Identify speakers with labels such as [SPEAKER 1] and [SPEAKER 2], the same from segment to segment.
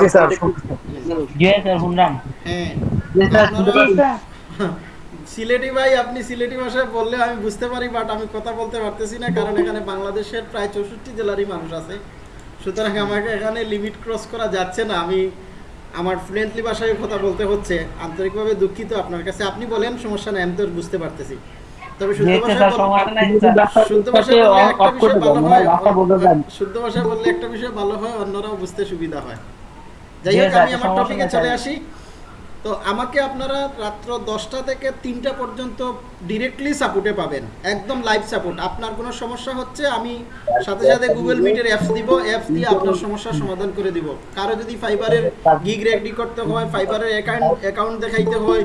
[SPEAKER 1] জি sir
[SPEAKER 2] জি sir শুনলাম।
[SPEAKER 3] হ্যাঁ। সিলেটি ভাই আপনি সিলেটি ভাষায় বললে আমি বুঝতে পারি বাট আমি কথা বলতে পারতেছি না কারণ এখানে বাংলাদেশের প্রায় চৌষট্টি জেলারই মানুষ আছে। সুতরাং আমাকে এখানে লিমিট ক্রস করা যাচ্ছে না। আমি আমার ফ্লুয়েন্টলি ভাষায় কথা বলতে হচ্ছে। আন্তরিকভাবে দুঃখিত আপনার কাছে। আপনি বলেন সমস্যা নেই আমি তো বুঝতে পারতেছি। তবে শুদ্ধ ভাষায় একটা বিষয় ভালো হয় শুদ্ধ ভাষায় বললে একটা বিষয় ভালো হয় অন্যরাও বুঝতে সুবিধা হয়। যাই হোক আমি আমার টপিকে চলে আসি। তো আমাকে আপনারা রাত্র দশটা থেকে তিনটা পর্যন্ত ডিরেক্টলি সাপোর্টে পাবেন। একদম লাইভ সাপোর্ট আপনার কোনো সমস্যা হচ্ছে আমি সাথে সাথে গুগল মিটের অ্যাপস দিব অ্যাপস দিয়ে আপনার সমস্যার সমাধান করে দিব। কারও যদি ফাইবারের গিগ রেডি করতে হয় ফাইবারের অ্যাকাউন্ট অ্যাকাউন্ট দেখাইতে হয়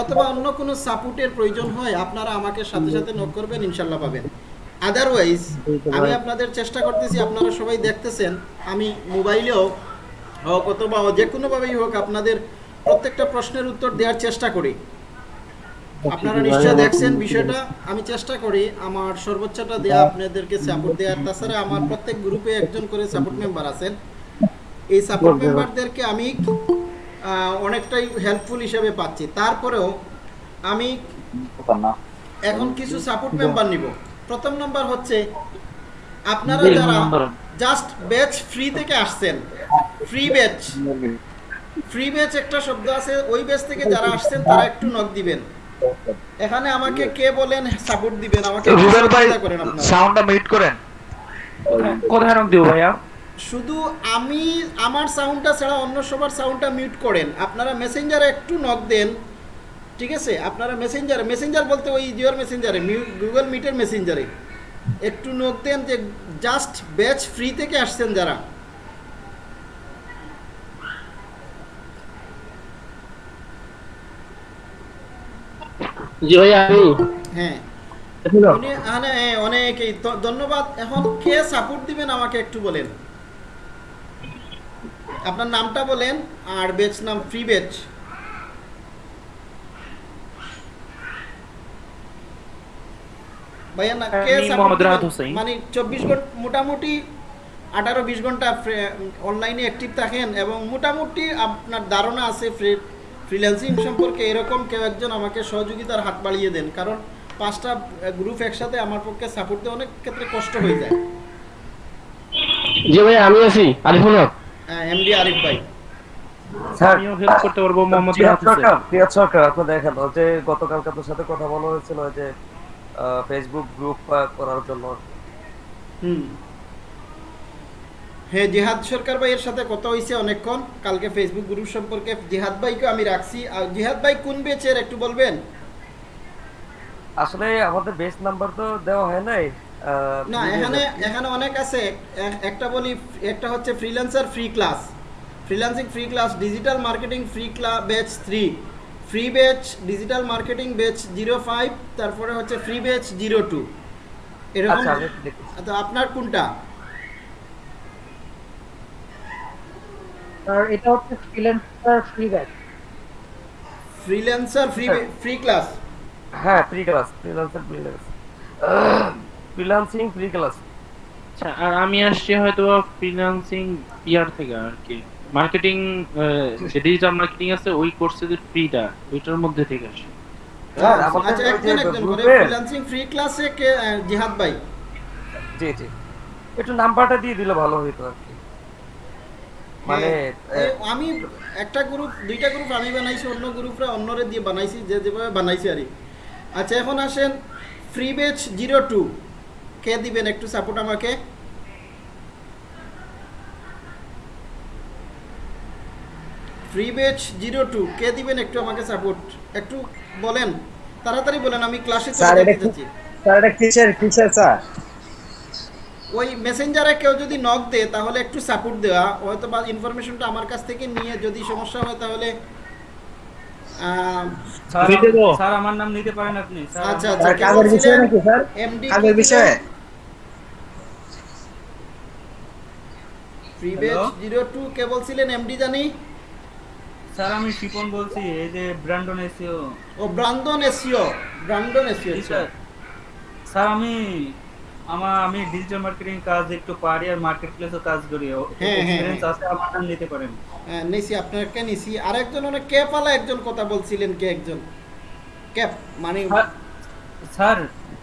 [SPEAKER 3] অথবা অন্য কোনো সাপোর্টের প্রয়োজন হয় আপনারা আমাকে সাথে সাথে নক করবেন ইনশাল্লাহ পাবেন। আদারওয়াইজ আমি আপনাদের চেষ্টা করতেছি আপনারা সবাই দেখতেছেন আমি মোবাইলেও হোক অথবা যে কোনোভাবেই হোক আপনাদের প্রত্যেকটা প্রশ্নের উত্তর দেওয়ার চেষ্টা করি। আপনারা নিশ্চয় দেখছেন বিষয়টা। আমি চেষ্টা করি আমার সর্বোচ্চটা দেয়া আপনাদেরকে সাপোর্ট দেওয়ার তাছাড়া আমার প্রত্যেক গ্রুপে একজন করে সাপোর্ট মেম্বার আছেন। এই সাপোর্ট মেম্বারদেরকে আমি আহ, অনেকটাই হেল্পফুল হিসেবে পাচ্ছি। তারপরেও আমি এখন কিছু সাপোর্ট মেম্বার নিব। প্রথম নাম্বার হচ্ছে আপনারা যারা জাস্ট ব্যাচ ফ্রি থেকে আসছেন ফ্রি ব্যাচ ফ্রি ব্যাচ একটা শব্দ আছে ওই ব্যাচ থেকে যারা আসছেন তারা একটু নক দিবেন। এখানে আমাকে কে বলেন সাপোর্ট দিবেন আমাকে
[SPEAKER 4] রুবেল ভাই সাউন্ডটা মিউট করেন।
[SPEAKER 2] কোথায় রং দিব ভাইয়া?
[SPEAKER 3] শুধু আমি আমার সাউন্ডটা ছাড়া অন্য সবার সাউন্ডটা মিউট করেন। আপনারা মেসেঞ্জারে একটু নক দেন ঠিক আছে? আপনারা মেসেঞ্জারে মেসেঞ্জার বলতে ওই জিওর মেসেঞ্জারে গুগল মিটের মেসেঞ্জারে একটু নক দেন যে জাস্ট ব্যাচ ফ্রি থেকে আসছেন যারা।
[SPEAKER 5] জি ভাই আমি
[SPEAKER 3] হ্যাঁ। হ্যাঁ, অনেকেই। ধন্যবাদ। এখন কে সাপোর্ট দিবেন আমাকে একটু বলেন? আপনার নামটা বলেন আর বেচ নাম ফ্রি বেচ ভাইয়া না কে
[SPEAKER 2] মোহাম্মদ রাহাত হোসেন।
[SPEAKER 3] মানে চব্বিশ ঘণ্টা মোটামুটি আঠারো বিশ ঘণ্টা অনলাইনে অ্যাক্টিভ থাকেন এবং মোটামুটি আপনার ধারণা আছে ফ্রিল্যান্সিং সম্পর্কে এরকম কেউ একজন আমাকে সহযোগিতার হাত বাড়িয়ে দেন। কারণ পাঁচটা গ্রুপ একসাথে আমার পক্ষে সাপোর্ট দেওয়া অনেক ক্ষেত্রে কষ্ট হয়ে যায়।
[SPEAKER 5] জি ভাই আমি আছি। আরিফুল হক।
[SPEAKER 3] এমডি আরিফ ভাই।
[SPEAKER 2] আমিও হেল্প করতে পারব মোহাম্মদ
[SPEAKER 1] রিয়াদ
[SPEAKER 2] রাহাত হোসেন।
[SPEAKER 1] সরকার সরকার আপনি দেখেন যে গতকালকে আপনার সাথে কথা বলা হয়েছিল যে ফেসবুক গ্রুপ করার জন্য।
[SPEAKER 3] হুম। হ্যাঁ জিহাদ সরকার ভাইয়ের সাথে কথা হয়েছে অনেকক্ষণ। কালকে ফেসবুক গ্রুপ সম্পর্কে জিহাদ ভাইকে আমি রাখছি। আর জিহাদ ভাই কোন বেচের একটু বলবেন?
[SPEAKER 1] আসলে আমাদের বেস্ট নাম্বার তো দেওয়া হয় নাই।
[SPEAKER 3] না এখানে এখানে অনেক আছে। একটা বলি একটা হচ্ছে freelancer free class freelancing free class digital marketing free class batch three free batch digital marketing batch zero five তারপরে হচ্ছে ফ্রি ব্যাচ জিরো টু এরকম?
[SPEAKER 1] আচ্ছা
[SPEAKER 3] তো আপনার কোনটা?
[SPEAKER 6] আর এটা হচ্ছে freelancer free batch
[SPEAKER 3] freelancer free. Free class
[SPEAKER 1] হ্যাঁ free class freelancer free class freelancing free class
[SPEAKER 2] আচ্ছা আর আমি আসছি হয়তো ফ্রিল্যান্সিং ইয়ার থেকে আর কি। মার্কেটিং যে ডিজিটাল মার্কেটিং আছে ওই কোর্সের ফ্রিটা ওইটার মধ্যে থেকে আসি।
[SPEAKER 1] স্যার, আমাদের
[SPEAKER 3] আচ্ছা একজন একজন করে ফ্রিল্যান্সিং ফ্রি ক্লাসে কে জিহাদ ভাই?
[SPEAKER 1] জি জি। একটু নাম্বারটা দিয়ে দিলে ভালো হতো আর কি। মানে
[SPEAKER 3] হ্যাঁ, আমি একটা গ্রুপ দুইটা গ্রুপ আমি বানাইছি অন্য গ্রুপরা অন্যরে দিয়ে বানাইছি যে যেভাবে বানাইছি আর কি। আচ্ছা এখন আসেন ফ্রি বেচ জিরো টু কে দিবেন একটু সাপোর্ট আমাকে? ফ্রি বেচ জিরো টু কে দিবেন একটু আমাকে সাপোর্ট একটু বলেন তাড়াতাড়ি বলেন আমি ক্লাসে চলে যেতে চাচ্ছি।
[SPEAKER 7] স্যার এটা কিসের কিসের স্যার?
[SPEAKER 3] ওই মেসেঞ্জারে কেউ যদি নক দেয় তাহলে একটু সাপোর্ট দেওয়া। হয়তো বা ইনফরমেশনটা আমার কাছ থেকে নিয়ে যদি সমস্যা হয় তাহলে আহ,
[SPEAKER 8] স্যার আমার নাম নিতে পারেন আপনি
[SPEAKER 3] আচ্ছা আচ্ছা
[SPEAKER 7] কাজের বিষয়ে নাকি স্যার?
[SPEAKER 3] এমডি
[SPEAKER 7] কাজের বিষয়ে।
[SPEAKER 3] ফ্রি বেচ জিরো টু কে বলছিলেন? এমডি জানি।
[SPEAKER 8] স্যার আমি শিপন বলছি এই যে ব্র্যান্ডন এসিও।
[SPEAKER 3] ও ব্রান্দন এসিও ব্রান্দন এসিও
[SPEAKER 8] স্যার। স্যার। আমি আমার আমি ডিজিটাল মার্কেটিং কাজ একটু পারি আর মার্কেট প্লেসও কাজ করি।
[SPEAKER 3] হ্যাঁ, হ্যাঁ,
[SPEAKER 8] এক্সপিরিয়েন্স
[SPEAKER 3] হ্যাঁ।
[SPEAKER 8] আছে নিতে পারেন।
[SPEAKER 3] হ্যাঁ, নিছি আপনাকে নিছি। আরেকজন অনেক ক্যাপালা একজন কথা বলছিলেন কে একজন? ক্যাপ মানে
[SPEAKER 8] স্যার- স্যার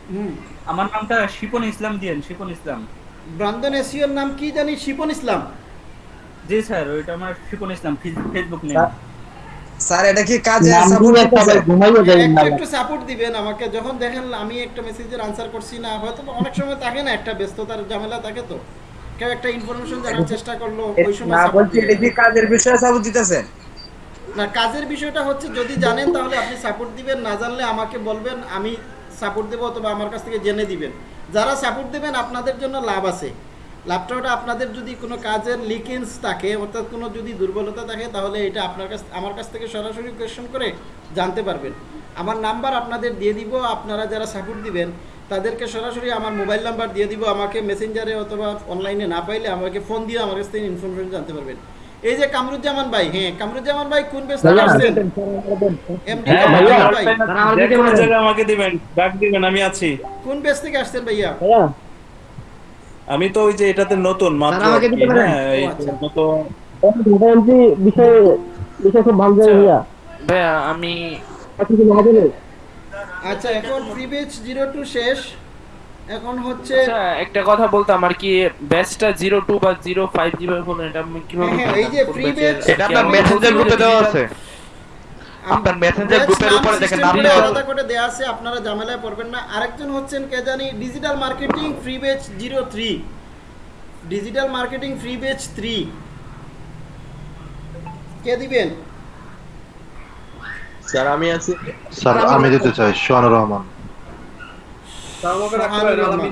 [SPEAKER 3] হুম।
[SPEAKER 8] আমার নামটা শিপন ইসলাম দিয়েন শিপন ইসলাম।
[SPEAKER 3] ব্রান্দন এসিওর নাম কি জানি? শিপন ইসলাম।
[SPEAKER 8] জি স্যার ওইটা আমার Shipon Islam Facebook name
[SPEAKER 7] sir এটা কি কাজে
[SPEAKER 3] একটু সাপোর্ট দিবেন আমাকে যখন দেখেন আমি একটা মেসেজের আনসার করছি না হয়তো অনেক সময় থাকে না একটা ব্যস্ততার ঝামেলা থাকে তো। কেউ একটা ইনফরমেশন জানার চেষ্টা করল ওই সময়
[SPEAKER 7] না বলছি এটা কি কাজের বিষয়ে সাপোর্ট দিতেছেন?
[SPEAKER 3] না কাজের বিষয়টা হচ্ছে যদি জানেন তাহলে আপনি সাপোর্ট দিবেন না জানলে আমাকে বলবেন আমি সাপোর্ট দেবো অথবা আমার কাছ থেকে জেনে দিবেন। যারা সাপোর্ট দেবেন আপনাদের জন্য লাভ আছে। লাভটা ওটা আপনাদের যদি কোনো কাজের লিকেন্স থাকে অর্থাৎ কোনো যদি দুর্বলতা থাকে তাহলে এটা আপনার কাছ আমার কাছ থেকে সরাসরি কোয়েশ্চেন করে জানতে পারবেন। আমার নাম্বার আপনাদের দিয়ে দিব আপনারা যারা সাপোর্ট দিবেন তাদেরকে সরাসরি আমার মোবাইল নাম্বার দিয়ে দিব আমাকে মেসেঞ্জারে অথবা অনলাইনে না পাইলে আমাকে ফোন দিয়ে আমার কাছ থেকে ইনফরমেশন জানতে পারবেন। এই যে কামরুজ্জামান ভাই হ্যাঁ কামরুজ্জামান ভাই কোন বেস থেকে আসছেন? এমডি
[SPEAKER 2] হ্যাঁ,
[SPEAKER 3] কামরুজ্জামান ভাই।
[SPEAKER 5] আমাকে
[SPEAKER 4] দিবেন। ডাক দিবেন আমি আছি।
[SPEAKER 3] কোন বেস থেকে আসছেন ভাইয়া,
[SPEAKER 4] আমি তো ওই যে এটাতে নতুন মাত্র? হ্যাঁ
[SPEAKER 3] আচ্ছা।
[SPEAKER 4] নতুন।
[SPEAKER 5] data entry বিষয়ে বিষয়ে খুব ভালো জানি ভাইয়া
[SPEAKER 2] ভাইয়া আমি
[SPEAKER 3] আচ্ছা এখন ফ্রি বেচ জিরো টু শেষ। এখন হচ্ছে
[SPEAKER 2] আচ্ছা একটা কথা বলতাম আর কি ব্যাচটা জিরো টু বা জিরো ফাইভ যেভাবে বললেন এটা আমি কীভাবে
[SPEAKER 3] হ্যাঁ, এই যে batch-
[SPEAKER 9] এটা আপনার মেসেঞ্জার গ্রুপে দেওয়া আছে। আপনার মেসেঞ্জার গ্রুপের উপরে দেখেন নাম
[SPEAKER 3] করে
[SPEAKER 9] দেওয়া আছে।
[SPEAKER 3] আলাদা করে দেওয়া আছে আপনারা ঝামেলায় পড়বেন না। আরেকজন হচ্ছেন কে জানি digital marketing free batch zero three digital marketing free batch three কে দিবেন?
[SPEAKER 7] স্যার আমি আছি।
[SPEAKER 9] স্যার আমি দিতে চাই সোহানুর রহমান।
[SPEAKER 3] সোহানুর রহমান।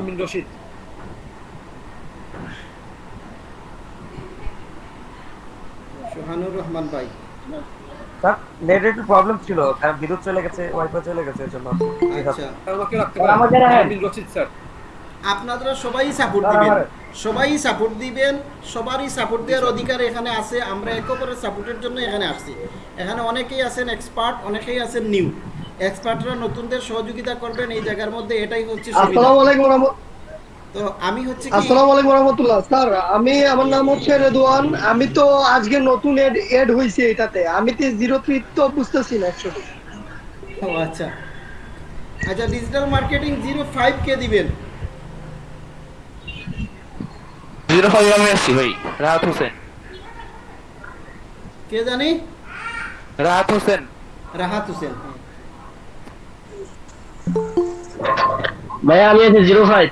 [SPEAKER 3] সোহানুর রহমান ভাই।
[SPEAKER 1] স্যার নেট একটু প্রবলেম ছিল। কারণ বিদ্যুৎ চলে গেছে ওয়াইফাই চলে গেছে এর জন্য।
[SPEAKER 3] আচ্ছা।
[SPEAKER 5] আমাকে
[SPEAKER 3] আপনারা সবাই সাপোর্ট দিবেন। সবাই সাপোর্ট দিবেন। সবারই সাপোর্ট দেওয়ার অধিকার এখানে আছে। আমরা একে অপরের সাপোর্টের জন্য এখানে আসছি। এখানে অনেকেই আছেন এক্সপার্ট অনেকেই আছেন নিউ এক্সপার্টরা নতুনদের সহযোগিতা করবেন। এই জায়গার মধ্যে এটাই হচ্ছে সুবিধা।
[SPEAKER 10] আসসালামু আলাইকুম রহমত-
[SPEAKER 3] তো আমি হচ্ছে
[SPEAKER 10] আসসালামু আলাইকুম রহমতুল্লাহ। স্যার আমি আমার নাম হচ্ছে রেদওয়ান। আমি তো আজকে নতুন এড এড হয়েছে এটাতে। আমি তো জিরো থ্রি তো বুঝতেছি না অ্যাকচুয়ালি
[SPEAKER 3] ও আচ্ছা। আচ্ছা ডিজিটাল মার্কেটিং জিরো ফাইভ কে দিবেন?
[SPEAKER 2] জিরো ফাইভ আমি আসছি ভাই রাহাত হোসেন।
[SPEAKER 3] কে জানি?
[SPEAKER 2] রাহাত হোসেন।
[SPEAKER 3] রাহাত হোসেন।
[SPEAKER 5] ভাইয়া আমি আছি জিরো ফাইভ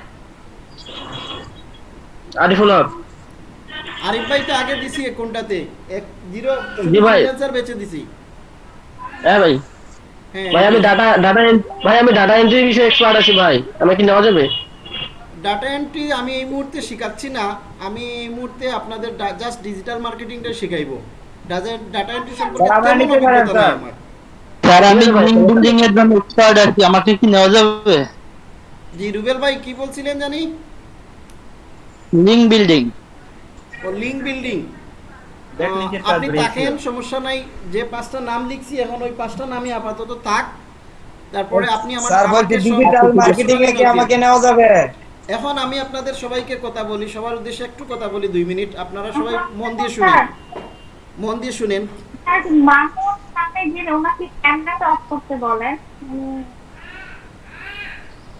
[SPEAKER 5] আরিফুল হক।
[SPEAKER 3] আরিফ ভাই তো আগে দিছি কোনটাতে এক জিরো
[SPEAKER 5] জি ভাই।
[SPEAKER 3] ফ্রিল্যান্সার বেচে দিছি।
[SPEAKER 5] হ্যাঁ ভাই।
[SPEAKER 3] হ্যাঁ।
[SPEAKER 5] ভাই আমি ডাটা ডাটা ভাই আমি ডাটা এন্ট্রি বিষয়ে এক্সপার্ট আছি ভাই। আমি কি নেওয়া যাবে?
[SPEAKER 3] ডাটা এন্ট্রি আমি এই মুহূর্তে শেখাচ্ছি না। আমি এই মুহূর্তে আপনাদের জাস্ট ডিজিটাল মার্কেটিংটা শেখাইবো। ডাটা এন্ট্রি সম্পর্কে
[SPEAKER 7] আমরা। স্যার।
[SPEAKER 5] আমি লিঙ্ক বিল্ডিং এর জন্য এক্সপার্ট আছি। আমাকে কি নেওয়া যাবে?
[SPEAKER 3] জি রুবেল ভাই কি বলছিলেন জানি?
[SPEAKER 5] Link building.
[SPEAKER 3] ও লিঙ্ক বিল্ডিং। আপনি। থাকেন সমস্যা নাই। যে পাঁচটা নাম লিখছি এখন ওই পাঁচটা নামই আপাতত থাক। তারপরে আপনি আমার
[SPEAKER 7] স্যার
[SPEAKER 3] সব-
[SPEAKER 7] ডিজিটাল মার্কেটিং এ কি আমাকে নেওয়া যাবে?
[SPEAKER 3] এখন আমি আপনাদের সবাইকে কথা বলি সবার উদ্দেশ্যে একটু কথা বলি দুই মিনিট। আপনারা সবাই মন দিয়ে শুনেন। মন দিয়ে শুনেন।
[SPEAKER 11] স্যার মাহমুদ নামে যে ওনাকে ক্যামেরাটা অফ করতে বলেন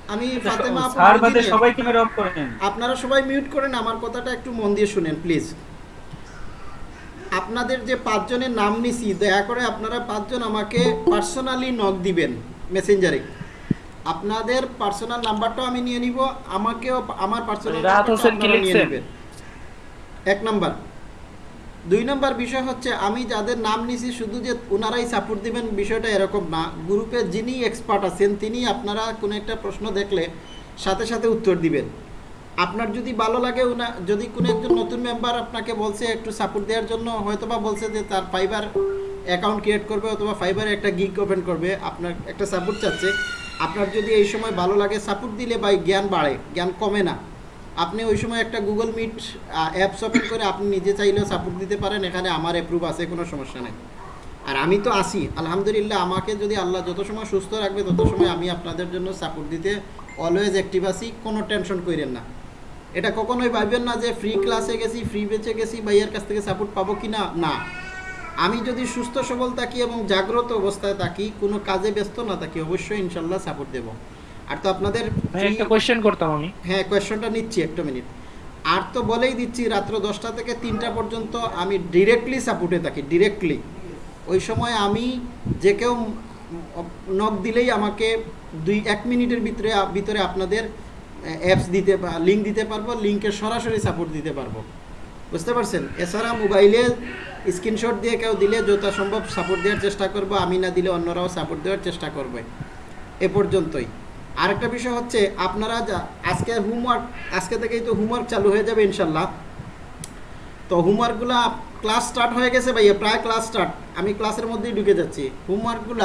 [SPEAKER 3] আমি ফাতেমা আপু
[SPEAKER 8] স্যার বাদে সবাই ক্যামেরা অফ করেন
[SPEAKER 3] আপনারা সবাই মিউট করেন আমার কথাটা একটু মন দিয়ে শুনেন প্লিজ আপনাদের যে পাঁচজনের নাম নিছি দয়া করে আপনারা পাঁচজন আমাকে পার্সোনালি নক দিবেন মেসেঞ্জারে আপনাদের পার্সোনাল নাম্বারটাও আমি নিয়ে নিব আমাকেও আমার পার্সোনাল
[SPEAKER 2] হোসেন কি লিখছেন?
[SPEAKER 3] এক নাম্বার। দুই নম্বর বিষয় হচ্ছে, আমি যাদের নাম নিছি শুধু যে ওনারাই সাপোর্ট দিবেন বিষয়টা এরকম না। গ্রুপে যিনি এক্সপার্ট আছেন, তিনি আপনারা কোনো একটা প্রশ্ন দেখলে সাথে সাথে উত্তর দিবেন। আপনার যদি ভালো লাগে উনা যদি কোনো একজন নতুন মেম্বার আপনাকে বলছে একটু সাপোর্ট দেওয়ার জন্য, হয়তোবা বলছে যে তার ফাইবার অ্যাকাউন্ট ক্রিয়েট করবে অথবা ফাইবারে একটা গিগ ওপেন করবে, আপনার একটা সাপোর্ট চাচ্ছে। আপনার যদি এই সময় ভালো লাগে সাপোর্ট দিলে ভাই জ্ঞান বাড়ে, জ্ঞান কমে না। আপনি ওই সময় একটা গুগল মিট অ্যাপস ওপেন করে আপনি নিজে চাইলেও সাপোর্ট দিতে পারেন, এখানে আমার অ্যাপ্রুভ আছে, কোনো সমস্যা নেই। আর আমি তো আসি আলহামদুলিল্লাহ আমাকে যদি আল্লাহ যত সময় সুস্থ রাখবে, তত সময় আমি আপনাদের জন্য সাপোর্ট দিতে অলওয়েজ অ্যাক্টিভ আছি, কোনো টেনশন করেন না। এটা কখনোই ভাববেন না যে ফ্রি ক্লাসে গেছি ফ্রি বেঁচে গেছি, ভাইয়ের কাছ থেকে সাপোর্ট পাবো কি না? না। আমি যদি সুস্থ, সবল থাকি এবং জাগ্রত অবস্থায় থাকি, কোনো কাজে ব্যস্ত না থাকি, অবশ্যই ইনশাল্লাহ সাপোর্ট দেব। আর তো আপনাদের
[SPEAKER 2] একটা কোশ্চেন করতাম আমি।
[SPEAKER 3] হ্যাঁ কোয়েশ্চনটা নিচ্ছি একটা মিনিট আর তো বলেই দিচ্ছি রাত্র দশটা থেকে তিনটা পর্যন্ত আমি ডিরেক্টলি সাপোর্টে থাকি ডিরেক্টলি ওই সময় আমি যে কেউ নক দিলেই আমাকে দুই এক মিনিটের ভিতরে ভিতরে আপনাদের অ্যাপস দিতে লিঙ্ক দিতে পারব লিঙ্কের সরাসরি সাপোর্ট দিতে পারব। বুঝতে পারছেন? এছাড়া মোবাইলে স্ক্রিনশট দিয়ে কেউ দিলে যথা সম্ভব সাপোর্ট দেওয়ার চেষ্টা করব আমি না দিলে অন্যরাও সাপোর্ট দেওয়ার চেষ্টা করবে। এ পর্যন্তই। আরেকটা বিষয় হচ্ছে, আপনারা যা, আজকে হোমওয়ার্ক আজকে থেকেই তো হোমওয়ার্ক চালু হয়ে যাবে ইনশাল্লাহ। তো হোমওয়ার্কগুলো ক্লাস স্টার্ট হয়ে গেছে ভাইয়া, প্রায় ক্লাস স্টার্ট আমি ক্লাসের মধ্যেই ঢুকে যাচ্ছি। হোমওয়ার্কগুলো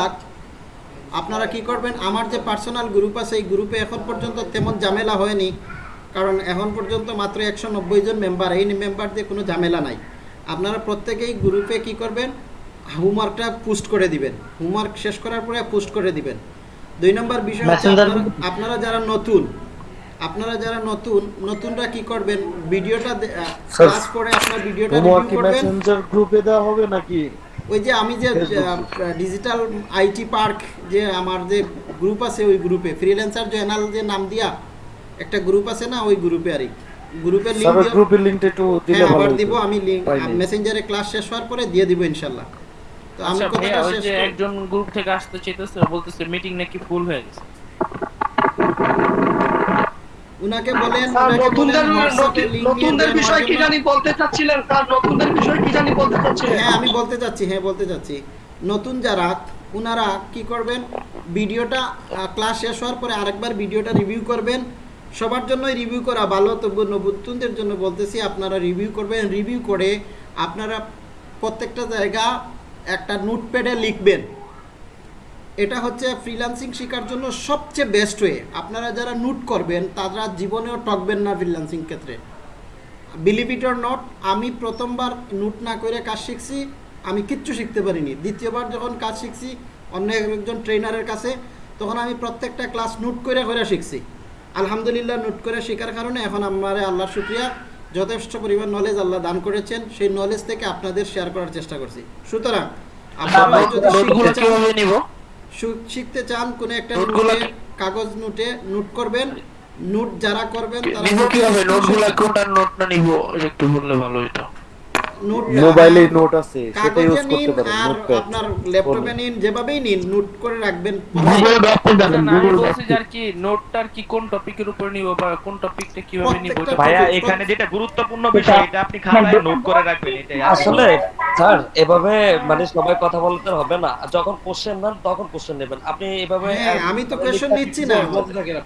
[SPEAKER 3] আপনারা কি করবেন, আমার যে পার্সোনাল গ্রুপ আছে, এই গ্রুপে এখন পর্যন্ত তেমন ঝামেলা হয়নি। কারণ এখন পর্যন্ত মাত্র একশো নব্বই জন মেম্বার এই মেম্বার দিয়ে কোনো ঝামেলা নাই। আপনারা প্রত্যেকেই গ্রুপে কি করবেন হোমওয়ার্কটা পোস্ট করে দিবেন। হোমওয়ার্ক শেষ করার পরে পোস্ট করে দিবেন। দুই নম্বর বিষয় আপনারা- যারা নতুন আপনারা যারা নতুন নতুনরা কি করবেন? ভিডিওটা ক্লাস করে আপনার ভিডিওটা রিভিউ করবেন।
[SPEAKER 9] গ্রুপে দেওয়া হবে নাকি?
[SPEAKER 3] ওই যে আমি যে ডিজিটাল আইটি পার্ক যে আমার যে গ্রুপ আছে ওই গ্রুপে ফ্রিল্যান্সার জয়নাল যে নাম দিয়া একটা গ্রুপ আছে না ওই গ্রুপে আরই গ্রুপের লিংক
[SPEAKER 9] গ্রুপের লিংকটা একটু দিলে
[SPEAKER 3] হ্যাঁ
[SPEAKER 9] ভালো
[SPEAKER 3] আবার দিব আমি লিংক মেসেঞ্জারে ক্লাস শেষ হওয়ার পরে দিয়ে দিব ইনশাল্লাহ। তো আমি
[SPEAKER 2] আচ্ছা
[SPEAKER 3] কথাটা শেষ
[SPEAKER 2] একজন গ্রুপ থেকে আসতে চাইতেছে বলতেছে মিটিং নাকি ফুল হয়ে গেছে।
[SPEAKER 3] উনাকে বলেন
[SPEAKER 10] নতুনদের নতুন- নতুনদের বিষয় কি জানি বলতে চাচ্ছিলেন স্যার নতুনদের বিষয় কি জানি বলতে চাচ্ছিলেন?
[SPEAKER 3] হ্যাঁ আমি বলতে চাচ্ছি হ্যাঁ বলতে চাচ্ছি। নতুন যারা ওনারা কি করবেন? ভিডিওটা ক্লাস শেষ হওয়ার পরে আরেকবার ভিডিওটা রিভিউ করবেন। সবার জন্যই রিভিউ করা ভালো তবু নতুনদের জন্য বলতেছি আপনারা রিভিউ করবেন। রিভিউ করে আপনারা প্রত্যেকটা জায়গা একটা নোটপ্যাডে লিখবেন। এটা হচ্ছে ফ্রিল্যান্সিং শেখার জন্য সবচেয়ে বেস্ট ওয়ে আপনারা যারা নোট করবেন, তারা জীবনেও টকবেন না ফ্রিল্যান্সিং ক্ষেত্রে। বিলিভ ইট অর নট আমি প্রথমবার নোট না করে কাজ শিখছি, আমি কিচ্ছু শিখতে পারিনি। দ্বিতীয়বার যখন কাজ শিখছি, অন্য একজন ট্রেনারের কাছে, তখন আমি প্রত্যেকটা ক্লাস নোট করে করে শিখছি। আলহামদুলিল্লাহ নোট করে শেখার কারণে এখন আমার আল্লাহর শুক্রিয়া। যথেষ্ট পরিমাণ নলেজ আল্লাহ দান করেছেন সেই নলেজ থেকে আপনাদের শেয়ার করার চেষ্টা করছি। সুতরাং আপনারা যদি শিখতে চান কোন শিখতে চান কোনো একটা কাগজ নোটে নোট করবেন। নোট যারা করবেন তারা
[SPEAKER 2] কীভাবে? নোটগুলো কোনটা নোট না নিব? একটু বললে ভালো হতো
[SPEAKER 9] মোবাইলে নোট আছে সেটা ইউজ করতে পারেন নোটপ্যাড
[SPEAKER 3] আপনার ল্যাপটপে নিন যেভাবেই নিন নোট করে রাখবেন।
[SPEAKER 2] বলছি যে আর কি নোটটার কি কোন টপিকের উপর নিব বা কোন টপিকটা কীভাবে নিব ভাইয়া
[SPEAKER 12] এখানে যেটা গুরুত্বপূর্ণ বিষয় এটা আপনি খাতায় নোট করে রাখবেন এটাই
[SPEAKER 1] আসলে স্যার এভাবে মানে সবাই কথা বলতে হবে না যখন কোশ্চেন নেন তখন কোশ্চেন নেবেন। আপনি এভাবে
[SPEAKER 3] হ্যাঁ আমি তো কোশ্চেন নিচ্ছি না।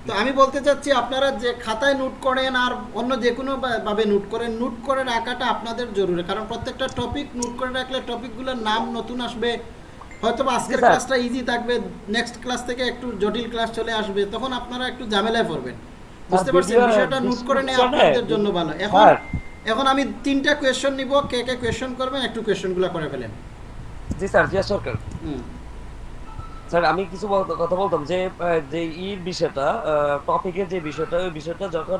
[SPEAKER 3] তো আমি বলতে চাচ্ছি আপনারা যে খাতায় নোট করেন আর অন্য যে কোনো ভাবে নোট করেন নোট করে রাখাটা আপনাদের জরুরি কারণ প্রত্যেকটা টপিক নোট করে রাখলে টপিকগুলোর নাম নতুন আসবে। হয়তো আজকের ক্লাসটা ইজি থাকবে নেক্সট ক্লাস থেকে একটু জটিল ক্লাস চলে আসবে তখন আপনারা একটু ঝামেলায় পড়বেন। বুঝতে পারছেন? বিষয়টা নোট করে নেওয়া আপনাদের জন্য ভালো। এখন এখন আমি তিনটা কোয়েশ্চেন নিব কে কে কোয়েশ্চেন করবেন একটু কোয়েশ্চেনগুলো করে ফেলেন।
[SPEAKER 1] জি স্যার জিয়া সরকার।
[SPEAKER 3] হুম।
[SPEAKER 1] স্যার আমি কিছু কথা বলতাম যে যে ই বিষয়টা টপিকের যে বিষয়টা ওই বিষয়টা যখন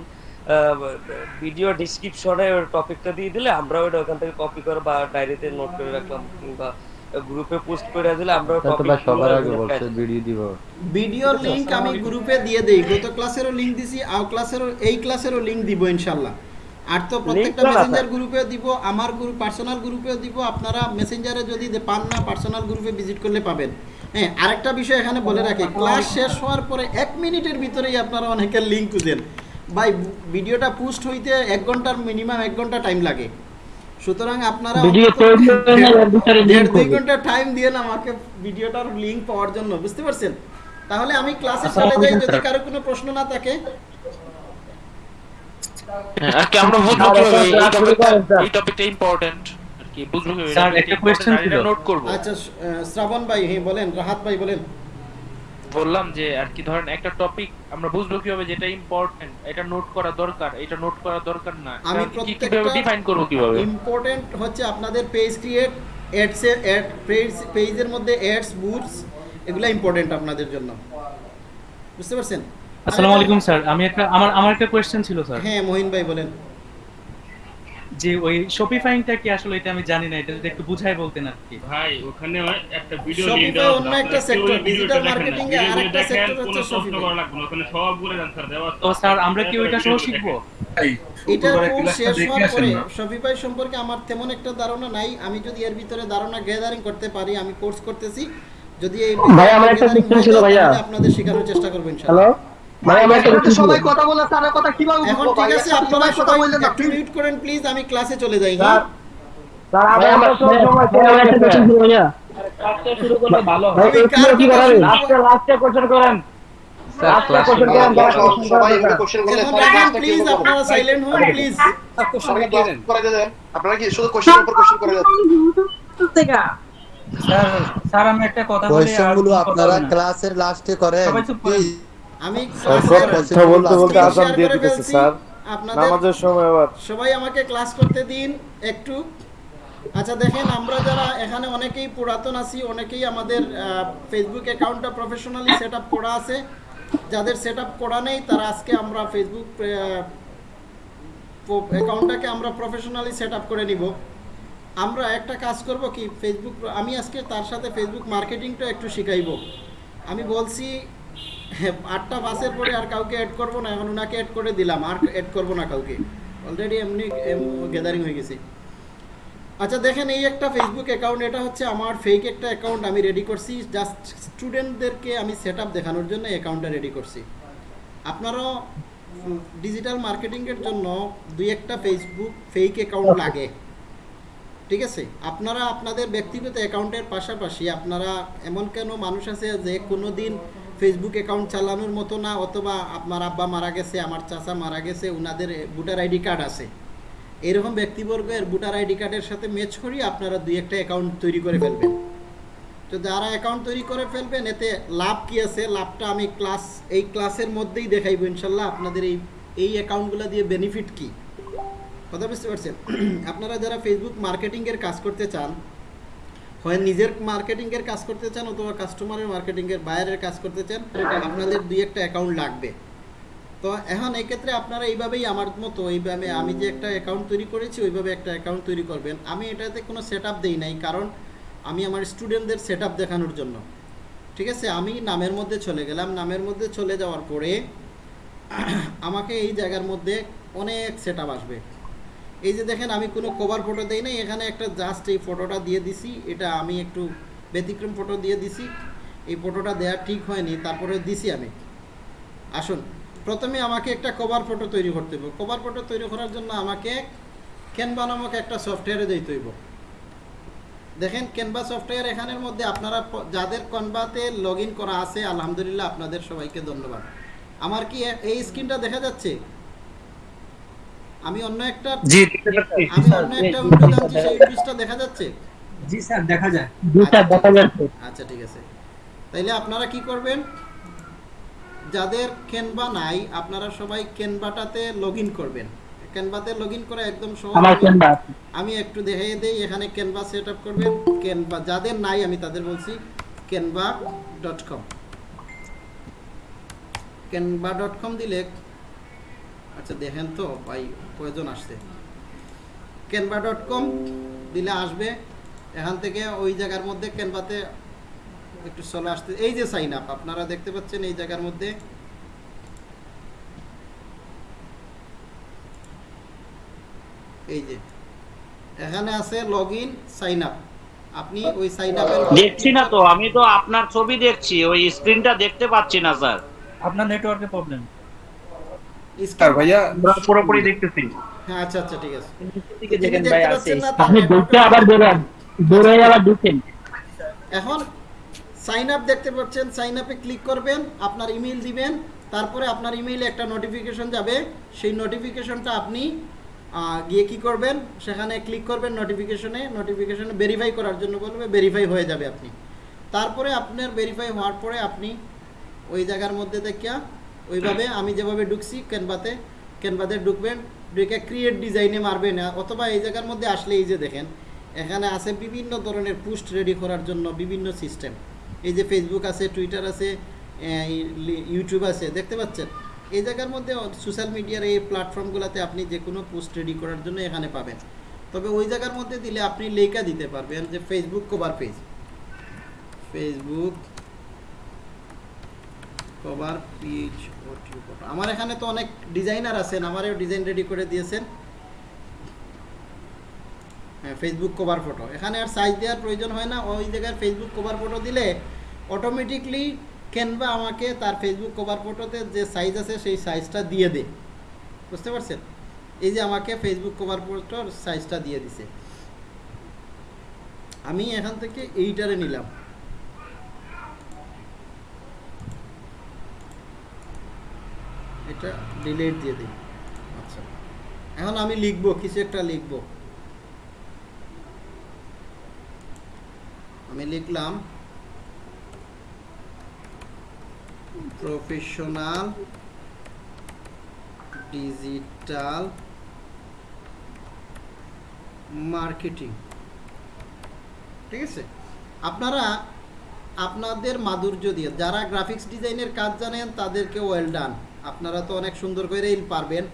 [SPEAKER 1] ভিডিও ডিসক্রিপশনে টপিকটা দিয়ে দিলে আমরা ওটা ওখান থেকে কপি করে বা ডায়েরিতে নোট করে রাখলাম কিংবা গ্রুপে পোস্ট করে দিলে আমরা টপিক
[SPEAKER 9] সবার আগে বলছে ভিডিও দিব।
[SPEAKER 3] ভিডিওর লিংক আমি গ্রুপে দিয়ে দেই। গত ক্লাসেরও লিংক দিছি আর ক্লাসেরও এই ক্লাসেরও লিংক দিব ইনশাল্লাহ। আর তো প্রত্যেকটা মেসেঞ্জার গ্রুপে দিব আমার গ্রুপ পার্সোনাল গ্রুপেও দিব আপনারা মেসেঞ্জারে যদি দে- পান না পার্সোনাল গ্রুপে ভিজিট করলে পাবেন। হ্যাঁ আরেকটা বিষয় এখানে বলে রাখি ক্লাস শেষ হওয়ার পরে এক মিনিটের ভিতরেই আপনারা অনেকের লিঙ্ক খুঁজেন। ভাই ভিডিওটা পোস্ট হইতে এক ঘণ্টার মিনিমাম এক ঘণ্টা টাইম লাগে। সুতরাং আপনারা
[SPEAKER 5] ভিডিও
[SPEAKER 3] অন্তত
[SPEAKER 5] তৈরি না, এর ভিতরে
[SPEAKER 3] দেড় দুই ঘণ্টা টাইম দিয়ে না আমাকে ভিডিওটার লিংক পাওয়ার জন্য বুঝতে পারছেন? তাহলে আমি ক্লাসে চলে যাই যদি কারও কোনো প্রশ্ন না থাকে।
[SPEAKER 2] হ্যাঁ, আর কি আমরা বুঝব এই টপিকটা ইম্পর্টেন্ট আর কি বুঝব
[SPEAKER 12] স্যার, একটা question ছিল।
[SPEAKER 2] নোট করব।
[SPEAKER 3] আচ্ছা শ্রাবণ ভাই হ্যাঁ বলেন রাহাত ভাই বলেন।
[SPEAKER 2] বললাম যে আর কি ধরেন একটা টপিক আমরা বুঝব কীভাবে যেটা ইম্পর্টেন্ট এটা নোট করা দরকার এটা নোট করা দরকার না।
[SPEAKER 3] আমি
[SPEAKER 2] কীভাবে
[SPEAKER 3] প্রত্যেকটা
[SPEAKER 2] ডিফাইন করব কীভাবে?
[SPEAKER 3] ইম্পর্টেন্ট হচ্ছে আপনাদের পেজ ক্রিয়েট অ্যাডসের অ্যাড পেজ পেজের মধ্যে অ্যাডস বুটস এগুলো ইম্পর্টেন্ট আপনাদের জন্য। বুঝতে পারছেন?
[SPEAKER 13] আসসালামু আলাইকুম স্যার। আমি একটা আমার আমার একটা কোশ্চেন ছিল স্যার।
[SPEAKER 3] হ্যাঁ মহিন ভাই বলেন।
[SPEAKER 13] যে ওই শপিফাইংটা কি আসলে এটা আমি জানি না এটা যদি একটু বুঝাই বলতেন আর কি।
[SPEAKER 2] ভাই ওখানে একটা ভিডিও
[SPEAKER 3] শপিফাই অন্য একটা সেক্টর ডিজিটাল মার্কেটিং এর আরেকটা সেক্টর হচ্ছে শপিফাই
[SPEAKER 2] ওখানে সবগুলো অ্যানসার দেওয়া
[SPEAKER 13] তো স্যার আমরা কি ওইটা সহ শিখব?
[SPEAKER 3] এটা কোর্স শেষ হওয়ার পরে শপিফাই সম্পর্কে আমার তেমন একটা ধারণা নাই। আমি যদি এর ভিতরে ধারণা গ্যাদারিং করতে পারি আমি কোর্স করতেছি। যদি এই
[SPEAKER 5] ভাই, আমার একটা
[SPEAKER 3] হয়ে
[SPEAKER 5] ছিল, ভাইয়া।
[SPEAKER 3] আপনাদের শেখানোর চেষ্টা করব ইনশাআল্লাহ।
[SPEAKER 5] ভাই ছিল।
[SPEAKER 10] সবাই কথা বলে কথা কীভাবে
[SPEAKER 3] এখন ঠিক আছে আপনারা
[SPEAKER 10] কথা বললেন না।
[SPEAKER 3] একটু মিউট করেন প্লিজ আমি ক্লাসে চলে যাই হ্যাঁ?
[SPEAKER 5] আমার।
[SPEAKER 2] শুরু করলে ভালো
[SPEAKER 5] কি?
[SPEAKER 2] লাস্টে কোশ্চেন করেন।
[SPEAKER 9] স্যার?
[SPEAKER 3] আপনারা সাইলেন্ট হন প্লিজ
[SPEAKER 10] আপনারা কি শুধু উপর কোশ্চেন করে যাচ্ছেন
[SPEAKER 8] স্যার আমি একটা কথা বলি
[SPEAKER 14] আপনারা ক্লাসের লাস্টে করেন
[SPEAKER 3] আমি
[SPEAKER 14] কথা বলতে বলতে আজান দিয়ে দিতেছে, স্যার। নামাজের সময় আবার।
[SPEAKER 3] সবাই আমাকে ক্লাস করতে দিন একটু। আচ্ছা দেখেন আমরা যারা এখানে অনেকেই পুরাতন আছি অনেকেই আমাদের ফেসবুক অ্যাকাউন্টটা প্রফেশনালি সেট আপ করা আছে। যাদের সেট আপ করা নেই তারা আজকে আমরা ফেসবুক অ্যাকাউন্টটাকে আমরা প্রফেশনালি সেট আপ করে নিব। আমরা একটা কাজ করব কি ফেসবুক আমি আজকে তার সাথে ফেসবুক মার্কেটিংটা একটু শিখাইব। আমি বলছি আটটা বাসের পরে আর কাউকে অ্যাড করব না, এখন ওনাকে অ্যাড করে দিলাম, আর অ্যাড করব না কাউকে। অলরেডি এমনি গ্যাদারিং হয়ে গেছে। আচ্ছা দেখেন এই একটা ফেসবুক অ্যাকাউন্ট এটা হচ্ছে আমার ফেক একটা অ্যাকাউন্ট আমি রেডি করছি। জাস্ট স্টুডেন্টদেরকে আমি সেট দেখানোর জন্য অ্যাকাউন্টটা রেডি করছি। আপনারও ডিজিটাল মার্কেটিংয়ের জন্য দুই একটা ফেসবুক ফেক অ্যাকাউন্ট লাগে। ঠিক আছে? আপনারা আপনাদের ব্যক্তিগত অ্যাকাউন্টের পাশাপাশি আপনারা, এমন কেন মানুষ আছে যে কোনো দিন ফেসবুক অ্যাকাউন্ট চালানোর মতো না, অথবা আপনার আব্বা মারা গেছে, আমার চাচা মারা গেছে ওনাদের ভোটার আইডি কার্ড আছে। এরকম ব্যক্তিবর্গের ভোটার আইডি কার্ডের সাথে ম্যাচ করিয়ে আপনারা দুই একটা অ্যাকাউন্ট তৈরি করে ফেলবেন। তো যারা অ্যাকাউন্ট তৈরি করে ফেলবেন, এতে লাভ কি আছে? লাভটা আমি ক্লাস এই ক্লাসের মধ্যেই দেখাইবো ইনশাল্লাহ। আপনাদের এই এই অ্যাকাউন্টগুলো দিয়ে বেনিফিট কি? কথা বুঝতে পারছেন? আপনারা যারা ফেসবুক মার্কেটিংয়ের কাজ করতে চান হয় নিজের মার্কেটিংয়ের কাজ করতে চান অথবা কাস্টমারের মার্কেটিংয়ের বাইরের কাজ করতে চান, আপনাদের দুই একটা অ্যাকাউন্ট লাগবে। তো এখন এই ক্ষেত্রে আপনারা এইভাবেই আমার মতো, এইভাবে আমি যে একটা অ্যাকাউন্ট তৈরি করেছি, ওইভাবে একটা অ্যাকাউন্ট তৈরি করবেন। আমি এটাতে কোনো সেট আপ দিই নাই, কারণ আমি আমার স্টুডেন্টদের সেট আপ দেখানোর জন্য। ঠিক আছে? আমি নামের মধ্যে চলে গেলাম। নামের মধ্যে চলে যাওয়ার পরে, আমাকে এই জায়গার মধ্যে অনেক সেট আপ আসবে। এই যে দেখেন, আমি কোনো কভার ফটো দেই নাই, এখানে একটা জাস্ট এই ফটোটা দিয়ে দিছি, এটা আমি একটু ব্যতিক্রম ফটো দিয়ে দিছি, এই ফটোটা দেওয়া ঠিক হয়নি, তারপরে দিছি আমি। আসুন, প্রথমে আমাকে একটা কভার ফটো তৈরি করতে হবে কভার ফটো তৈরি করার জন্য আমাকে ক্যানভা নামক একটা সফটওয়্যারে দিতে হইব। দেখেন ক্যানভা সফটওয়্যার এখানের মধ্যে আপনারা যাদের কনভাতে লগ করা আছে, আলহামদুলিল্লাহ আপনাদের সবাইকে ধন্যবাদ। আমার কি এই স্ক্রিনটা দেখা যাচ্ছে? আমি অন্য একটা
[SPEAKER 4] জি,
[SPEAKER 3] আমি অন্য একটা উইন্ডো জানছি সেই উইন্ডোজটা দেখা যাচ্ছে?
[SPEAKER 8] জি স্যার দেখা যায়।
[SPEAKER 5] দুটা দেখা যাচ্ছে।
[SPEAKER 3] আচ্ছা ঠিক আছে। তাইলে আপনারা কি করবেন? যাদের ক্যানভা নাই আপনারা সবাই ক্যানভাটাতে লগ ইন করবেন। ক্যানভাতে লগ ইন করা একদম সহজ।
[SPEAKER 5] আমার
[SPEAKER 3] আমি-
[SPEAKER 5] ক্যানভা
[SPEAKER 3] আমি একটু দেখিয়ে দেই এখানে ক্যানভা সেট আপ করবেন। ক্যানভা যাদের নাই আমি তাদের বলছি ডট কম দিলে আচ্ছা দেখেন তো ভাই কয়জন আসছে। ক্যানভা ডট কম দিলে আসবে। এখান থেকে ওই জায়গার মধ্যে ক্যানভাতে একটু চলে আসতে। এই যে সাইন আপ আপনারা দেখতে পাচ্ছেন এই জায়গার মধ্যে। এই যে এখানে আছে লগ ইন সাইন আপ আপনি ওই সাইন আপের
[SPEAKER 15] দেখছি না তো আমি তো আপনার ছবি দেখছি ওই স্ক্রিনটা দেখতে পাচ্ছি না স্যার।
[SPEAKER 8] আপনার নেটওয়ার্কের প্রবলেম
[SPEAKER 4] স্যার ভাইয়া
[SPEAKER 2] আমরা পুরোপুরি দেখতেছি।
[SPEAKER 3] হ্যাঁ আচ্ছা আচ্ছা ঠিক আছে।
[SPEAKER 8] দেখেন ভাই আছে
[SPEAKER 5] আপনি আবার বেরোন আবার
[SPEAKER 3] এখন সাইন আপ দেখতে পাচ্ছেন সাইন আপে ক্লিক করবেন আপনার ইমেল দিবেন তারপরে আপনার ইমেইলে একটা নোটিফিকেশন যাবে। সেই নোটিফিকেশনটা আপনি আহ, গিয়ে কি করবেন? সেখানে ক্লিক করবেন নোটিফিকেশনে নোটিফিকেশনে ভেরিফাই করার জন্য বলবে ভেরিফাই হয়ে যাবে আপনি। তারপরে আপনার ভেরিফাই হওয়ার পরে আপনি ওই জায়গার মধ্যে দেখিয়া ওইভাবে আমি যেভাবে ঢুকছি ক্যানভাতে ক্যানভাতে ঢুকবেন, ঢুকে ক্রিয়েট ডিজাইনে মারবেন অথবা এই জায়গার মধ্যে আসলে এই যে দেখেন, এখানে আছে বিভিন্ন ধরনের পোস্ট রেডি করার জন্য বিভিন্ন সিস্টেম এই যে ফেসবুক আছে টুইটার আছে ইউটিউব আছে, দেখতে পাচ্ছেন? এই জায়গার মধ্যে সোশ্যাল মিডিয়ার এই প্ল্যাটফর্মগুলোতে আপনি যে কোনো পোস্ট রেডি করার জন্য এখানে পাবেন। তবে ওই জায়গার মধ্যে দিলে আপনি লেখা দিতে পারবেন যে Facebook cover page Facebook cover page আমার এখানে তো অনেক ডিজাইনার আছেন, আমারও ডিজাইন রেডি করে দিয়েছেন। হ্যাঁ ফেসবুক কভার ফটো এখানে আর সাইজ দেওয়ার প্রয়োজন হয় না, ওই জায়গায় ফেসবুক কভার ফটো দিলে অটোমেটিকলি ক্যানভা আমাকে তার ফেসবুক কভার ফটোতে যে সাইজ আছে সেই সাইজটা দিয়ে দে বুঝতে পারছেন? এই যে আমাকে ফেসবুক কভার ফটোর সাইজটা দিয়ে দিছে। আমি এখান থেকে এইটারে নিলাম। এটা ডিলিট দিয়ে দিই। আচ্ছা। এখন আমি লিখব কিছু একটা লিখব। আমি লিখলাম প্রফেশনাল ডিজিটাল মার্কেটিং ঠিক আছে? আপনারা আপনাদের মাধুর্য দিয়ে যারা গ্রাফিক্স ডিজাইনের কাজ জানেন তাদেরকে ওয়েল ডান আপনারা তো অনেক সুন্দর করেই পারবেন।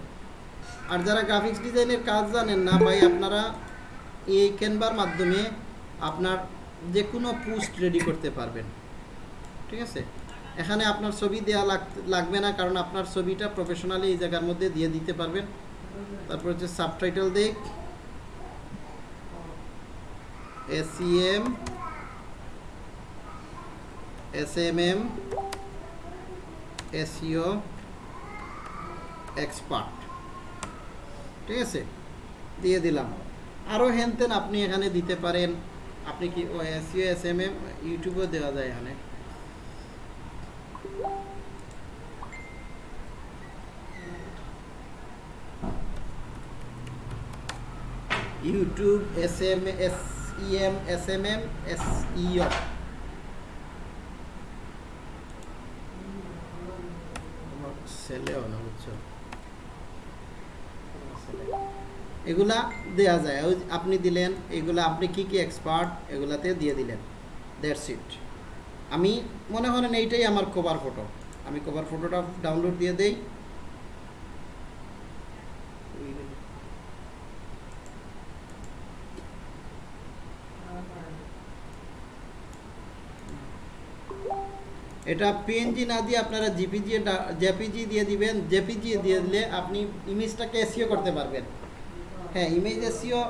[SPEAKER 3] আর যারা গ্রাফিক্স ডিজাইনের কাজ জানেন না ভাই, আপনারা এই ক্যানভার মাধ্যমে আপনার যে কোনো পোস্ট রেডি করতে পারবেন। ঠিক আছে? এখানে আপনার ছবি দেওয়া লাগবে না, কারণ আপনার ছবিটা প্রফেশনালি এই জায়গার মধ্যে দিয়ে দিতে পারবেন। তারপর হচ্ছে সাবটাইটেল দেখ। SEM S M M SEO expert ঠিক আছে? দিয়ে দিলাম। আরও হেনতেন আপনি এখানে দিতে পারেন। আপনি কি ও এসিও এস এম এম ইউটিউবেও দেওয়া যায় এখানে। YouTube S M S E M S M M SEO ছেলেও না বুঝছ এগুলা দেয়া যায়। ওই আপনি দিলেন, এগুলা আপনি কি কি এক্সপার্ট এগুলাতে দিয়ে দিলেন। দ্যাটস ইট আমি মনে করেন এইটাই আমার কভার ফটো আমি কভার ফটোটা ডাউনলোড দিয়ে দেই। এটা পিএনজি না দিয়ে আপনারা জিপিজি জেপিজি দিয়ে দিবেন। জেপিজি দিয়ে দিলে আপনি ইমেজটাকে এসিও করতে পারবেন। হ্যাঁ ইমেজ এসিও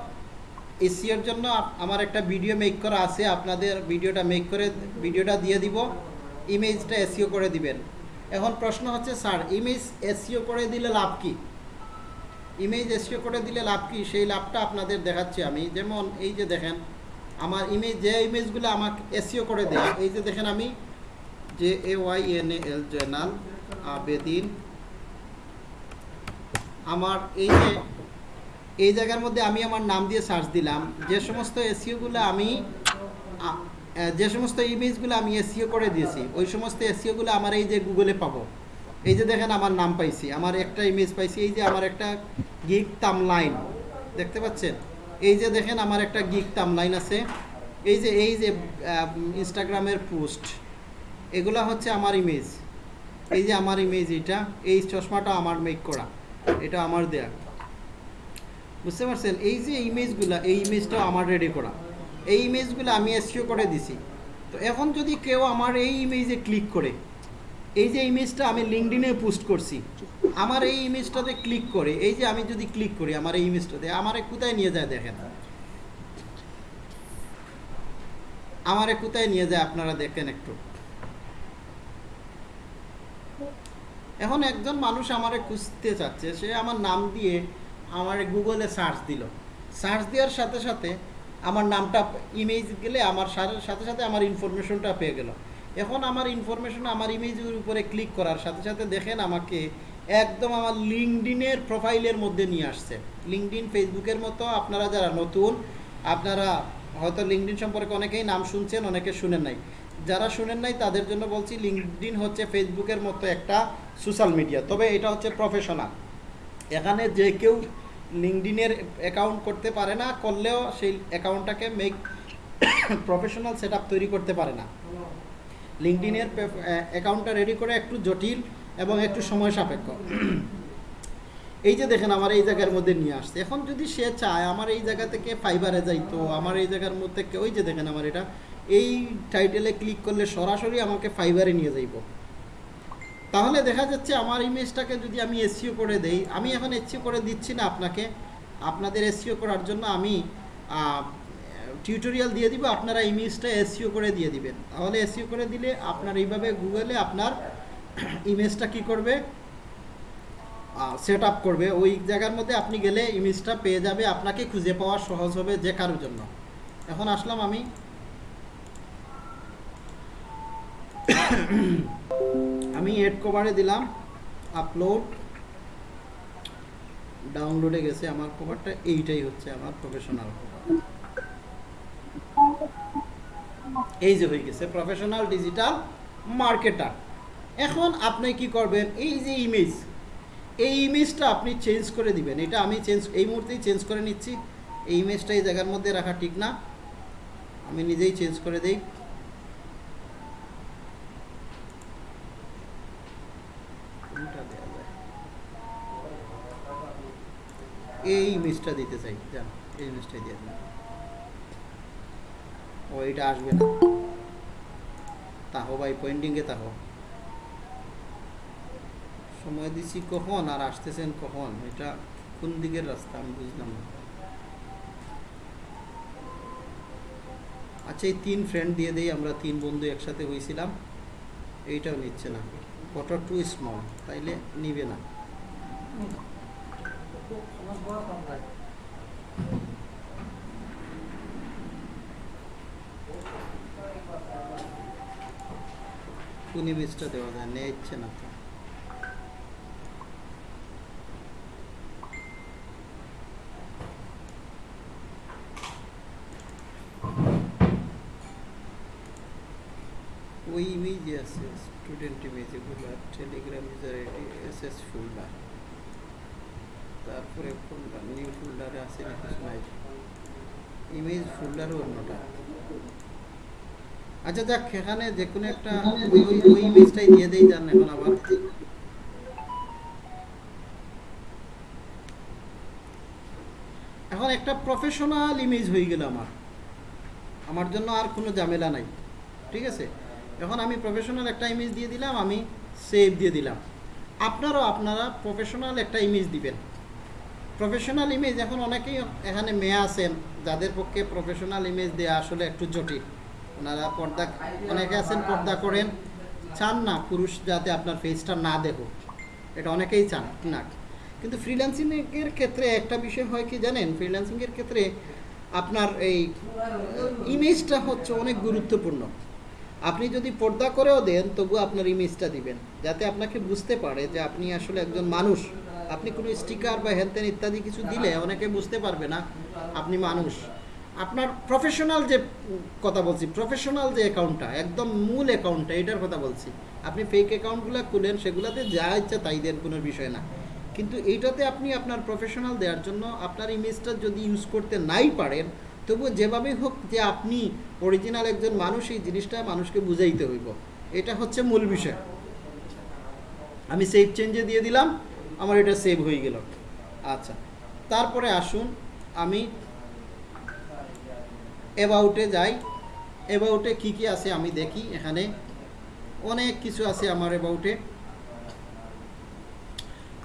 [SPEAKER 3] এসিওর জন্য আমার একটা ভিডিও মেক করা আছে, আপনাদের ভিডিওটা মেক করে ভিডিওটা দিয়ে দিব ইমেজটা এসিও করে দিবেন। এখন প্রশ্ন হচ্ছে, স্যার ইমেজ এসিও করে দিলে লাভ কি? ইমেজ এসিও করে দিলে লাভ কি? সেই লাভটা আপনাদের দেখাচ্ছি আমি। যেমন এই যে দেখেন, আমার ইমেজ যে ইমেজগুলো আমাকে এসিও করে দেয়, এই যে দেখেন আমি J A Y N A L Zainal Abedin, আমার এই যে এই জায়গার মধ্যে আমি আমার নাম দিয়ে সার্চ দিলাম। যে সমস্ত এসিওগুলো আমি যে সমস্ত ইমেজগুলো আমি এসিও করে দিয়েছি, ওই সমস্ত এসিওগুলো আমার এই যে গুগলে পাবো। এই যে দেখেন আমার নাম পাইছি, আমার একটা ইমেজ পাইছি, এই যে আমার একটা গিগ তাম লাইন দেখতে পাচ্ছেন? এই যে দেখেন আমার একটা গিগ তাম লাইন আছে, এই যে এই যে ইনস্টাগ্রামের পোস্ট এগুলা হচ্ছে আমার ইমেজ এই যে আমার ইমেজ এটা, এই চশমাটা আমার মেক করা, এটা আমার দেয়া। বুঝতে পারছেন? এই যে ইমেজগুলো, এই ইমেজটাও আমার রেডি করা। এই ইমেজগুলো আমি এসিও করে দিছি। তো এখন যদি কেউ আমার এই ইমেজে ক্লিক করে, এই যে ইমেজটা আমি লিঙ্কডিনে পোস্ট করছি, আমার এই ইমেজটাতে ক্লিক করে, এই যে আমি যদি ক্লিক করি আমার এই ইমেজটাতে আমারে কোথায় নিয়ে যায় দেখেন? আমারে কোথায় নিয়ে যায় আপনারা দেখেন একটু। এখন একজন মানুষ আমারে খুঁজতে চাচ্ছে, সে আমার নাম দিয়ে আমার গুগলে সার্চ দিল। সার্চ দেওয়ার সাথে সাথে আমার নামটা ইমেজ গেলে আমার সাথে সাথে সাথে আমার ইনফরমেশনটা পেয়ে গেল। এখন আমার ইনফরমেশন আমার ইমেজের উপরে ক্লিক করার সাথে সাথে দেখেন আমাকে একদম আমার লিঙ্কডিনের প্রোফাইলের মধ্যে নিয়ে আসছে। লিঙ্কডিন ফেসবুকের মতো আপনারা যারা নতুন, আপনারা হয়তো লিঙ্কডিন সম্পর্কে অনেকেই নাম শুনছেন, অনেকে শুনেন নাই। যারা শুনেন নাই, তাদের জন্য বলছি লিঙ্কডিন হচ্ছে ফেসবুকের মতো একটা সোশ্যাল মিডিয়া তবে এটা হচ্ছে প্রফেশনাল এখানে যে কেউ লিঙ্কডিনের অ্যাকাউন্ট করতে পারে না, করলেও সেই অ্যাকাউন্টটাকে মেক প্রফেশনাল সেট তৈরি করতে পারে না। লিঙ্কডিনের অ্যাকাউন্টটা রেডি করে একটু জটিল এবং একটু সময় সাপেক্ষ। এই যে দেখেন আমার এই জায়গার মধ্যে নিয়ে আসছে। এখন যদি সে চায়, আমার এই জায়গা থেকে ফাইবারে যাইতো, আমার এই জায়গার মধ্যে ওই যে দেখেন আমার এটা, এই টাইটেলে ক্লিক করলে সরাসরি আমাকে ফাইবারে নিয়ে যাইব। তাহলে দেখা যাচ্ছে আমার ইমেজটাকে যদি আমি এসিও করে দেই, আমি এখন এসিও করে দিচ্ছি না আপনাকে। আপনাদের এসিও করার জন্য আমি টিউটোরিয়াল দিয়ে দিব, আপনারা ইমেজটা এসিও করে দিয়ে দিবেন। তাহলে এসিও করে দিলে আপনার এইভাবে গুগলে আপনার ইমেজটা কি করবে? সেট করবে। ওই জায়গার মধ্যে আপনি গেলে ইমেজটা পেয়ে যাবে। আপনাকে খুঁজে পাওয়া সহজ হবে যে কারোর জন্য। এখন আসলাম আমি আমি এড কভারে দিলাম আপলোড ডাউনলোডে গেছে আমার কভারটা এইটাই হচ্ছে আমার প্রফেশনাল কভার এই যে হয়ে গেছে প্রফেশনাল ডিজিটাল মার্কেটার এখন আপনি কি করবেন? এই যে ইমেজ এই ইমেজটা আপনি চেঞ্জ করে দিবেন। এটা আমি চেঞ্জ এই মুহূর্তেই চেঞ্জ করে নিচ্ছি। এই ইমেজটা এই জায়গার মধ্যে রাখা ঠিক না। আমি নিজেই চেঞ্জ করে দেই। কোনটা দেয়া যায়? এই ইমেজটা দিতে চাই, যান, এই ইমেজটাই দিয়ে দিন। ও এটা আসবে না। তাহো ভাই পয়েন্টিংয়ে তাহো। সময় দিছি কখন আর আসতেছেন কখন? এটা কোন দিকের রাস্তা আমি বুঝলাম না। আচ্ছা এই তিন ফ্রেন্ড দিয়ে দেই, আমরা তিন বন্ধু একসাথে হয়েছিলাম এইটাও নিচ্ছে না। ফটো টু স্মল তাইলে নিবে না। দেওয়া যায় নেয় না তো। ওই ইমেজ আছে। স্টুডেন্ট ইমেজ এগুলো Telegram user ID S S folder তারপরে ফোল্ডার নিউ ফোল্ডারে আছে কিছু নাই। ইমেজ ফোল্ডারও অন্যটা। আচ্ছা যাক এখানে যে কোনো একটা ওই ওই ইমেজটাই দিয়ে দেই যান এখন আবার এখন একটা প্রফেশনাল ইমেজ হয়ে গেল আমার। আমার জন্য আর কোনো ঝামেলা নাই। ঠিক আছে? এখন আমি প্রফেশনাল একটা ইমেজ দিয়ে দিলাম, আমি সেভ দিয়ে দিলাম। আপনারাও আপনারা প্রফেশনাল একটা ইমেজ দিবেন। প্রফেশনাল ইমেজ এখন অনেকেই এখানে মেয়ে আছেন, যাদের পক্ষে প্রফেশনাল ইমেজ দেওয়া আসলে একটু জটিল। ওনারা পর্দা, অনেকে আছেন পর্দা করেন। চান না পুরুষ যাতে আপনার ফেসটা না দেখুক। এটা অনেকেই চান, না। কিন্তু ফ্রিল্যান্সিংয়ের ক্ষেত্রে একটা বিষয় হয় কি জানেন? ফ্রিল্যান্সিংয়ের ক্ষেত্রে আপনার এই ইমেজটা হচ্ছে অনেক গুরুত্বপূর্ণ। আপনি যদি পর্দা করেও দেন তবু আপনার ইমেজটা দিবেন। যাতে আপনাকে বুঝতে পারে যে আপনি আসলে একজন মানুষ। আপনি কোনো স্টিকার বা হ্যানত্যান ইত্যাদি কিছু দিলে অনেকে বুঝতে পারবে না, আপনি মানুষ। আপনার প্রফেশনাল যে কথা বলছি প্রফেশনাল যে অ্যাকাউন্টটা একদম মূল অ্যাকাউন্টটা এটার কথা বলছি। আপনি ফেক অ্যাকাউন্টগুলো খুলেন, সেগুলোতে যা ইচ্ছা তাই দেন, কোনো বিষয় না। কিন্তু এইটাতে আপনি আপনার প্রফেশনাল দেওয়ার জন্য আপনার ইমেজটা যদি ইউজ করতে নাই পারেন তবু যেভাবেই হোক যে আপনি অরিজিনাল একজন মানুষ, এই জিনিসটা মানুষকে বুঝাইতে হইব। এটা হচ্ছে মূল বিষয়। আমি সেভ চেঞ্জে দিয়ে দিলাম, আমার এটা সেভ হয়ে গেল। আচ্ছা তারপরে আসুন আমি অ্যাবাউটে যাই। অ্যাবাউটে কি কি আছে আমি দেখি এখানে। অনেক কিছু আছে আমার অ্যাবাউটে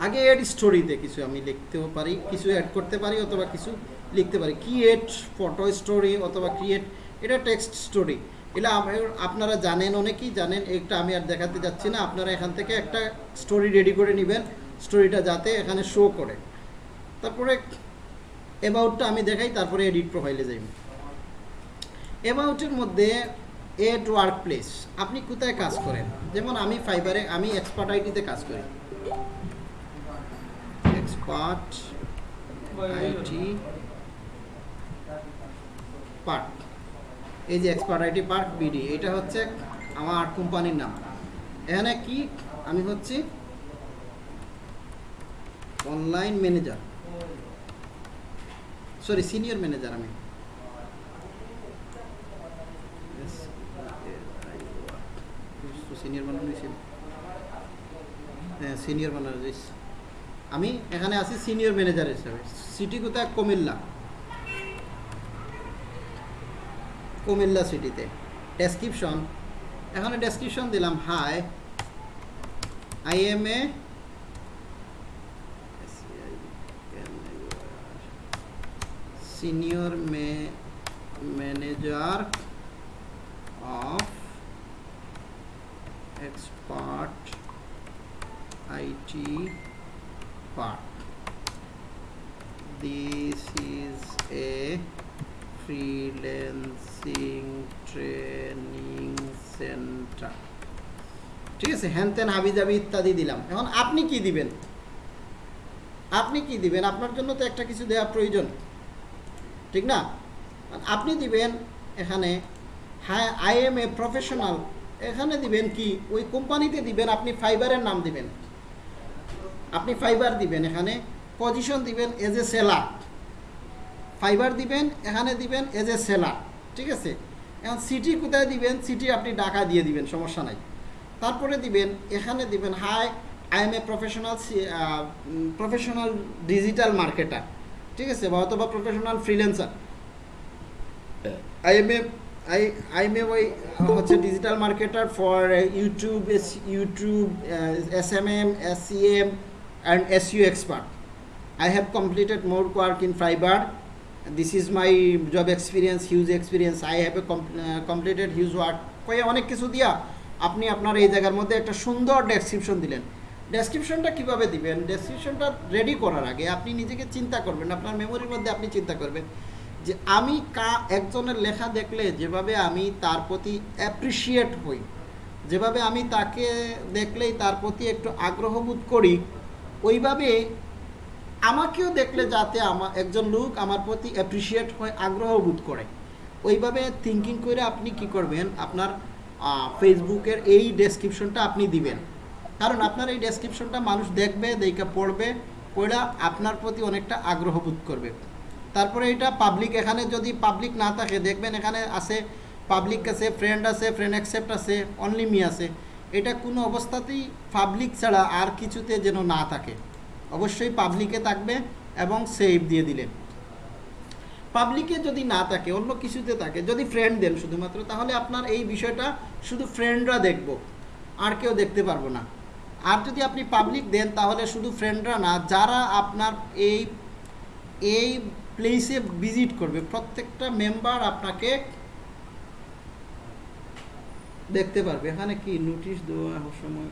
[SPEAKER 3] আগে এড স্টোরিতে কিছু আমি লিখতেও পারি, কিছু অ্যাড করতে পারি অথবা কিছু লিখতে পারি। ক্রিয়েট ফটো স্টোরি অথবা ক্রিয়েট এটা টেক্সট স্টোরি এটা আপনারা জানেন অনেকেই জানেন এটা আমি আর দেখাতে যাচ্ছি না। আপনারা এখান থেকে একটা স্টোরি রেডি করে নেবেন। স্টোরিটা যাতে এখানে শো করে। তারপরে অ্যাবাউটটা আমি দেখাই, তারপরে এডিট প্রোফাইলে যাই। অ্যাবাউটের মধ্যে এড ওয়ার্ক প্লেস আপনি কোথায় কাজ করেন? যেমন আমি ফাইবারে আমি এক্সপার্ট আইটিতে কাজ করি। এক্সপার্ট আইটি পার্ক এই যে এক্সপার্ট আইটি পার্ক বিডি এটা হচ্ছে আমার কোম্পানির নাম। এখানে কি? আমি হচ্ছি online manager sorry senior manager আমি। সিনিয়র মানে সিনিয়র ম্যানেজার আমি এখানে আছি সিনিয়র ম্যানেজার হিসাবে। সিটি কোথায়? কুমিল্লা। কুমিল্লা সিটিতে ডেসক্রিপশন এখানে ডেসক্রিপশন দিলাম hi I am a senior manager of expert IT part. This is a freelancing training center. ঠিক আছে, হ্যান ত্যান হাবিজাবি ইত্যাদি দিলাম। এখন আপনি কি দিবেন? আপনি কি দিবেন? আপনার জন্য তো একটা কিছু দেওয়া প্রয়োজন। ঠিক না? আপনি দিবেন এখানে হ্যাঁ আই এম এ প্রফেশনাল এখানে দিবেন কি? ওই কোম্পানিতে দিবেন, আপনি ফাইবারের নাম দিবেন। আপনি ফাইবার দিবেন এখানে। পজিশন দিবেন এজ এ সেলার ফাইবার দিবেন, এখানে দিবেন এজ এ সেলার ঠিক আছে? এখন সিটি কোথায় দিবেন? সিটি আপনি ঢাকা দিয়ে দিবেন, সমস্যা নাই। তারপরে দিবেন, এখানে দিবেন hi I am a professional professional digital marketer ঠিক আছে? বা অথবা professional freelancer I am a I I am a ওই, হচ্ছে digital marketer for YouTube YouTube S M M S C M and S U expert I have completed more work in Fiverr this is my job experience huge experience I have a completed huge work কয়ে অনেক কিছু দিয়া আপনি আপনার এই জায়গার মধ্যে একটা সুন্দর ডেসক্রিপশন দিলেন। ডেসক্রিপশনটা কীভাবে দিবেন? ডেসক্রিপশনটা রেডি করার আগে আপনি নিজেকে চিন্তা করবেন, আপনার মেমোরির মধ্যে আপনি চিন্তা করবেন যে আমি কা, একজনের লেখা দেখলে যেভাবে আমি তার প্রতি অ্যাপ্রিসিয়েট হই, যেভাবে আমি তাকে দেখলেই তার প্রতি একটু আগ্রহবোধ করি, ওইভাবে আমাকেও দেখলে যাতে আমার একজন লোক আমার প্রতি অ্যাপ্রিসিয়েট হয়, আগ্রহ বোধ করে। ওইভাবে থিঙ্কিং করে আপনি কি করবেন? আপনার ফেসবুকের এই ডেসক্রিপশনটা আপনি দিবেন। কারণ আপনার এই ডেসক্রিপশনটা মানুষ দেখবে, দেখে পড়বে, পড়া আপনার প্রতি অনেকটা আগ্রহ বোধ করবে। তারপরে এটা পাবলিক এখানে যদি পাবলিক না থাকে, দেখবেন এখানে আছে পাবলিক আছে ফ্রেন্ড আছে ফ্রেন্ড অ্যাকসেপ্ট আছে অনলি মি আছে। এটা কোনো অবস্থাতেই পাবলিক ছাড়া আর কিছুতে যেন না থাকে। অবশ্যই পাবলিকে থাকবে এবং সেভ দিয়ে দিলেন পাবলিকে যদি না থাকে, অন্য কিছুতে থাকে, যদি ফ্রেন্ড দেন শুধুমাত্র, তাহলে আপনার এই বিষয়টা শুধু ফ্রেন্ডরা দেখব, আর কেউ দেখতে পারব না। আর যদি আপনি পাবলিক দেন, তাহলে শুধু ফ্রেন্ডরা না, যারা আপনার এই এই প্লেসে ভিজিট করবে, প্রত্যেকটা মেম্বার আপনাকে দেখতে পারবে। এখানে কি? নোটিশ দেওয়া সময়।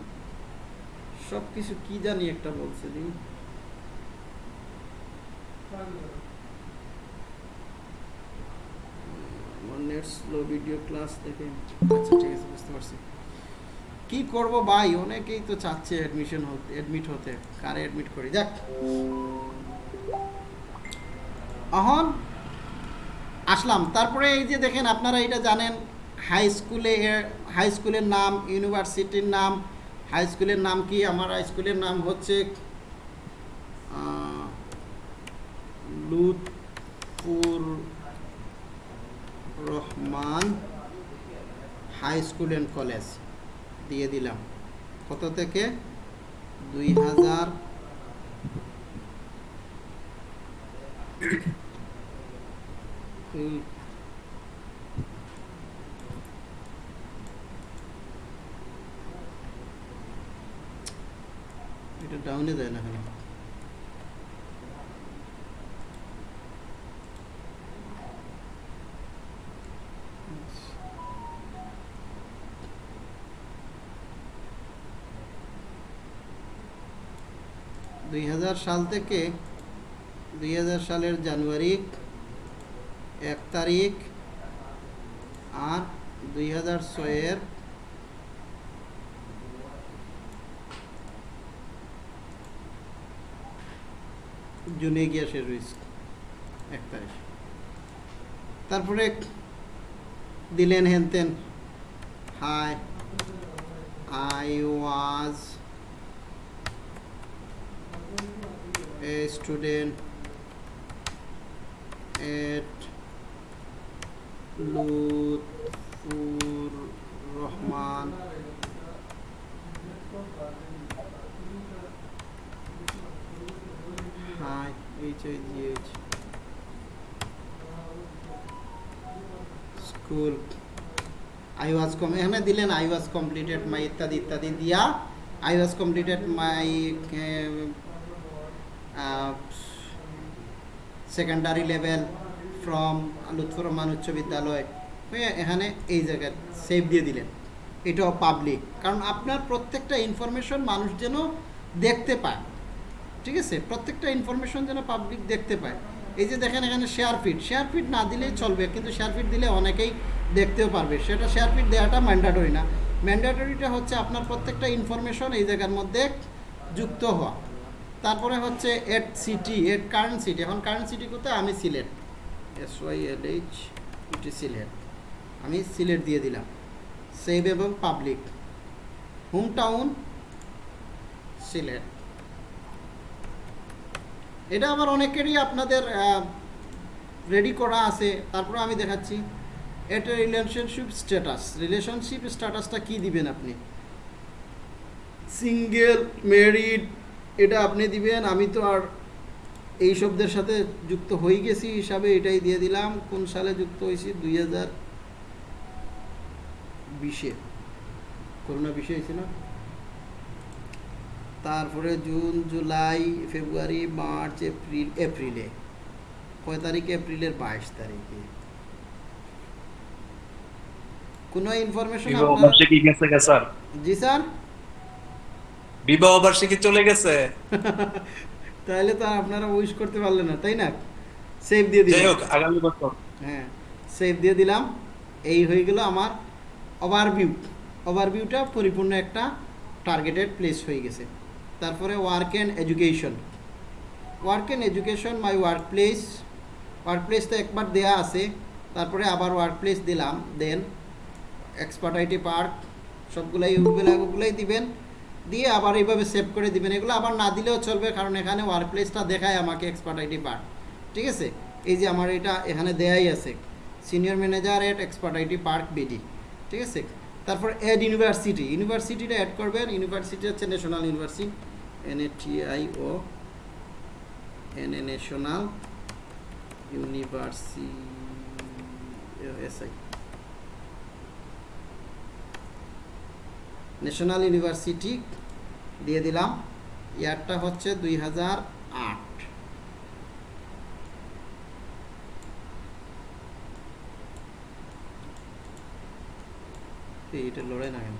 [SPEAKER 3] সব কিছু কি জানি একটা বলছে দিন স্লো ভিডিও ক্লাস কি করব ভাই? অনেকেই তো চাচ্ছে অ্যাডমিশন হতে অ্যাডমিট হতে। কারে অ্যাডমিট করি? যাক। এখন আসলাম। তারপরে এই যে দেখেন, আপনারা এটা জানেন হাই স্কুলে হাই স্কুলের নাম ইউনিভার্সিটির নাম হাই স্কুলের নাম কি? আমার হাই স্কুলের নাম হচ্ছে Lutfur Rahman high school and college. দিয়ে দিলাম। কত থেকে? দুই হাজার এটা ডাউনে দেয় না কেন দুই হাজার সাল থেকে দুই হাজার সালের জানুয়ারি এক তারিখ আর দুই হাজার ছয়ের জুনে গিয়া শেষ হয়েছে এক তারিখ তারপরে দিলেন হেনতেন hi I was a student at Lutfur Rahman H I G H school I was come এখানে দিলেন আই ওয়াজ কমপ্লিটেড মাই ইত্যাদি ইত্যাদি দিয়া I was completed my secondary level from Lutfur Rahman উচ্চ বিদ্যালয়। এখানে এই জায়গায় সেভ দিয়ে দিলেন। এটাও পাবলিক কারণ আপনার প্রত্যেকটা ইনফরমেশন মানুষ যেন দেখতে পায়। ঠিক আছে? প্রত্যেকটা ইনফরমেশন যেন পাবলিক দেখতে পায়। এই যে দেখেন এখানে শেয়ার ফিড শেয়ার ফিড না দিলেই চলবে, কিন্তু শেয়ার ফিট দিলে অনেকেই দেখতেও পারবে। সেটা শেয়ার ফিড দেওয়াটা ম্যান্ডাটরি না। ম্যান্ডাটরিটা হচ্ছে আপনার প্রত্যেকটা ইনফরমেশন এই জায়গার মধ্যে যুক্ত হওয়া। তারপরে হচ্ছে at city at current city এখন কারেন্ট সিটি কোথায়? আমি Sylhet S Y L H ET Sylhet আমি সিলেট দিয়ে দিলাম। সেভ এবং পাবলিক হোম টাউন সিলেট এটা আমার অনেকেরই আপনাদের রেডি করা আছে। তারপরে আমি দেখাচ্ছি। এটা রিলেশনশিপ স্ট্যাটাস রিলেশনশিপ স্ট্যাটাসটা কি দিবেন আপনি? সিঙ্গেল মেরিড এটা আপনি দিবেন। আমি তো আর এই শব্দের সাথে যুক্ত হয়ে গেছি, হিসাবে এটাই দিয়ে দিলাম। কোন সালে যুক্ত হয়েছি? দুই হাজার বিশে। করোনা বিশে হয়েছে না তারপরে June July February March April এপ্রিলে। কয় তারিখে? এপ্রিলের বাইশ তারিখে। কোনো ইনফরমেশন
[SPEAKER 16] বার্ষিকী গেছে স্যার।
[SPEAKER 3] জি স্যার।
[SPEAKER 16] বিবাহ বার্ষিকী চলে গেছে।
[SPEAKER 3] তাহলে তো আপনারা উইশ করতে পারলেন না তাই না? সেভ দিয়ে
[SPEAKER 16] যাই
[SPEAKER 3] দিলাম
[SPEAKER 16] হোক আগামী বছর।
[SPEAKER 3] হ্যাঁ সেভ দিয়ে দিলাম। এই হয়ে গেল আমার ওভারভিউ ওভারভিউটা পরিপূর্ণ একটা টার্গেটেড প্লেস হয়ে গেছে। তারপরে work and education work and education my work place work place তো একবার দেয়া আছে, তারপরে আবার ওয়ার্ক প্লেস দিলাম দেন এক্সপার্ট আইটি পার্ক সবগুলাই ওগুলো ওগুলোই দিবেন, দিয়ে আবার এইভাবে সেভ করে দিবেন। এগুলো আবার না দিলেও চলবে, কারণ এখানে ওয়ার্ক প্লেসটা দেখায় আমাকে এক্সপার্ট আইটি পার্ক ঠিক আছে? এই যে আমার এটা এখানে দেয়াই আছে। Senior manager at expert IT park BD ঠিক আছে? তারপর এড ইউনিভার্সিটি ইউনিভার্সিটিটা অ্যাড করবেন ইউনিভার্সিটি হচ্ছে national university N A T I O N A national university S I national university দিয়ে দিলাম, ইয়ারটা হচ্ছে দুই হাজার আট। এইটা লড়াই না কেন।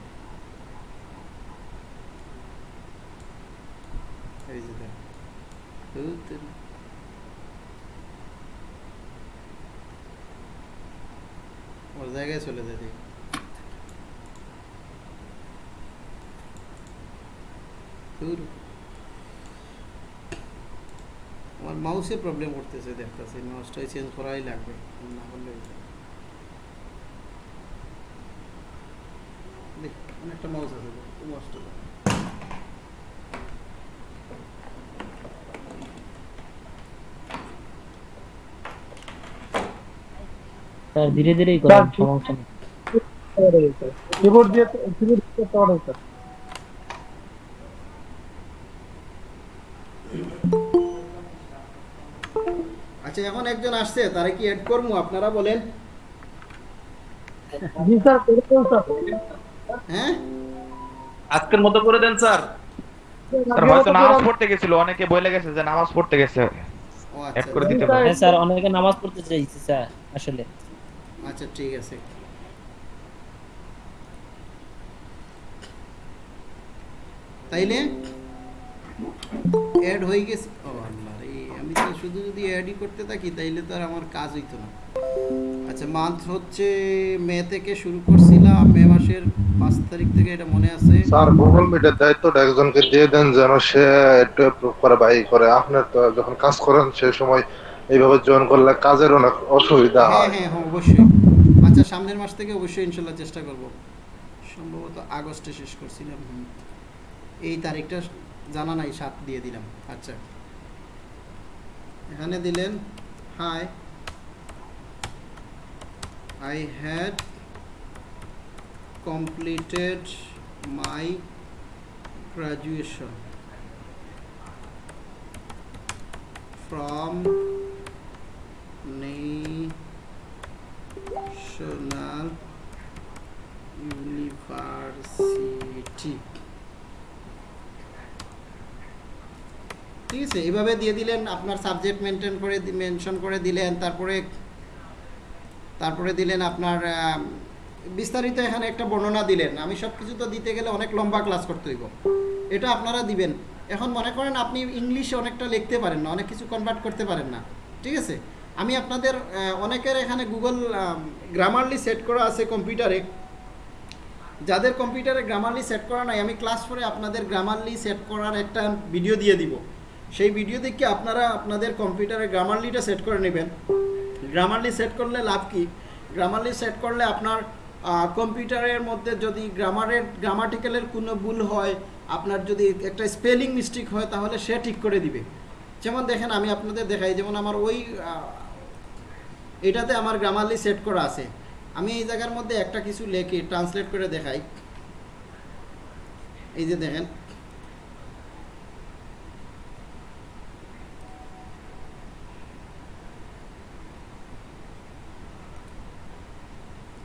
[SPEAKER 3] ওর জায়গায় চলে যায় আমার মাউসে প্রবলেম করতেছে দেখতেছি মাউসটাই চেঞ্জ করাই লাগবে, না করলে অনেকটা মাউস আছে মাউসটা।
[SPEAKER 6] স্যার ধীরে ধীরেই করেন সমস্যা নেই।
[SPEAKER 10] কিবোর্ড দিয়ে কিবোর্ড দিয়ে পাওয়ার স্যার
[SPEAKER 3] আচ্ছা এখন একজন আসছে তারে কি অ্যাড করব? আপনারা বলেন।
[SPEAKER 10] জি স্যার করে স্যার
[SPEAKER 3] হ্যাঁ?
[SPEAKER 16] আজকের মতো করে দেন স্যার।
[SPEAKER 9] হয়তো নামাজ পড়তে গেছিল অনেকে বলে গেছে যে নামাজ পড়তে গেছে। অ্যাড
[SPEAKER 3] আচ্ছা।
[SPEAKER 9] করে দিতে পারেন।
[SPEAKER 6] হ্যাঁ স্যার অনেকে নামাজ পড়তে চাইছে স্যার আসলে।
[SPEAKER 3] আচ্ছা ঠিক আছে। তাইলে অ্যাড হয়ে গেছে। ও আল্লাহ রে আমি তো শুধু যদি অ্যাডই করতে থাকি তাইলে তো আর আমার কাজ হইতো না। আচ্ছা মান্থ হচ্ছে মে থেকে শুরু করছিলাম মে মাসের পাঁচ তারিখ থেকে এটা মনে আছে?
[SPEAKER 14] স্যার গুগল মিটের দায়িত্বটা একজনকে দিয়ে দেন যেন সে একটু অ্যাপ্রুভ করে বা ই করে। আপনার তো যখন কাজ করেন সেই সময় এইভাবে জয়েন করলে কাজের অনেক অসুবিধা
[SPEAKER 3] হ্যাঁ
[SPEAKER 14] হয়।
[SPEAKER 3] হ্যাঁ হ্যাঁ অবশ্যই। আচ্ছা সামনের মাস থেকে অবশ্যই ইনশাল্লাহ চেষ্টা করব। সম্ভবত আগস্টে শেষ করছিলাম। এই তারিখটা জানা নাই সাত দিয়ে দিলাম। আচ্ছা। এখানে দিলেন hi I had completed my graduation from national university ঠিক আছে এইভাবে দিয়ে দিলেন, আপনার সাবজেক্ট মেনটেন করে মেনশন করে দিলেন, তারপরে তারপরে দিলেন আপনার বিস্তারিত এখানে একটা বর্ণনা দিলেন। আমি সব কিছু তো দিতে গেলে অনেক লম্বা ক্লাস করতে হইব। এটা আপনারা দিবেন। এখন মনে করেন আপনি ইংলিশে অনেকটা লিখতে পারেন না, অনেক কিছু কনভার্ট করতে পারেন না। ঠিক আছে? আমি আপনাদের অনেকের এখানে গুগল গ্রামারলি সেট করা আছে কম্পিউটারে যাদের কম্পিউটারে গ্রামারলি সেট করা নাই, আমি ক্লাস ফোরে আপনাদের গ্রামারলি সেট করার একটা ভিডিও দিয়ে দিব। সেই ভিডিও দেখে আপনারা আপনাদের কম্পিউটারে গ্রামারলিটা সেট করে নেবেন। গ্রামারলি সেট করলে লাভ কি? গ্রামারলি সেট করলে আপনার কম্পিউটারের মধ্যে যদি গ্রামারের, গ্রামাটিক্যালের কোনো ভুল হয়, আপনার যদি একটা স্পেলিং মিস্টেক হয়, তাহলে সে ঠিক করে দিবে। যেমন দেখেন, আমি আপনাদের দেখাই, যেমন আমার ওই এটাতে আমার গ্রামারলি সেট করা আছে। আমি এই জায়গার মধ্যে একটা কিছু লেখি ট্রান্সলেট করে দেখাই। এই যে দেখেন।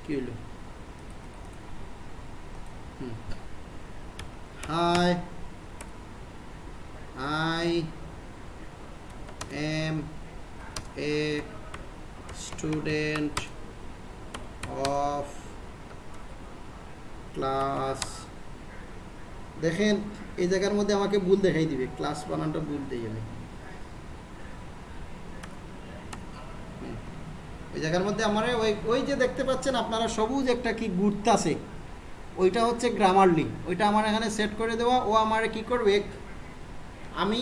[SPEAKER 3] কি হলো hi I am a student of class দেখেন, এই জায়গার মধ্যে আমাকে ভুল দেখাই দিবে ক্লাস বানানটা ভুল দিয়ে হুম। ওই জায়গার মধ্যে আমার ওই ওই যে দেখতে পাচ্ছেন, আপনারা সবুজ একটা কি ঘুরতাছে ওইটা হচ্ছে গ্রামারলি ওইটা আমার এখানে সেট করে দেওয়া। ও আমার কি করবে? আমি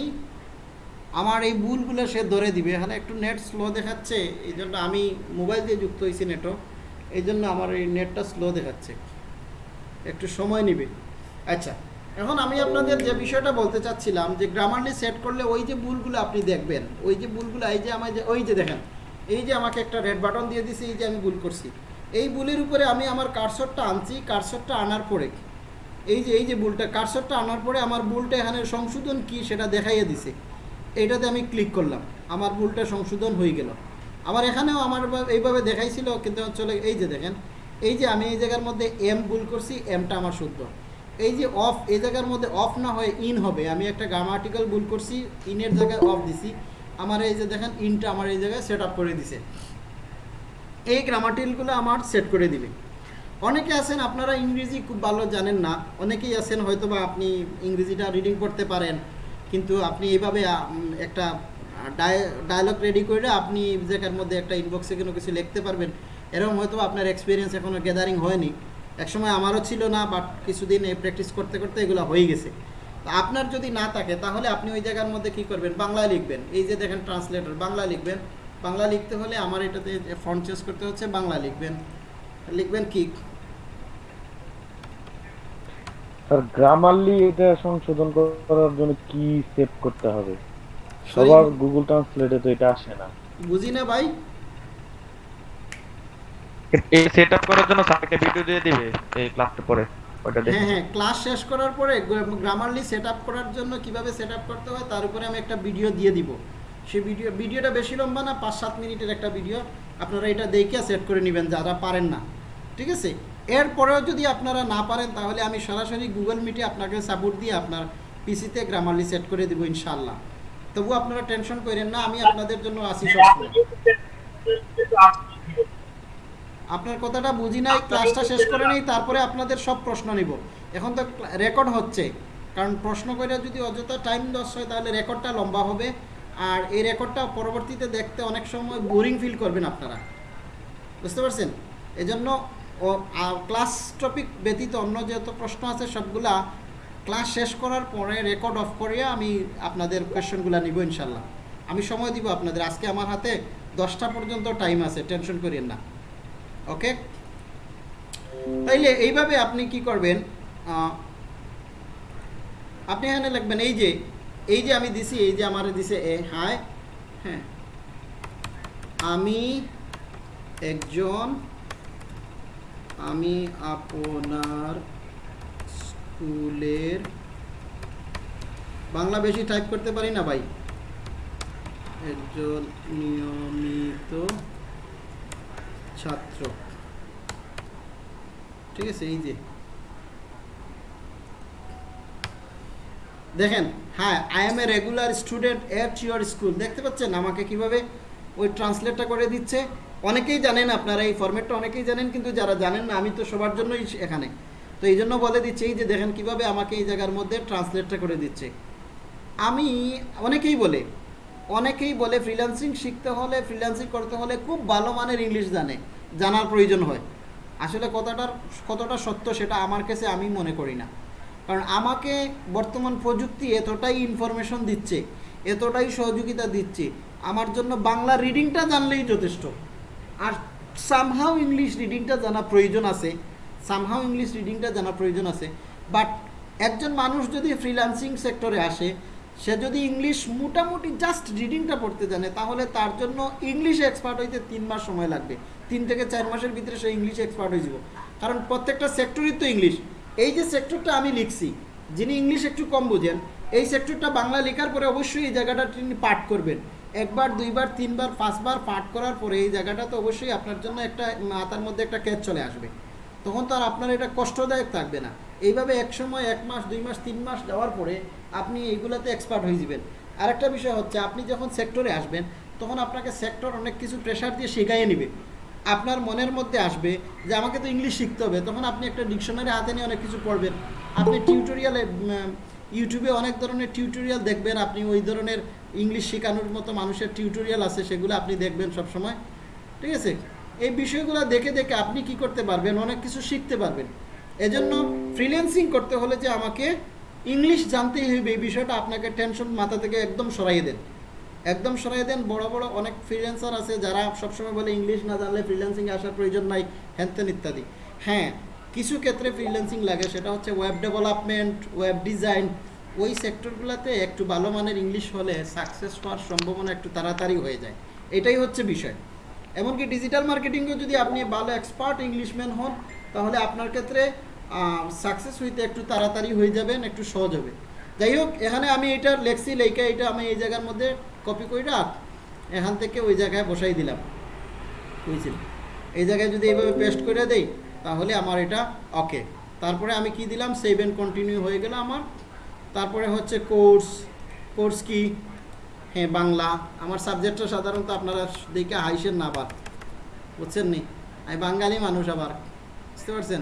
[SPEAKER 3] আমার এই ভুলগুলো সে ধরে দিবে। এখানে একটু নেট স্লো দেখাচ্ছে এই জন্য আমি মোবাইল দিয়ে যুক্ত হয়েছি নেটও এই জন্য আমার এই নেটটা স্লো দেখাচ্ছে। একটু সময় নেবে। আচ্ছা এখন আমি আপনাদের যে বিষয়টা বলতে চাচ্ছিলাম, যে গ্রামারলি সেট করলে ওই যে ভুলগুলো আপনি দেখবেন, ওই যে ভুলগুলো, এই যে আমার যে ওই যে দেখেন, এই যে আমাকে একটা রেড বাটন দিয়ে দিছে, এই যে আমি ভুল করছি। এই ভুলের উপরে আমি আমার কারসরটা আনছি, কারসরটা আনার পরে এই যে এই যে ভুলটা কারসরটা আনার পরে আমার ভুলটা এখানে সংশোধন কি সেটা দেখাইয়ে দিছে। এইটাতে আমি ক্লিক করলাম, আমার ভুলটা সংশোধন হয়ে গেল। আবার এখানেও আমার এইভাবে দেখাইছিল, কিন্তু চলে, এই যে দেখেন, এই যে আমি এই জায়গার মধ্যে এম ভুল করছি এমটা আমার শুদ্ধ। এই যে অফ এই জায়গার মধ্যে অফ না হয়ে ইন হবে, আমি একটা গ্রামাটিক্যাল ভুল করছি ইনের জায়গায় অফ দিছি, আমার এই যে দেখেন ইনটা আমার এই জায়গায় সেট আপ করে দিছে। এই গ্রামাটিক্যালগুলো আমার সেট করে দিবে। অনেকে আছেন, আপনারা ইংরেজি খুব ভালো জানেন না। অনেকেই আছেন হয়তো বা আপনি ইংরেজিটা রিডিং করতে পারেন, কিন্তু আপনি এইভাবে একটা ডায়ালগ রেডি করে আপনি জায়গার মধ্যে একটা ইনবক্সে কোনো কিছু লিখতে পারবেন। এরকম হয়তো আপনার এক্সপিরিয়েন্স এখনও গ্যাদারিং হয়নি। একসময় আমারও ছিল না বাট কিছুদিন এই প্র্যাকটিস করতে করতে এগুলো হয়ে গেছে। আপনার যদি না থাকে, তাহলে আপনি ওই জায়গার মধ্যে কি করবেন? বাংলায় লিখবেন। এই যে দেখেন ট্রান্সলেটর বাংলা লিখবেন। বাংলা লিখতে হলে আমার এটাতে ফন্ট চেঞ্জ করতে হচ্ছে বাংলা লিখবেন। লিখবেন কি?
[SPEAKER 17] স্যার গ্রামারলি এটা সংশোধন করার জন্য কি সেভ করতে হবে? সবার গুগল ট্রান্সলেটে তো এটা আসে না।
[SPEAKER 3] বুঝি না ভাই।
[SPEAKER 9] এই সেট আপ করার জন্য স্যারকে ভিডিও দিয়ে দিবে এই ক্লাসটা পরে ওটা দেখে।
[SPEAKER 3] হ্যাঁ হ্যাঁ ক্লাস শেষ করার পরে গ্রামারলি সেট আপ করার জন্য কীভাবে সেট আপ করতে হয় তার উপরে আমি একটা ভিডিও দিয়ে দিব। সেই ভিডিও, ভিডিওটা বেশি লম্বা না, পাঁচ সাত মিনিটের একটা ভিডিও। আপনারা এটা দেখে সেট করে নেবেন যারা পারেন না। ঠিক আছে? এরপরেও যদি আপনারা না পারেন, তাহলে আমি সরাসরি গুগল মিটে আপনাকে সাপোর্ট দিয়ে আপনার পিসিতে গ্রামারলি সেট করে দেবো ইনশাল্লাহ তবু আপনারা টেনশন করেন না, আমি আপনাদের জন্য আসি সবসময়। আপনার কথাটা বুঝি নাই ক্লাসটা শেষ করে নেই, তারপরে আপনাদের সব প্রশ্ন নিব। এখন তো রেকর্ড হচ্ছে। কারণ প্রশ্ন করে যদি অযথা টাইম লস হয়, তাহলে রেকর্ডটা লম্বা হবে। আর এই রেকর্ডটা পরবর্তীতে দেখতে অনেক সময় বোরিং ফিল করবেন আপনারা। বুঝতে পারছেন? এজন্য ও ক্লাস টপিক ব্যতীত অন্য যত প্রশ্ন আছে সবগুলা ক্লাস শেষ করার পরে রেকর্ড অফ করিয়ে আমি আপনাদের কোয়েশ্চেনগুলো নিব ইনশাল্লাহ। আমি সময় দিব আপনাদের। আজকে আমার হাতে দশটা পর্যন্ত টাইম আছে টেনশন করিয়েন না। ওকে তাইলে এইভাবে আপনি কি করবেন? আপনি এখানে লিখবেন, এই যে এই যে আমি দিছি, এই যে আমার দিছে, এ হাই হ্যাঁ। আমি একজন, আমি আপনার স্কুলের, বাংলা বেশি টাইপ করতে পারি না ভাই। একজন নিয়মিত ছাত্র। ঠিক আছে, এই যে। দেখেন হ্যাঁ I am a regular student at your school দেখতে পাচ্ছেন আমাকে কীভাবে ওই ট্রান্সলেটটা করে দিচ্ছে? অনেকেই জানেন আপনারা এই ফরম্যাটটা অনেকেই জানেন, কিন্তু যারা জানেন না, আমি তো সবার জন্যই এখানে। তো এই জন্য বলে দিচ্ছি, এই যে দেখেন কীভাবে আমাকে এই জায়গার মধ্যে ট্রান্সলেটটা করে দিচ্ছে। আমি অনেকেই বলে অনেকেই বলে ফ্রিল্যান্সিং শিখতে হলে ফ্রিল্যান্সিং করতে হলে খুব ভালো মানের ইংলিশ জানে, জানার প্রয়োজন হয়। আসলে কতটার কতটা সত্য সেটা আমার কাছে আমি মনে করি না। কারণ আমাকে বর্তমান প্রযুক্তি এতটাই ইনফরমেশন দিচ্ছে, এতটাই সহযোগিতা দিচ্ছে, আমার জন্য বাংলা রিডিংটা জানলেই যথেষ্ট। আর সামহাও ইংলিশ রিডিংটা জানা প্রয়োজন আছে সামহাও ইংলিশ রিডিংটা জানা প্রয়োজন আছে বাট একজন মানুষ যদি ফ্রিল্যান্সিং সেক্টরে আসে, সে যদি ইংলিশ মোটামুটি জাস্ট রিডিংটা পড়তে জানে, তাহলে তার জন্য ইংলিশ এক্সপার্ট হইতে তিন মাস সময় লাগবে। তিন থেকে চার মাসের ভিতরে সে ইংলিশ এক্সপার্ট হয়ে যাব। কারণ প্রত্যেকটা সেক্টরই তো ইংলিশ এই যে সেক্টরটা আমি লিখছি, যিনি ইংলিশ একটু কম বুঝেন, এই সেক্টরটা বাংলা লেখার পরে অবশ্যই এই জায়গাটা তিনি পাঠ করবেন। একবার, দুইবার, তিনবার, পাঁচবার পাঠ করার পরে এই জায়গাটা তো অবশ্যই আপনার জন্য একটা মাথার মধ্যে একটা ক্যাচ চলে আসবে। তখন তো আর আপনার এটা কষ্টদায়ক থাকবে না। এইভাবে এক সময়, এক মাস, দুই মাস, তিন মাস যাওয়ার পরে আপনি এইগুলাতে এক্সপার্ট হয়ে যাবেন। আরেকটা বিষয় হচ্ছে, আপনি যখন সেক্টরে আসবেন, তখন আপনাকে সেক্টর অনেক কিছু প্রেশার দিয়ে শেখাইয়ে নেবে। আপনার মনের মধ্যে আসবে যে আমাকে তো ইংলিশ শিখতে হবে। তখন আপনি একটা ডিকশনারি হাতে নিয়ে অনেক কিছু পড়বেন। আপনি টিউটোরিয়ালে ইউটিউবে অনেক ধরনের টিউটোরিয়াল দেখবেন। আপনি ওই ধরনের ইংলিশ শেখানোর মতো মানুষের টিউটোরিয়াল আছে, সেগুলো আপনি দেখবেন সব সময় ঠিক আছে? এই বিষয়গুলো দেখে দেখে আপনি কি করতে পারবেন? অনেক কিছু শিখতে পারবেন। এজন্য ফ্রিল্যান্সিং করতে হলে যে আমাকে ইংলিশ জানতেই হবে, এই বিষয়টা আপনাকে টেনশন মাথা থেকে একদম সরাইয়ে দেন। একদম সরাই দেন, বড় বড় অনেক ফ্রিল্যান্সার আছে যারা সবসময় বলে ইংলিশ না জানলে ফ্রিল্যান্সিং আসার প্রয়োজন নাই হ্যানতেন ইত্যাদি। হ্যাঁ কিছু ক্ষেত্রে ফ্রিল্যান্সিং লাগে, সেটা হচ্ছে ওয়েব ডেভেলপমেন্ট ওয়েব ডিজাইন ওই সেক্টরগুলোতে একটু ভালো মানের ইংলিশ হলে সাকসেস হওয়ার সম্ভাবনা একটু তাড়াতাড়ি হয়ে যায়। এটাই হচ্ছে বিষয়। এমনকি ডিজিটাল মার্কেটিংয়েও যদি আপনি ভালো এক্সপার্ট ইংলিশম্যান হন, তাহলে আপনার ক্ষেত্রে সাকসেস হইতে একটু তাড়াতাড়ি হয়ে যাবেন, একটু সহজ হবে। যাই হোক, এখানে আমি এটা লেখছি, লেখা এটা আমি এই জায়গার মধ্যে কপি কইরা এখান থেকে ওই জায়গায় বসাই দিলাম। বুঝছেন? এই জায়গায় যদি এইভাবে পেস্ট করে দেই, তাহলে আমার এটা ওকে তারপরে আমি কি দিলাম? সেভ অ্যান্ড কন্টিনিউ হয়ে গেল আমার। তারপরে হচ্ছে কোর্স কোর্স কি? হ্যাঁ বাংলা। আমার সাবজেক্টটা সাধারণত আপনারা দেখে হাইসেন না আবার। বুঝছেন নি? আমি বাঙালি মানুষ আবার। বুঝতে পারছেন?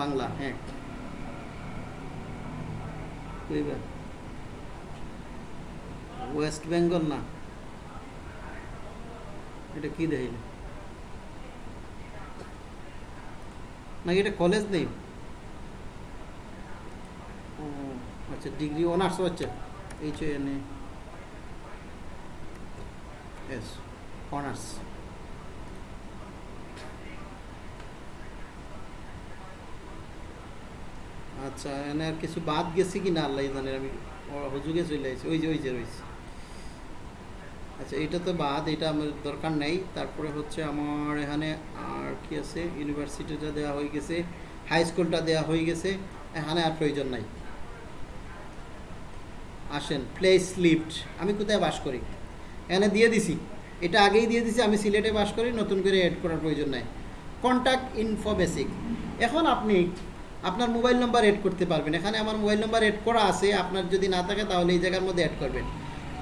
[SPEAKER 3] বাংলা হ্যাঁ। কইবা ওয়েস্ট বেঙ্গল না এটা কি দেখাইল? নাকি এটা কলেজ নেই। ও আচ্ছা ডিগ্রি অনার্স হচ্ছে। এইচ এন এস অনার্স আচ্ছা এনে আর কিছু বাদ গেছে কি না আল্লাহ জানে, আমি হুজুগে চলে আসছি ওই যে ওই যে রয়েছে। আচ্ছা এটা তো বাদ, এটা আমার দরকার নেই। তারপরে হচ্ছে আমার এখানে আর কি আছে, ইউনিভার্সিটিটা দেওয়া হয়ে গেছে, হাই স্কুলটা দেওয়া হয়ে গেছে, এখানে আর প্রয়োজন নাই। আসেন প্লেস লিফট আমি কোথায় বাস করি? এখানে দিয়ে দিছি, এটা আগেই দিয়ে দিছি, আমি সিলেটে বাস করি, নতুন করে অ্যাড করার প্রয়োজন নাই। কন্ট্যাক্ট ইনফো বেসিক এখন আপনি আপনার মোবাইল নাম্বার অ্যাড করতে পারবেন। এখানে আমার মোবাইল নাম্বার অ্যাড করা আছে, আপনার যদি না থাকে তাহলে এই জায়গার মধ্যে অ্যাড করবেন।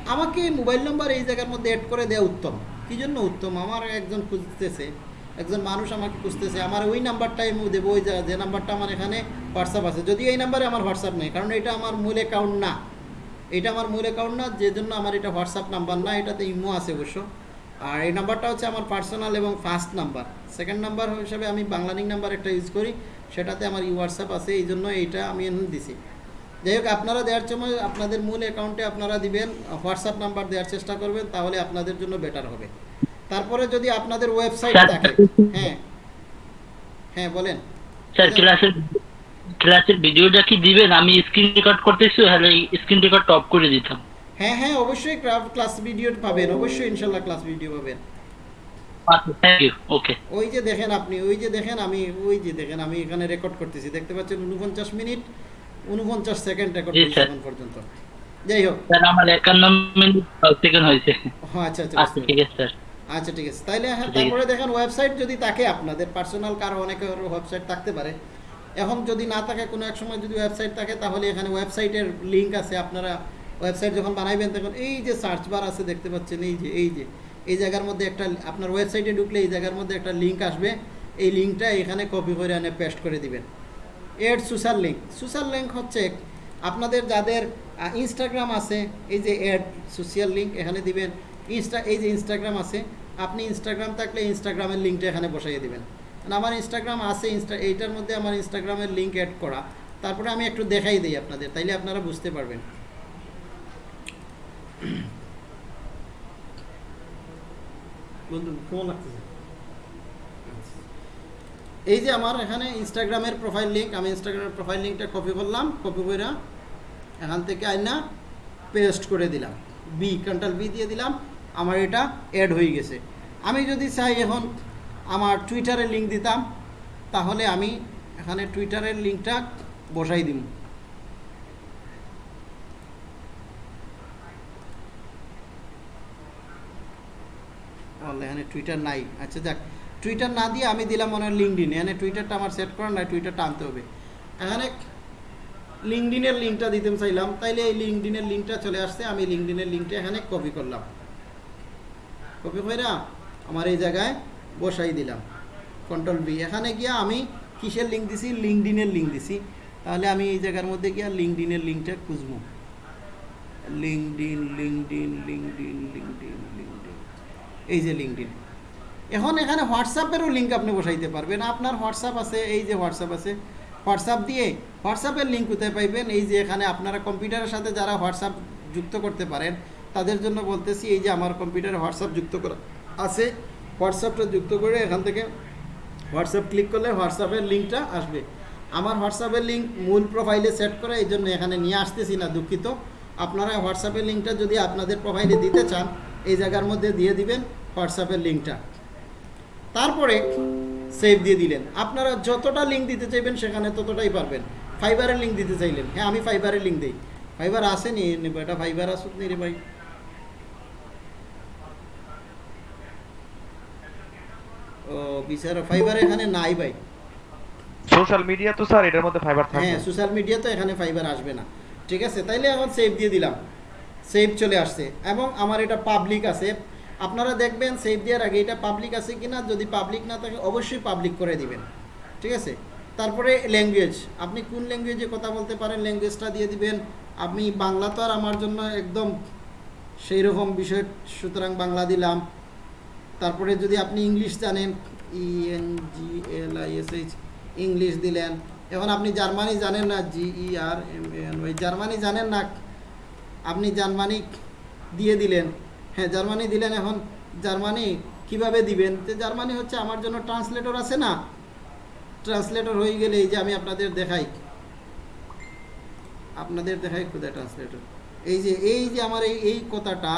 [SPEAKER 3] আমাকে মোবাইল নাম্বার এই জায়গার মধ্যে অ্যাড করে দেওয়া উত্তম। কী জন্য উত্তম? আমার একজন খুঁজতেছে, একজন মানুষ আমাকে খুঁজতেছে, আমার ওই নাম্বারটাই আমি দেবো, ওই যে- যে নাম্বারটা আমার এখানে হোয়াটসঅ্যাপ আছে। যদি এই নাম্বারে আমার হোয়াটসঅ্যাপ নেই, কারণ এটা আমার মূল অ্যাকাউন্ট না। এটা আমার মূল অ্যাকাউন্ট না, যে জন্য আমার এটা হোয়াটসঅ্যাপ নাম্বার না, এটাতে ইমো আছে অবশ্য। আর এই নাম্বারটা হচ্ছে আমার পার্সোনাল এবং ফার্স্ট নাম্বার সেকেন্ড নাম্বার হিসাবে আমি বাংলানিং নাম্বার একটা ইউজ করি। সেটাতে আমার হোয়াটসঅ্যাপ আছে এই জন্য এইটা আমি দিছি। যাই হোক আপনারা দেওয়ার সময় আপনাদের মূল অ্যাকাউন্টে আপনারা দিবেন হোয়াটসঅ্যাপ নাম্বার দেওয়ার চেষ্টা করবেন তাহলে আপনাদের জন্য বেটার হবে। তারপরে যদি আপনাদের ওয়েবসাইট থাকে হ্যাঁ হ্যাঁ বলেন।
[SPEAKER 18] স্যার ক্লাসের ক্লাসের ভিডিওটা কি দিবেন? আমি স্ক্রিন রেকর্ড করতেছি তাহলে স্ক্রিন রেকর্ড টপ করে দিতাম।
[SPEAKER 3] হ্যাঁ হ্যাঁ অবশ্যই ক্লাস ভিডিও পাবেন অবশ্যই ইনশাল্লাহ ক্লাস ভিডিও পাবেন। ওই যে দেখেন আপনি ওই যে দেখেন আমি ওই যে দেখেন আমি এখানে রেকর্ড করতেছি দেখতে পাচ্ছেন উনপঞ্চাশ মিনিট উনপঞ্চাশ সেকেন্ড রেকর্ড। এখন পর্যন্ত। যাই হোক।
[SPEAKER 18] স্যার আমার একান্ন মিনিট সেকেন্ড হয়েছে।
[SPEAKER 3] আচ্ছা আচ্ছা
[SPEAKER 18] আচ্ছা ঠিক আছে স্যার
[SPEAKER 3] আচ্ছা ঠিক আছে। তাইলে হ্যাঁ তারপরে দেখেন ওয়েবসাইট যদি থাকে আপনাদের পার্সোনাল কারও অনেকের ওয়েবসাইট থাকতে পারে। এখন যদি না থাকে কোনো এক সময় যদি ওয়েবসাইট থাকে তাহলে এখানে ওয়েবসাইটের লিংক আছে। আপনারা ওয়েবসাইট যখন বানাইবেন তখন এই যে সার্চ বার আছে দেখতে পাচ্ছেন এই যে এই যে। এই জায়গার মধ্যে একটা, আপনার ওয়েবসাইটে ঢুকলে এই জায়গার মধ্যে একটা লিঙ্ক আসবে। এই লিঙ্কটা এখানে কপি করে এনে পেস্ট করে দিবেন। Add social link social link হচ্ছে আপনাদের যাদের ইনস্টাগ্রাম আছে, এই যে এড সোশ্যাল লিঙ্ক এখানে দিবেন। ইনস্টা এই যে ইনস্টাগ্রাম আছে, আপনি ইনস্টাগ্রাম থাকলে ইনস্টাগ্রামের লিঙ্কটা এখানে বসাইয়ে দিবেন। কারণ আমার ইনস্টাগ্রাম আছে ইনস্টা এইটার মধ্যে আমার ইনস্টাগ্রামের লিঙ্ক অ্যাড করা। তারপরে আমি একটু দেখাই দিই আপনাদের, তাইলে আপনারা বুঝতে পারবেন। বন্ধু লাগতেছে এই যে আমার এখানে ইনস্টাগ্রামের প্রোফাইল লিঙ্ক আমি ইনস্টাগ্রামের প্রোফাইল লিঙ্কটা কপি করলাম কপি করে এখান থেকে আইনা পেস্ট করে দিলাম। বি কন্ট্রোল বি দিয়ে দিলাম, আমার এটা অ্যাড হয়ে গেছে। আমি যদি চাই এখন আমার টুইটারের লিঙ্ক দিতাম, তাহলে আমি এখানে টুইটারের লিঙ্কটা বসাই দিব তাহলে এখানে টুইটার নাই। আচ্ছা যাক। টুইটার না দিয়ে আমি দিলাম মনে হয় লিঙ্কডিন এখানে টুইটারটা আমার সেট করা নাই টুইটারটা আনতে হবে। এখানে লিঙ্কডিনের লিঙ্কটা দিতে চাইলাম, তাইলে এই লিঙ্কডিনের লিঙ্কটা চলে আসছে, আমি লিঙ্কডিনের লিঙ্কটা এখানে কপি করলাম। কপি করে আমার এই জায়গায় বসাই দিলাম। কন্ট্রোল বি এখানে গিয়া আমি কিসের লিঙ্ক দিছি? লিঙ্কডিনের লিঙ্ক দিছি। তাহলে আমি এই জায়গার মধ্যে গিয়া লিঙ্কডিনের লিঙ্কটা খুঁজবো। LinkedIn LinkedIn LinkedIn LinkedIn LinkedIn এই যে লিঙ্কডিন এখন এখানে হোয়াটসঅ্যাপেরও লিঙ্ক আপনি বসাইতে পারবেন। আপনার হোয়াটসঅ্যাপ আছে, এই যে হোয়াটসঅ্যাপ আছে। হোয়াটসঅ্যাপ দিয়ে হোয়াটসঅ্যাপের লিঙ্ক কোথায় পাইবেন? এই যে এখানে আপনারা কম্পিউটারের সাথে যারা হোয়াটসঅ্যাপ যুক্ত করতে পারেন, তাদের জন্য বলতেছি, এই যে আমার কম্পিউটারে হোয়াটসঅ্যাপ যুক্ত করা আছে হোয়াটসঅ্যাপটা যুক্ত করে এখান থেকে হোয়াটসঅ্যাপ ক্লিক করলে হোয়াটসঅ্যাপের লিঙ্কটা আসবে। আমার হোয়াটসঅ্যাপের লিঙ্ক মূল প্রোফাইলে সেট করে এই জন্য এখানে নিয়ে আসতেছি না, দুঃখিত। আপনারা হোয়াটসঅ্যাপের লিঙ্কটা যদি আপনাদের প্রোফাইলে দিতে চান, এই জায়গার মধ্যে দিয়ে দিবেন। হোয়াটসঅ্যাপের লিঙ্কটা। তারপরে সেভ দিয়ে দিলেন। আপনারা যতটা লিঙ্ক দিতে চাইবেন সেখানে ততটাই পারবেন। ফাইবারের লিঙ্ক দিতে চাইলেন। হ্যাঁ আমি ফাইবারের লিঙ্ক দিই। ফাইবার আসেনি নেব এটা ফাইবার আসুক নি রে ভাই? ও বিচারা ফাইবার এখানে নাই ভাই।
[SPEAKER 9] সোশ্যাল মিডিয়া তো স্যার এটার মধ্যে ফাইবার থাকবে।
[SPEAKER 3] হ্যাঁ সোশ্যাল মিডিয়া তো এখানে ফাইবার আসবে না। ঠিক আছে? তাইলে এখন সেভ দিয়ে দিলাম। সেভ চলে আসছে। এবং আমার এটা পাবলিক আছে। আপনারা দেখবেন সেভ দেওয়ার আগে এটা পাবলিক আছে কি না যদি পাবলিক না থাকে, অবশ্যই পাবলিক করে দিবেন। ঠিক আছে? তারপরে ল্যাঙ্গুয়েজ আপনি কোন ল্যাঙ্গুয়েজে কথা বলতে পারেন ল্যাঙ্গুয়েজটা দিয়ে দিবেন। আমি বাংলা তো আর আমার জন্য একদম সেই রকম বিষয়, সুতরাং বাংলা দিলাম। তারপরে যদি আপনি ইংলিশ জানেন E N G L I S H English দিলেন। এখন আপনি জার্মানি জানেন না G E R M N ওই জার্মানি জানেন না, আপনি জার্মানি দিয়ে দিলেন। হ্যাঁ জার্মানি দিলেন এখন। জার্মানি কীভাবে দিবেন? তো জার্মানি হচ্ছে আমার জন্য ট্রান্সলেটর আছে না? ট্রান্সলেটর হয়ে গেলে এই যে আমি আপনাদের দেখাই। আপনাদের দেখাই কোথায় ট্রান্সলেটর এই যে এই যে আমার এই এই কথাটা,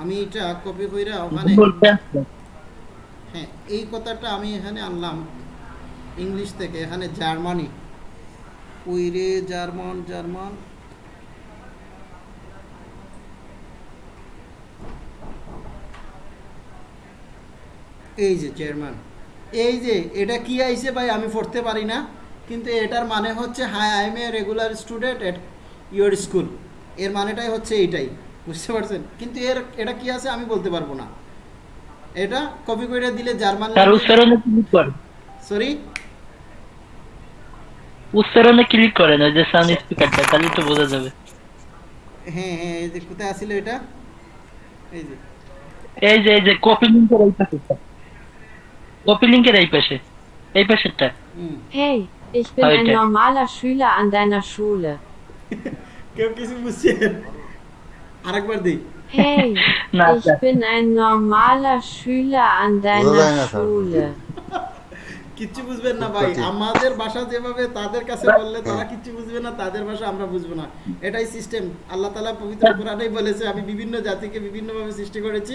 [SPEAKER 3] আমি এটা কপি কইরা ওখানে হ্যাঁ এই কথাটা আমি এখানে আনলাম ইংলিশ থেকে, এখানে জার্মানি। উইরে German German. এই যে চেয়ারম্যান এই যে এটা কি আইছে ভাই আমি পড়তে পারি না কিন্তু এটার মানে হচ্ছে hi I am a regular student at your স্কুলের মানেটাই হচ্ছে এইটাই বুঝতে পারছেন? কিন্তু এর এটা কি আছে আমি বলতে পারব না। এটা কপি করে দিলে জার্মান
[SPEAKER 18] স্যার উচ্চারণে ক্লিক করেন।
[SPEAKER 3] সরি
[SPEAKER 18] উচ্চারণে ক্লিক করেন ওই যে সাউন্ড স্পিকারটা তাহলে তো বোঝা যাবে।
[SPEAKER 3] হ্যাঁ হ্যাঁ এই যে কোথায় আসিল এটা? এই যে।
[SPEAKER 18] এই যে এই যে কপি লিংকের এই পাশে কপি লিংকের এই পাশে। এই পাশেরটা।
[SPEAKER 19] Hey, ich bin ein normaler Schüler an deiner Schule.
[SPEAKER 3] কেউ কিছু বুঝছেন? আরেকবার দিই।
[SPEAKER 19] Hey, ich bin ein normaler Schüler an deiner. Schule.
[SPEAKER 3] কিচ্ছু বুঝবেন না ভাই। আমাদের ভাষা যেভাবে তাদের কাছে বললে তারা কিচ্ছু বুঝবে না তাদের ভাষা আমরা বুঝব না। এটাই সিস্টেম আল্লাহ তালা পবিত্র কোরআনেই বলেছে আমি বিভিন্ন জাতিকে বিভিন্নভাবে সৃষ্টি করেছি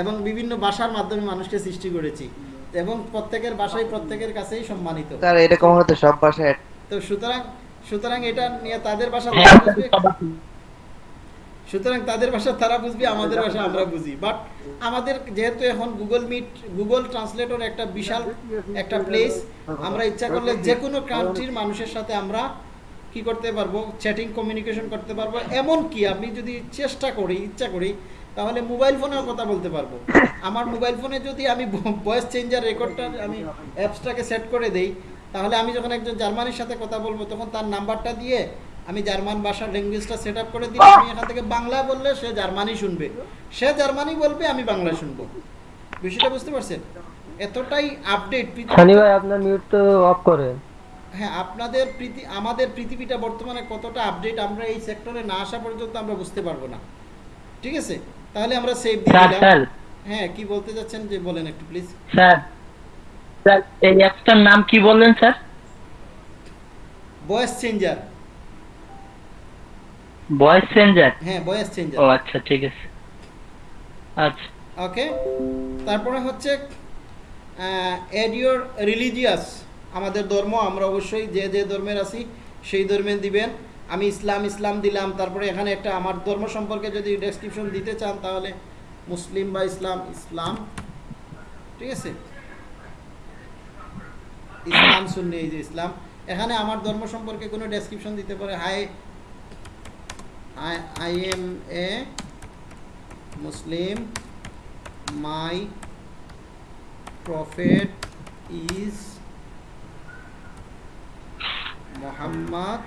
[SPEAKER 3] এবং বিভিন্ন ভাষার মাধ্যমে মানুষকে সৃষ্টি করেছি। এবং প্রত্যেকের ভাষাই প্রত্যেকের কাছেই সম্মানিত।
[SPEAKER 20] স্যার এরকম হতো সব ভাষায়
[SPEAKER 3] তো সুতরাং সুতরাং এটা নিয়ে তাদের ভাষা
[SPEAKER 18] হ্যাঁ,
[SPEAKER 3] তারা বুঝবে? সুতরাং তাদের ভাষা তারা বুঝবে আমাদের ভাষা আমরা বুঝি। বাট আমাদের যেহেতু এখন গুগল মিট গুগল ট্রান্সলেটর একটা বিশাল একটা প্লেস আমরা ইচ্ছা করলে যে কোনো কান্ট্রির মানুষের সাথে আমরা কি করতে পারব? চ্যাটিং কমিউনিকেশন করতে পারব। এমন কি আমি যদি চেষ্টা করি ইচ্ছা করি তাহলে মোবাইল ফোনেও কথা বলতে পারব। আমার মোবাইল ফোনে যদি আমি ভয়েস চেঞ্জার রেকর্ডটা আমি অ্যাপসটাকে সেট করে দেই তাহলে আমি যখন একজন জার্মানির সাথে কথা বলব তখন তার নাম্বারটা দিয়ে আমি জার্মান ভাষার ল্যাঙ্গুয়েজটা সেট আপ করে দিলে আমি এখান থেকে বাংলা বললে সে জার্মানি শুনবে। সে জার্মানি বলবে আমি বাংলা শুনব। বিষয়টা বুঝতে পারছেন? এতটাই আপডেট
[SPEAKER 5] সানি ভাই আপনার মিউট তো অফ করেন।
[SPEAKER 3] হ্যাঁ আপনাদের প্রীতি আমাদের পৃথিবীটা বর্তমানে কতটা আপডেট আমরা এই সেক্টরে না আসা পর্যন্ত আমরা বুঝতে পারব না। ঠিক আছে? তাহলে আমরা সেভ দিয়ে দিলাম। হ্যাঁ কি বলতে যাচ্ছেন যে বলেন একটু প্লিজ
[SPEAKER 18] স্যার স্যার এই অ্যাপসটার নাম কি বললেন sir
[SPEAKER 3] voice changer
[SPEAKER 18] voice changer
[SPEAKER 3] হ্যাঁ ভয়েস চেঞ্জার
[SPEAKER 18] ও আচ্ছা ঠিক আছে। আচ্ছা।
[SPEAKER 3] ওকে তারপরে হচ্ছে এড ইউর রিলিজিয়াস আমাদের ধর্ম আমরা অবশ্যই যে যে ধর্মের আছি সেই ধর্মে দিবেন। আমি ইসলাম ইসলাম দিলাম, তারপরে এখানে একটা আমার ধর্ম সম্পর্কে যদি ডেসক্রিপশন দিতে চান, তাহলে মুসলিম বা ইসলাম ইসলাম, ঠিক আছে? ইসলাম শুননি এই যে ইসলাম। এখানে আমার ধর্ম সম্পর্কে কোনো ডেসক্রিপশন দিতে পারে? Hi I am a Muslim my prophet is Muhammad.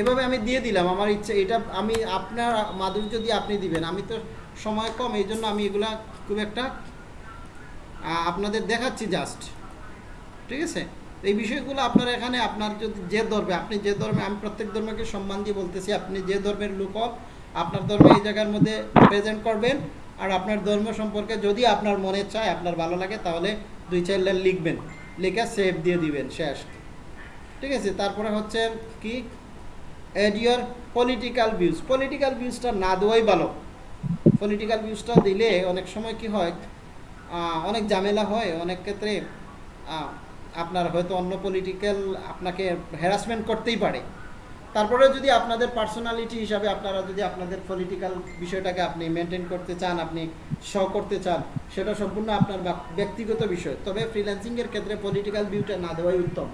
[SPEAKER 3] এভাবে আমি দিয়ে দিলাম। আমার ইচ্ছে, এটা আমি আপনার মাধুর্য দিয়ে আপনি দিবেন, আমি তো সময় কম এই জন্য আমি এগুলা খুব একটা আপনাদের দেখাচ্ছি জাস্ট ঠিক আছে? এই বিষয়গুলো আপনার এখানে, আপনার যদি যে ধর্মে, আপনি যে ধর্মে, আমি প্রত্যেক ধর্মকে সম্মান দিয়ে বলতেছি, আপনি যে ধর্মের লোক আপনার ধর্মে এই জায়গার মধ্যে প্রেজেন্ট করবেন, আর আপনার ধর্ম সম্পর্কে যদি আপনার মনে চায়, আপনার ভালো লাগে, তাহলে দুই চার লাইন লিখবেন। লিখে সেভ দিয়ে দিবেন, শেষ। ঠিক আছে? তারপরে হচ্ছে কি? Add your political views political ভিউজটা না দেওয়াই ভালো। পলিটিক্যাল ভিউজটা দিলে অনেক সময় কি হয়? অনেক ঝামেলা হয়। অনেক ক্ষেত্রে আপনার হয়তো অন্য পলিটিক্যাল আপনাকে হ্যারাসমেন্ট করতেই পারে। তারপরে যদি আপনাদের পার্সোনালিটি হিসাবে আপনারা যদি আপনাদের পলিটিক্যাল বিষয়টাকে আপনি মেনটেন করতে চান, আপনি শো করতে চান, সেটা সম্পূর্ণ আপনার ব্যক্তিগত বিষয়। তবে ফ্রিল্যান্সিংয়ের ক্ষেত্রে পলিটিক্যাল ভিউটা না দেওয়াই উত্তম।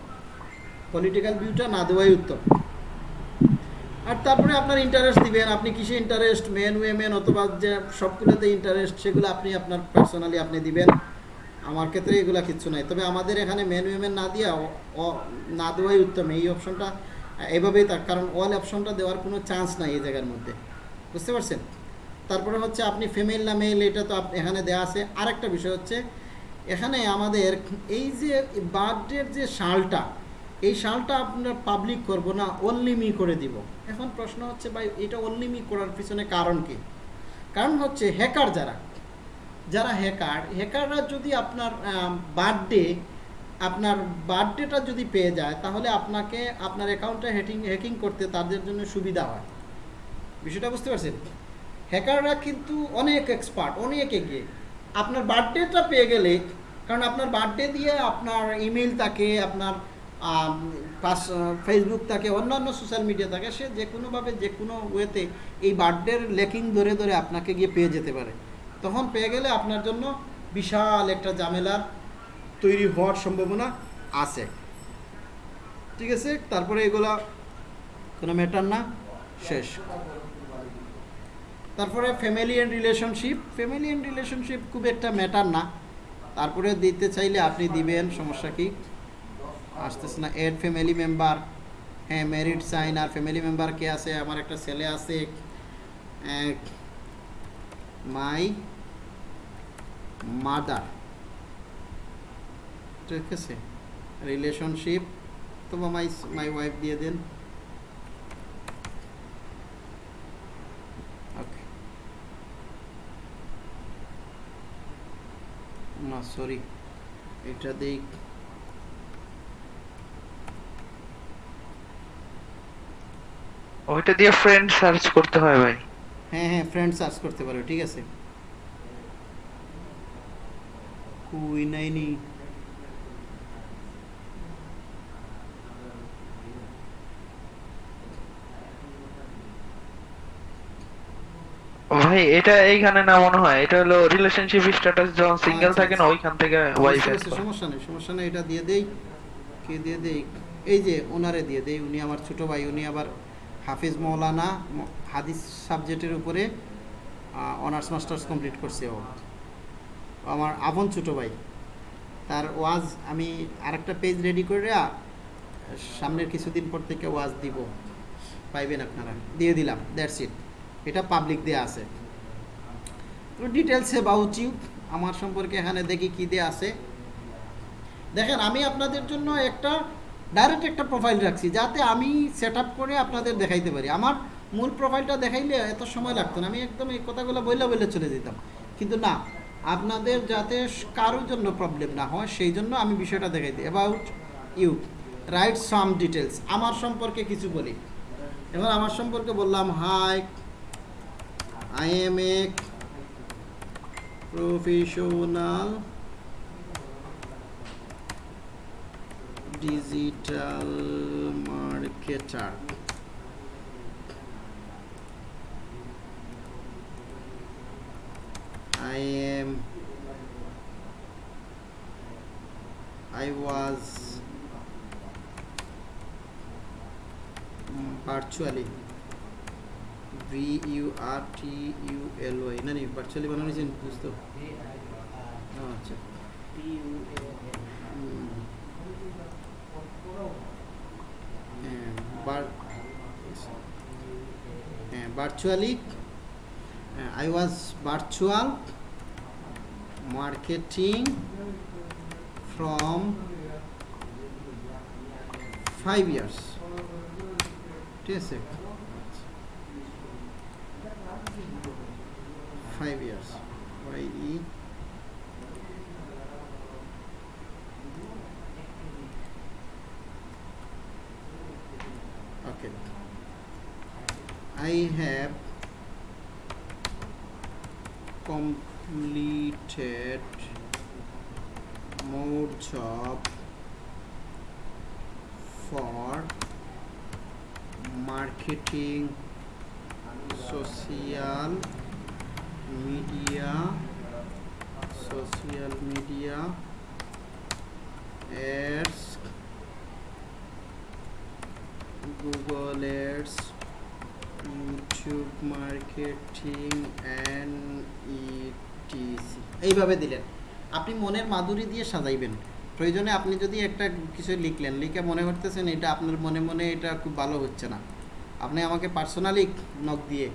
[SPEAKER 3] পলিটিক্যাল ভিউটা না দেওয়াই উত্তম। আর তারপরে আপনার ইন্টারেস্ট দিবেন, আপনি কিসে ইন্টারেস্ট মেন উইমেন অথবা যে সবগুলোতে ইন্টারেস্ট সেগুলো আপনি আপনার পার্সোনালি আপনি দিবেন। আমার ক্ষেত্রে এগুলো কিচ্ছু নাই। তবে আমাদের এখানে মেন উইমেন না দিয়া না দেওয়াই উত্তম। এই অপশনটা এভাবেই তার, কারণ অল অপশনটা দেওয়ার কোনো চান্স নাই এই জায়গার মধ্যে। বুঝতে পারছেন? তারপরে হচ্ছে আপনি ফিমেল না মেল এটা তো এখানে দেওয়া আছে। আরেকটা বিষয় হচ্ছে, এখানে আমাদের এই যে বার্থডের যে শালটা, এই শালটা আপনার পাবলিক করব না অনলি মি করে দিব। এখন প্রশ্ন হচ্ছে, ভাই, এটা অনলি মি করার পিছনে কারণ কি? কারণ হচ্ছে হ্যাকার যারা যারা হ্যাকার হ্যাকাররা যদি আপনার বার্থডে আপনার বার্থডেটা যদি পেয়ে যায়, তাহলে আপনাকে আপনার অ্যাকাউন্টে হ্যাকিং হ্যাকিং করতে তাদের জন্য সুবিধা হয়। বিষয়টা বুঝতে পারছেন? হ্যাকাররা কিন্তু অনেক এক্সপার্ট অনেক এগিয়ে। আপনার বার্থডেটা পেয়ে গেলে, কারণ আপনার বার্থডে দিয়ে আপনার ইমেল থাকে, আপনার পাস ফেসবুক থাকে, অন্যান্য সোশ্যাল মিডিয়া থাকে, সে যে কোনোভাবে যে কোনো ওয়েতে এই বার্থডের লেকিং ধরে ধরে আপনাকে গিয়ে পেয়ে যেতে পারে। তখন পেয়ে গেলে আপনার জন্য বিশাল একটা ঝামেলার তৈরি হওয়ার সম্ভাবনা আছে। ঠিক আছে? তারপরে এগুলা কোনো ম্যাটার না। শেষ। তারপরে family and relationship family and relationship খুব একটা ম্যাটার না। তারপরে দিতে চাইলে আপনি দিবেন, সমস্যা কি? আসতেছে না। এড ফ্যামিলি মেম্বার হ্যাঁ ম্যারিড সাইন আর ফ্যামিলি মেম্বার কে আছে? আমার একটা ছেলে আছে। মাই মাদার ঠিক আছে রিলেশনশিপ তো মাই মাই ওয়াইফ দিয়ে দেন। ওকে না সরি এটা দেই।
[SPEAKER 9] ওইটা দিয়ে ফ্রেন্ড সার্চ করতে হয় ভাই।
[SPEAKER 3] হ্যাঁ হ্যাঁ ফ্রেন্ড সার্চ করতে পারো ঠিক আছে। কুই
[SPEAKER 2] ভাই এটা এইখানে না মনে হয় এটা হলো রিলেশনশিপ স্ট্যাটাস যখন সিঙ্গেল
[SPEAKER 3] আচ্ছা,
[SPEAKER 2] থাকে না ওইখান থেকে ওয়াইফ
[SPEAKER 3] সমস্যা নেই সমস্যা নেই এটা দিয়ে দেই। কে দিয়ে দেই? এই যে ওনারে দিয়ে দেই উনি আমার ছোট ভাই উনি আবার হাফিজ মৌলানা হাদিস সাবজেক্টের উপরে অনার্স মাস্টার্স কমপ্লিট করছে ও। আমার আপন ছোট ভাই তার ওয়াজ আমি আরেকটা পেজ রেডি করে সামনের কিছুদিন পর থেকে ওয়াজ দিব। পাইবেন আপনারা দিয়ে দিলাম দ্যাটস ইট এটা পাবলিক দেয়া আছে। ডিটেলস অ্যাবাউট ইউ আমার সম্পর্কে এখানে দেখি কী দিয়ে আছে। দেখেন, আমি আপনাদের জন্য একটা ডাইরেক্ট একটা প্রোফাইল রাখছি, যাতে আমি সেট করে আপনাদের দেখাইতে পারি। আমার মূল প্রোফাইলটা দেখাইলে এত সময় লাগতো না, আমি একদম এই কথাগুলো বইলে বইলে চলে যেতাম। কিন্তু না, আপনাদের যাতে কারোর জন্য প্রবলেম না হয়, সেই জন্য আমি বিষয়টা দেখাই দিই about you write some details আমার সম্পর্কে কিছু বলি। এবার আমার সম্পর্কে বললাম hi I am a professional digital marketer. I am I was virtually V U R T U L Y না নি virtually বানানো হয়েছে বুঝতো আচ্ছা। হ্যাঁ, হ্যাঁ, uh, I was virtual marketing from five years ঠিক আছে five years. YE okay. I have completed more job for marketing social media social media ads Google Ads, YouTube marketing and etc এইভাবে দিলেন। আপনি মনের মাধুরী দিয়ে সাজাইবেন। প্রয়োজনে আপনি যদি একটা কিছু লিখলেন লিখে মনে করতেছেন এটা আপনার মনে মনে এটা খুব ভালো হচ্ছে না। আপনি আমাকে পার্সোনালি নক দিয়ে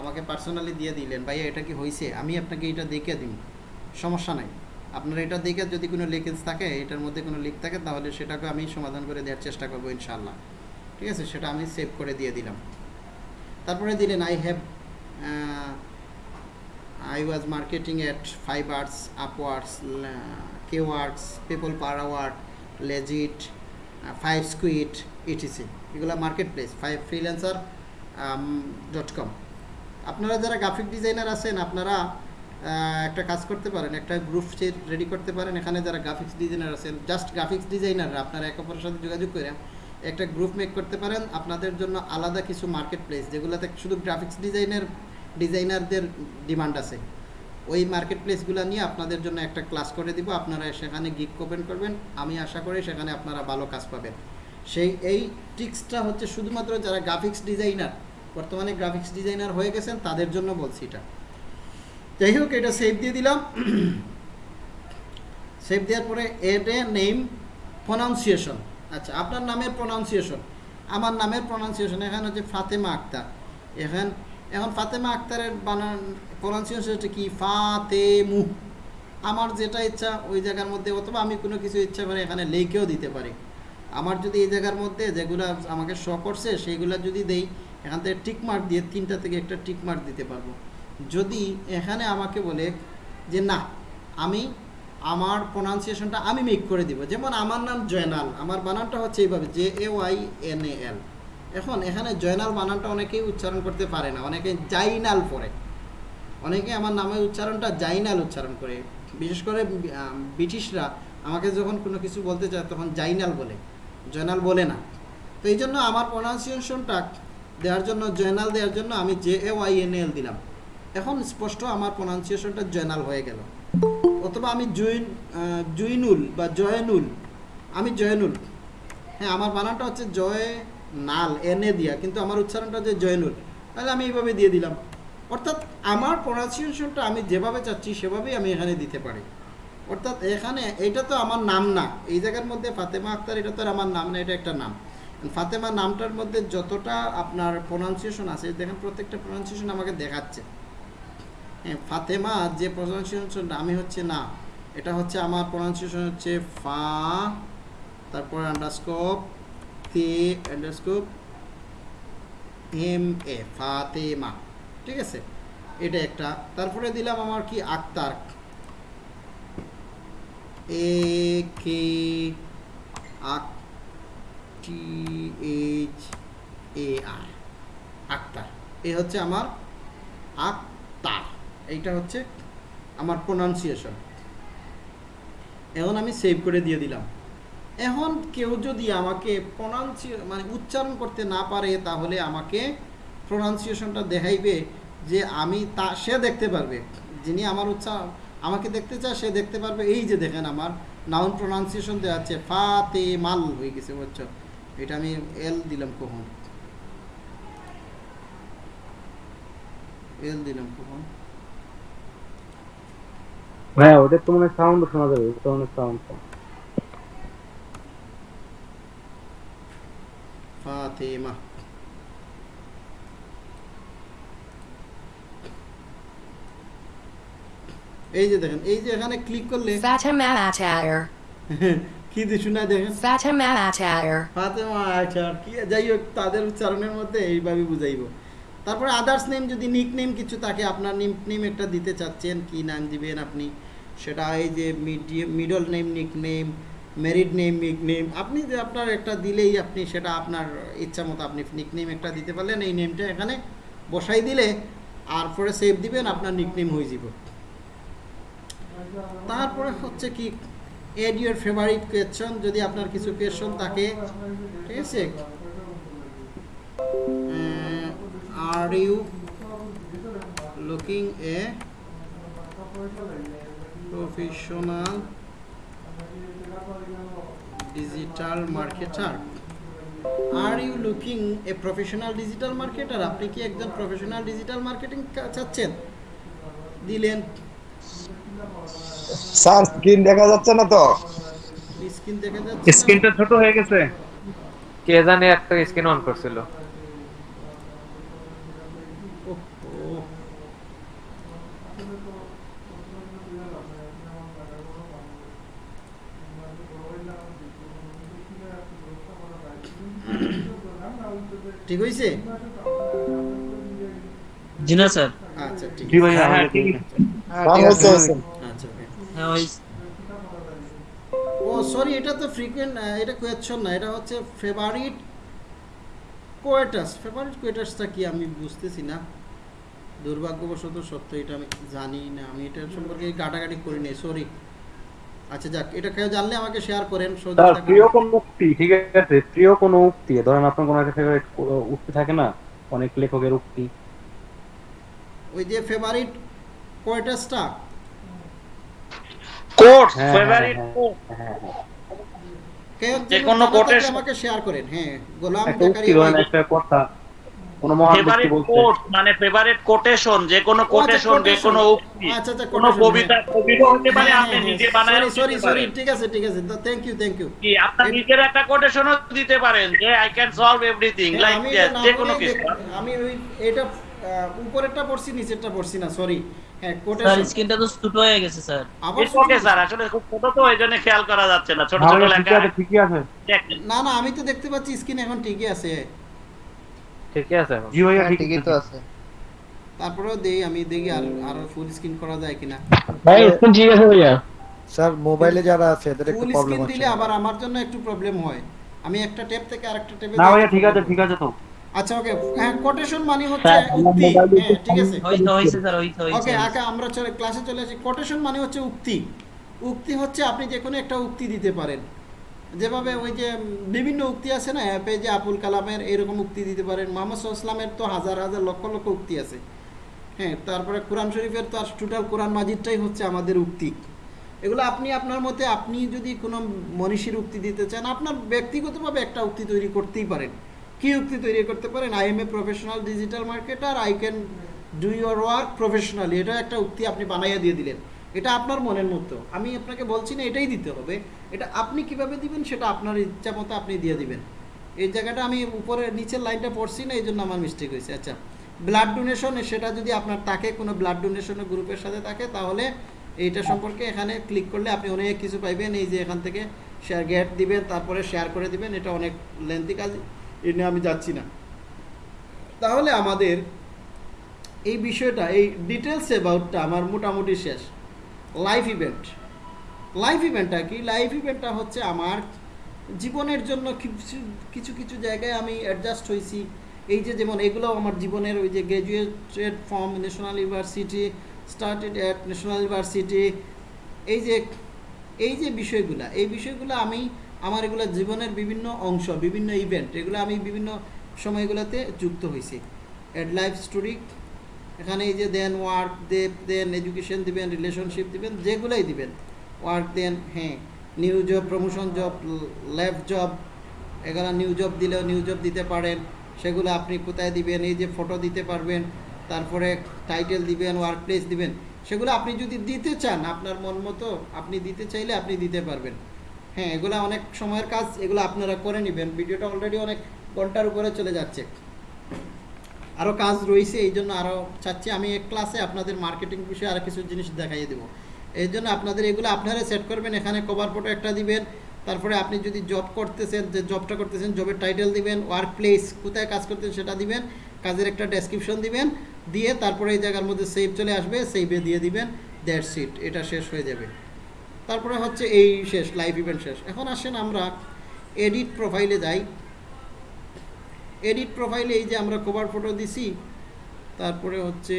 [SPEAKER 3] আমাকে পার্সোনালি দিয়ে দিলেন, ভাইয়া, এটা কি হয়েছে আমি আপনাকে এটা দেখে দিন সমস্যা নাই। আপনার এটা দেখে যদি কোনো লিকেজ থাকে, এটার মধ্যে কোনো লিক থাকে, তাহলে সেটাকে আমি সমাধান করে দেওয়ার চেষ্টা করব ইনশাল্লাহ ঠিক আছে? সেটা আমি সেভ করে দিয়ে দিলাম। তারপরে দিলেন I have I was marketing at five arts upwards Kworks people per award legit five squid ETC এগুলো market place five freelancer dot com আপনারা যারা গ্রাফিক ডিজাইনার আছেন, আপনারা একটা কাজ করতে পারেন, একটা গ্রুপ রেডি করতে পারেন। এখানে যারা গ্রাফিক্স ডিজাইনার আছেন জাস্ট গ্রাফিক্স ডিজাইনাররা আপনারা একে অপরের সাথে যোগাযোগ করে একটা গ্রুপ মেক করতে পারেন। আপনাদের জন্য আলাদা কিছু মার্কেট প্লেস যেগুলোতে শুধু গ্রাফিক্স ডিজাইনের ডিজাইনারদের ডিমান্ড আছে। ওই মার্কেট প্লেসগুলো নিয়ে আপনাদের জন্য একটা ক্লাস করে দিব। আপনারা সেখানে গিক ওপেন করবেন। আমি আশা করি সেখানে আপনারা ভালো কাজ পাবেন। সেই, এই ট্রিক্সটা হচ্ছে শুধুমাত্র যারা গ্রাফিক্স ডিজাইনার বর্তমানে গ্রাফিক্স ডিজাইনার হয়ে গেছেন, তাদের জন্য বলছি এটা। যাই হোক, এটা সেভ দিয়ে দিলাম। সেভ দেওয়ার পরে এড এ নেম প্রনাউন্সিয়েশন আচ্ছা আপনার নামের প্রনাউন্সিয়েশন আমার নামের প্রনাউন্সিয়েশন এখানে হচ্ছে ফাতেমা আক্তার। এখন এখন ফাতেমা আক্তারের বানান প্রনাউন্সিয়েশন হচ্ছে কি? ফাতেমু। আমার যেটা ইচ্ছা, ওই জায়গার মধ্যে, অথবা আমি কোনো কিছু ইচ্ছা করে এখানে লেখেও দিতে পারি। আমার যদি এই জায়গার মধ্যে যেগুলো আমাকে শ করছে সেইগুলো যদি দেই এখান থেকে টিক মার্ক দিয়ে তিনটা থেকে একটা টিক মার্ক দিতে পারব। যদি এখানে আমাকে বলে যে না, আমি আমার প্রনাউন্সিয়েশনটা আমি মেক করে দিব, যেমন আমার নাম জয়নাল, আমার বানানটা হচ্ছে এইভাবে J A Y N A L এখন এখানে জয়নাল বানানটা অনেকেই উচ্চারণ করতে পারে না, অনেকে জাইনাল পড়ে। অনেকে আমার নামের উচ্চারণটা জাইনাল উচ্চারণ করে। বিশেষ করে ব্রিটিশরা আমাকে যখন কোনো কিছু বলতে চায় তখন জাইনাল বলে, জয়নাল বলে না। তো এই জন্য আমার প্রনাউন্সিয়েশনটা দেওয়ার জন্য জয়নাল দেওয়ার জন্য আমি J A Y N L দিলাম। এখন স্পষ্ট আমার প্রোনাউন্সিয়েশনটা জয়নাল হয়ে গেল। অথবা আমি জুইন জুইনুল বা জয়নুল, আমি জয়নুল। হ্যাঁ আমার বানানটা হচ্ছে জয় নাল এনে দিয়া, কিন্তু আমার উচ্চারণটা হচ্ছে জয়নুল। তাহলে আমি এইভাবে দিয়ে দিলাম। অর্থাৎ আমার প্রোনাউন্সিয়েশনটা আমি যেভাবে চাচ্ছি, সেভাবেই আমি এখানে দিতে পারি। অর্থাৎ এখানে, এটা তো আমার নাম না। এই জায়গার মধ্যে ফাতেমা আক্তার, এটা তো আমার নাম না, এটা একটা নাম। ফাতেমা নামটার মধ্যে যতটা আপনার প্রোনাউন্সিয়েশন আছে দেখেন প্রত্যেকটা প্রোনাউন্সিয়েশন আমাকে দেখাচ্ছে। হ্যাঁ ফাতেমা যে প্রোনাউন্সিয়েশনটা আমি হচ্ছে না, এটা হচ্ছে আমার প্রোনাউন্সিয়েশন হচ্ছে ফা, তারপর আন্ডারস্কোপ তে আন্ডারস্কোপ এম এ ফাতেমা, ঠিক আছে? এটা একটা। তারপরে দিলাম আমার কি? আক্তার। এ কে আক টি এইচ এ আর আক্তার। এই হচ্ছে আমার আক্তার। এইটা হচ্ছে আমার প্রোনাউন্সিয়েশন এখন আমি সেভ করে দিয়ে দিলাম। এখন কেউ যদি আমাকে প্রোনাউন্সিয়ে মানে উচ্চারণ করতে না পারে, তাহলে আমাকে প্রোনাউন্সিয়েশনটা দেখাইবে যে আমি তা, সে দেখতে পারবে। যিনি আমার উচ্চারণ আমাকে দেখতে চায়, সে দেখতে পারবে। এই যে দেখেন আমার নাউন প্রোনাউন্সিয়েশন দেওয়া আছে ফা তে মাল হয়ে গেছে, বুঝছ? এটা আমি এল দিলাম কখন? এল দিলাম কখন?
[SPEAKER 17] হ্যাঁ ওটা তো মানে সাউন্ড শোনা যাবে ওটা মানে সাউন্ড
[SPEAKER 3] ফাতেমা। এই যে দেখেন এই যে এখানে ক্লিক করলে. কি শোনা দেখেন. ফাতেমা কি যাই হোক তাদের উচ্চারণের মধ্যে এইভাবে বুঝাইব। তারপরে আদার্স নেম যদি নিক নেম কিছু থাকে আপনার নিক নেম একটা দিতে চাচ্ছেন কি নাম দিবেন আপনি? সেটা এই যে middle name nick name married name nick name আপনি যে আপনার একটা দিলেই আপনি সেটা আপনার ইচ্ছা মতো আপনি নিক নেম একটা দিতে পারলেন এই নেমটা এখানে বসাই দিলে আর পরে সেভ দিবেন আপনার নিক নেম হয়ে যাব। তারপরে হচ্ছে কি এড ইউর ফেভারিট কোয়েশ্চন যদি আপনার কিছু কোয়েশ্চন থাকে, ঠিক আছে? Are you looking a professional digital marketer are you looking a professional digital marketer আপনি কি একজন প্রফেশনাল ডিজিটাল মার্কেটিং চাচ্ছেন? দিলেন।
[SPEAKER 7] স্যার স্ক্রিন দেখা যাচ্ছে না তো?
[SPEAKER 3] স্ক্রিন দেখা যাচ্ছে
[SPEAKER 16] স্ক্রিনটা ছোট হয়ে গেছে।
[SPEAKER 21] কে জানে একটা স্ক্রিন অন করছিল।
[SPEAKER 3] ঠিক হয়েছে
[SPEAKER 6] জি না স্যার।
[SPEAKER 3] আচ্ছা ঠিক
[SPEAKER 16] জি ভাই,
[SPEAKER 3] আছে।
[SPEAKER 16] হ্যাঁ, ঠিক আছে।
[SPEAKER 3] হ্যাঁ, ও সরি এটা তো ফ্রিকোয়েন্ট এটা কোয়েশ্চন না এটা হচ্ছে ফেভারিট কোয়েটাস ফেভারিট কোয়েটাসটা কি আমি বুঝতেছি না। দুর্ভাগ্যবশত সত্য এটা আমি জানি না। আমি এটা সম্পর্কে গাটাগাটি করি নাই সরি আচ্ছা যাক এটা কেউ জানলে আমাকে শেয়ার করেন
[SPEAKER 17] তার প্রিয় কোন উক্তি ঠিক আছে? প্রিয় কোন উক্তি ধরেন আপনার কোনো একটা ফেভারিট উক্তি থাকে না? অনেক লেখকের উক্তি।
[SPEAKER 3] ওই যে ফেভারিট কোয়েটাসটা
[SPEAKER 17] হ্যাঁ,
[SPEAKER 15] ফেভারিট
[SPEAKER 17] হ্যাঁ, হ্যাঁ হ্যাঁ
[SPEAKER 3] কেউ
[SPEAKER 15] যে কোনো
[SPEAKER 3] জানা আমাকে শেয়ার করেন? হ্যাঁ গোলাম
[SPEAKER 17] একটা
[SPEAKER 3] জাকারিয়া
[SPEAKER 17] একটা কথা কোন মহান ব্যক্তি
[SPEAKER 15] কোট মানে ফেভারিট কোটেশন যে কোনো কোটেশন যে কোনো উক্তি
[SPEAKER 3] আচ্ছা আচ্ছা
[SPEAKER 15] কোনো কবিতা
[SPEAKER 3] হ্যাঁ।
[SPEAKER 15] কবিতা হতে পারে আপনি নিজে বানায়
[SPEAKER 3] সরি সরি ঠিক আছে ঠিক আছে। থ্যাংক ইউ থ্যাংক ইউ
[SPEAKER 15] কি আপনার নিজের একটা কোটেশনও দিতে পারেন যে I can solve everything like that যে কোনো কিছু।
[SPEAKER 3] আমি এটা উপরেরটা পড়ছি নিচেরটা পড়ছি না সরি হ্যাঁ
[SPEAKER 6] স্যার স্ক্রিনটা তো ছোট হয়ে গেছে স্যার।
[SPEAKER 15] ওকে স্যার আসলে খুব ছোট তো এই খেয়াল করা যাচ্ছে না ছোট ছোট লেখা।
[SPEAKER 17] ঠিকই আছে
[SPEAKER 3] না না আমি তো দেখতে পাচ্ছি স্ক্রিন এখন ঠিকই আছে।
[SPEAKER 21] ঠিকই আছে
[SPEAKER 17] জি ভাইয়া ঠিকই তো
[SPEAKER 7] আছে।
[SPEAKER 3] তারপরেও দেই আমি দেখি আর আর ফুল স্ক্রিন করা যায় কিনা।
[SPEAKER 5] ভাই স্ক্রিন ঠিক আছে ভাইয়া?
[SPEAKER 22] স্যার মোবাইলে যারা আছে এদের একটু
[SPEAKER 3] ফুল স্ক্রিন দিলে আবার আমার জন্য একটু প্রবলেম হয়। আমি একটা ট্যাব থেকে আরেকটা ট্যাবে
[SPEAKER 17] না ভাইয়া ঠিক আছে ঠিক আছে তো।
[SPEAKER 3] আচ্ছা ওকে হ্যাঁ কোটেশন মানে হচ্ছে উক্তি। হ্যাঁ ঠিক আছে। ওকে আগে আমরা চলে ক্লাসে চলে আসি। কোটেশন মানে হচ্ছে উক্তি। উক্তি হচ্ছে আপনি যে কোনো একটা উক্তি দিতে পারেন। যেভাবে ওই যে বিভিন্ন উক্তি আছে না অ্যাপে যে আবুল কালামের এরকম উক্তি দিতে পারেন। মোহাম্মদ ইসলামের তো হাজার হাজার লক্ষ লক্ষ উক্তি আছে। হ্যাঁ তারপরে কোরআন শরীফের তো আর টোটাল কোরআন মাজিদটাই হচ্ছে আমাদের উক্তি। এগুলো আপনি আপনার মতে আপনি যদি কোনো মনীষীর উক্তি দিতে চান আপনার ব্যক্তিগতভাবে একটা উক্তি তৈরি করতেই পারেন। কি উক্তি তৈরি করতে পারেন? I am a professional digital marketer I can do your work professionally এটা একটা উক্তি আপনি বানাইয়া দিয়ে দিলেন। এটা আপনার মনের মতো। আমি আপনাকে বলছি না, এটাই দিতে হবে। এটা আপনি কীভাবে দিবেন সেটা আপনার ইচ্ছা মতো আপনি দিয়ে দিবেন। এই জায়গাটা আমি উপরে, নিচের লাইনটা পড়ছি না এই জন্য আমার মিস্টেক হয়েছে। আচ্ছা ব্লাড ডোনেশন সেটা যদি আপনার থাকে, কোনো ব্লাড ডোনেশনের গ্রুপের সাথে থাকে, তাহলে এইটা সম্পর্কে এখানে ক্লিক করলে আপনি অনেক কিছু পাইবেন। এই যে এখান থেকে শেয়ার গেট দিবেন, তারপরে শেয়ার করে দিবেন। এটা অনেক লেন্থি কাজ। এই নিয়ে আমি যাচ্ছি না। তাহলে আমাদের এই বিষয়টা, এই ডিটেলস অ্যাবাউটটা আমার মোটামুটি শেষ। লাইফ ইভেন্ট লাইফ ইভেন্টটা কি? লাইফ ইভেন্টটা হচ্ছে আমার জীবনের জন্য কিছু কিছু কিছু জায়গায় আমি অ্যাডজাস্ট হয়েছি। এই যে যেমন এগুলো আমার জীবনের ওই যে graduated from national university started at national university এই যে এই যে বিষয়গুলো, এই বিষয়গুলো আমি আমার এগুলো জীবনের বিভিন্ন অংশ, বিভিন্ন ইভেন্ট এগুলো আমি বিভিন্ন সময়গুলোতে যুক্ত হয়েছি অ্যাড লাইফ স্টোরি এখানে এই যে দেন ওয়ার্ক দেব দেন এডুকেশন দিবেন রিলেশনশিপ দিবেন, যেগুলোই দিবেন। ওয়ার্ক দেন হ্যাঁ new job promotion job lab job এগুলো নিউ জব দিলেও নিউ জব দিতে পারেন। সেগুলো আপনি কোথায় দিবেন, এই যে ফটো দিতে পারবেন, তারপরে টাইটেল দিবেন ওয়ার্ক প্লেস দিবেন। সেগুলো আপনি যদি দিতে চান, আপনার মন মতো, আপনি দিতে চাইলে আপনি দিতে পারবেন। হ্যাঁ এগুলো অনেক সময়ের কাজ, এগুলো আপনারা করে নেবেন। ভিডিওটা অলরেডি অনেক ঘণ্টার উপরে চলে যাচ্ছে। আরও কাজ রয়েছে, এই জন্য আরও চাচ্ছি। আমি এক ক্লাসে আপনাদের মার্কেটিং বিষয়ে আরও কিছু জিনিস দেখাইয়ে দেবো। এই জন্য আপনাদের এগুলো আপনারা সেট করবেন, এখানে কভার ফটো একটা দিবেন। তারপরে আপনি যদি জব করতেছেন, যে জবটা করতেছেন জবের টাইটেল দিবেন ওয়ার্ক প্লেস কোথায় কাজ করতেছেন সেটা দিবেন, কাজের একটা ডেসক্রিপশন দিবেন, দিয়ে তারপরে এই জায়গার মধ্যে সেভ চলে আসবে সেভে দিয়ে দিবেন দ্যাট সিট এটা শেষ হয়ে যাবে। তারপরে হচ্ছে এই শেষ লাইভ ইভেন্ট শেষ। এখন আসেন আমরা এডিট প্রোফাইলে যাই। এডিট প্রোফাইলে এই যে আমরা কভার ফটো দিছি, তারপরে হচ্ছে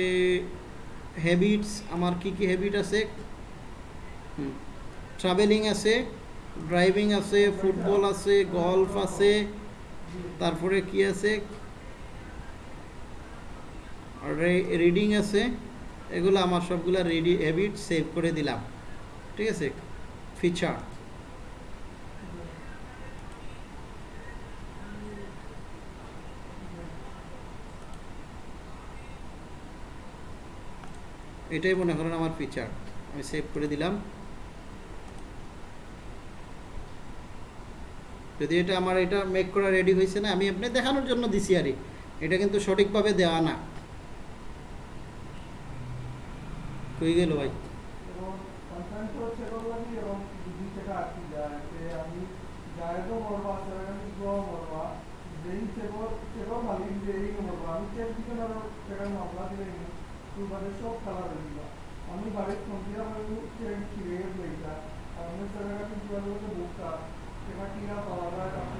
[SPEAKER 3] হ্যাবিটস আমার কি কি হ্যাবিট আছে? ট্রাভেলিং আছে ড্রাইভিং আছে ফুটবল আছে গল্ফ আছে, তারপরে কি আছে? রিডিং আছে, এগুলো আমার সবগুলো রেডি হ্যাবিট সেভ করে দিলাম। ঠিক আছে? ফিচার এটাই মনে করেন আমার ফিচার আমি সেভ করে দিলাম। যদি এটা আমার এটা মেক করা রেডি হয়েছে না, আমি আপনি দেখানোর জন্য দিছি আর এটা কিন্তু সঠিকভাবে দেওয়া না। কই গেল ভাই?
[SPEAKER 10] আমি বাড়ির ফোন দিয়ে লইতা আমি সেটা কিন্তু বুকটা সেটা কিনা পাওয়া যায়? আপনি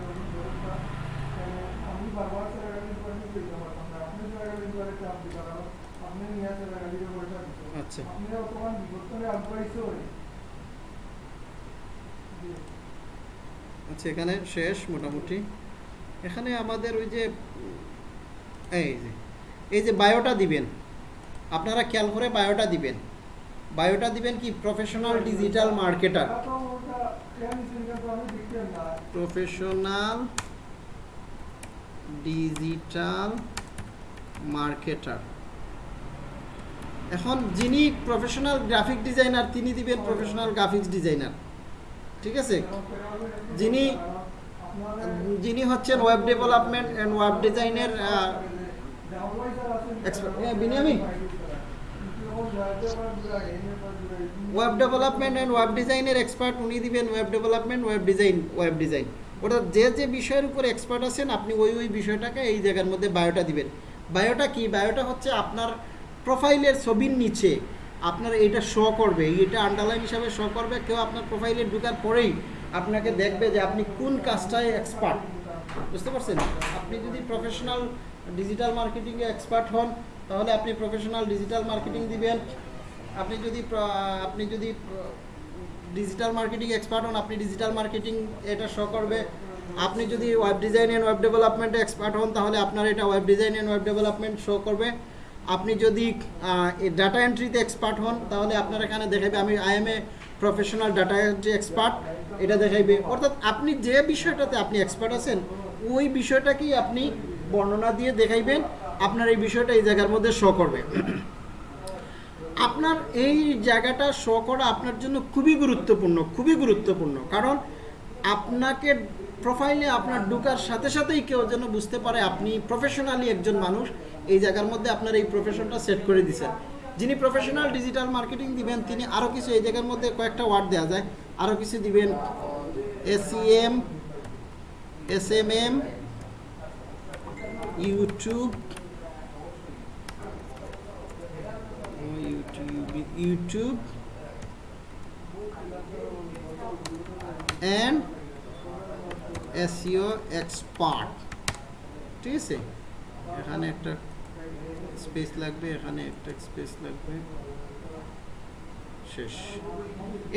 [SPEAKER 10] আমি বারবার সেটা কিন্তু লইতে পারতাম না আপনি সেটা কিন্তু চাপ দিতে কারণ আপনি নিয়ে সেটা কিন্তু পয়সা দিতে আপনি বর্তমান বিবর্তনে আগ্রহীত হই
[SPEAKER 3] আচ্ছা এখানে শেষ মোটামুটি। এখানে আমাদের ওই যে, এই যে এই যে বায়োটা দিবেন, আপনারা খেয়াল করে বায়োটা দিবেন। বায়োটা দিবেন কি? Professional digital marketer professional digital marketer এখন যিনি প্রফেশনাল গ্রাফিক ডিজাইনার তিনি দিবেন প্রফেশনাল গ্রাফিক্স ডিজাইনার ঠিক আছে? যিনি যিনি হচ্ছেন ওয়েব ডেভেলপমেন্ট অ্যান্ড ওয়েব ডিজাইনের ওয়েব ডেভেলপমেন্ট অ্যান্ড ওয়েব ডিজাইনের এক্সপার্ট উনি দিবেন web development web design web design ওটা যে যে বিষয়ের উপর এক্সপার্ট আছেন, আপনি ওই ওই বিষয়টাকে এই জায়গার মধ্যে বায়োটা দিবেন। বায়োটা কি? বায়োটা হচ্ছে আপনার প্রোফাইলের ছবির নিচে আপনার এটা শো করবে, এটা আন্ডারলাইন হিসাবে শো করবে, কেউ আপনার প্রোফাইলে ঢুকার পরেই আপনাকে দেখবে যে আপনি কোন কাজটায় এক্সপার্ট বুঝতে পারছেন? আপনি যদি প্রফেশনাল ডিজিটাল মার্কেটিংয়ে এক্সপার্ট হন, তাহলে আপনি প্রফেশনাল ডিজিটাল মার্কেটিং দিবেন। আপনি যদি আপনি যদি ডিজিটাল মার্কেটিং এক্সপার্ট হন, আপনি ডিজিটাল মার্কেটিং এটা শো করবে। আপনি যদি ওয়েব ডিজাইন অ্যান্ড ওয়েব ডেভেলপমেন্টে এক্সপার্ট হন, তাহলে আপনার এটা web design and web development show করবে। আপনি যদি ডাটা এন্ট্রিতে এক্সপার্ট হন, তাহলে আপনার এখানে দেখাবে আমি I am a professional data entry expert এটা দেখাইবে। অর্থাৎ আপনি যে বিষয়টাতে আপনি এক্সপার্ট আছেন, ওই বিষয়টাকেই আপনি বর্ণনা দিয়ে দেখাইবেন, আপনার এই বিষয়টা এই জায়গার মধ্যে শো করবে। আপনার এই জায়গাটা শো করা আপনার জন্য খুবই গুরুত্বপূর্ণ খুবই গুরুত্বপূর্ণ। কারণ আপনাকে প্রোফাইলে আপনার ঢুকার সাথে সাথেই কেউ যেন বুঝতে পারে আপনি প্রফেশনালি একজন মানুষ। এই জায়গার মধ্যে আপনার এই প্রফেশনটা সেট করে দিছেন যিনি প্রফেশনাল ডিজিটাল মার্কেটিং দিবেন, তিনি আরও কিছু এই জায়গার মধ্যে কয়েকটা ওয়ার্ড দেওয়া যায়। আরও কিছু দিবেন। SEM S M M YouTube YouTube and SEO expert ঠিক আছে? এখানে একটা স্পেস লাগবে, এখানে একটা স্পেস লাগবে। শেষ।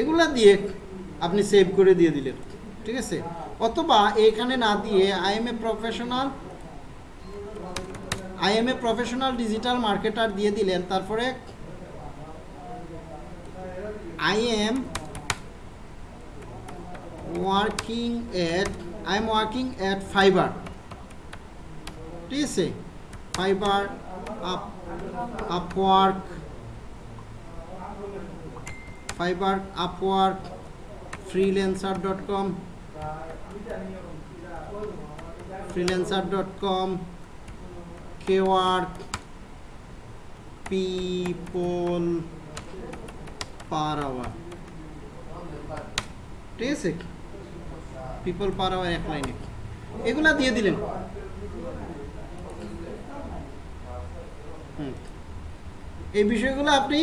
[SPEAKER 3] এগুলা দিয়ে আপনি সেভ করে দিয়ে দিলেন। ঠিক আছে? অথবা এখানে না দিয়ে I am a professional I am a professional digital marketer দিয়ে দিলেন, তারপরে I am working at I am working at Fiverr ঠিক আছে? Fiverr up Upwork Fiverr Upwork freelancer dot com freelancer dot com Kwork people per hour ঠিক আছে? People per hour এক লাইনে এগুলা দিয়ে দিলেন। এই বিষয়গুলো আপনি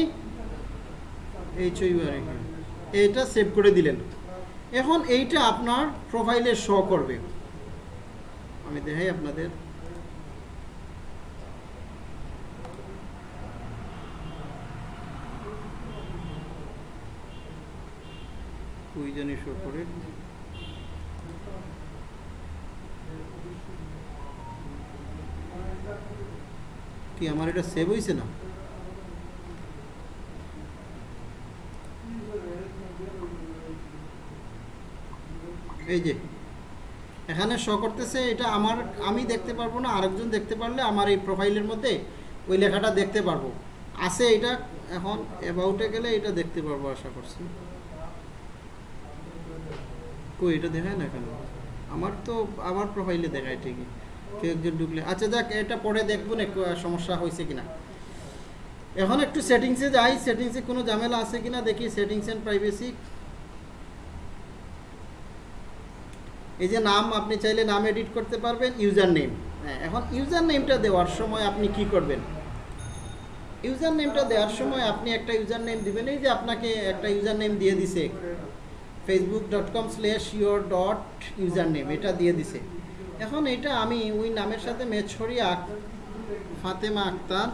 [SPEAKER 3] এই ছবিবার এইটা সেভ করে দিলেন। এখন এইটা আপনার প্রোফাইলে শো করবে। আমি দেখাই আপনাদের। ওই জানি শো করে। কি আমার এটা সেভ হয়েছে না? এই যে, এখানে শো করতেছে এটা আমার, আমি দেখতে পারব না, আরেকজন দেখতে পারলে আমার এই প্রোফাইলের মধ্যে ওই লেখাটা দেখতে পারব। আছে এটা এখন অ্যাবাউটে গেলে এটা দেখতে পারব আশা করছি। কই, এটা দেখায় না কেন আমার তো, আমার প্রোফাইলে দেখায় ঠিকই। কেউ একজন আচ্ছা এটা পরে দেখব সমস্যা হয়েছে কিনা। এখন একটু সেটিংসে যাই, সেটিংসে কোনো ঝামেলা আছে কিনা, দেখি সেটিংস অ্যান্ড প্রাইভেসি। এই যে নাম, আপনি চাইলে নাম এডিট করতে পারবেন, ইউজার নেম। হ্যাঁ এখন ইউজার নেমটা দেওয়ার সময় আপনি কি করবেন? ইউজার নেমটা দেওয়ার সময় আপনি একটা ইউজার নেম দিবেন, এই যে আপনাকে একটা ইউজার নেম দিয়ে দিছে। Facebook dot com slash your dot user name এটা দিয়ে দিছে। এখন এটা আমি ওই নামের সাথে ম্যাচ করিয়া Fatema Akter.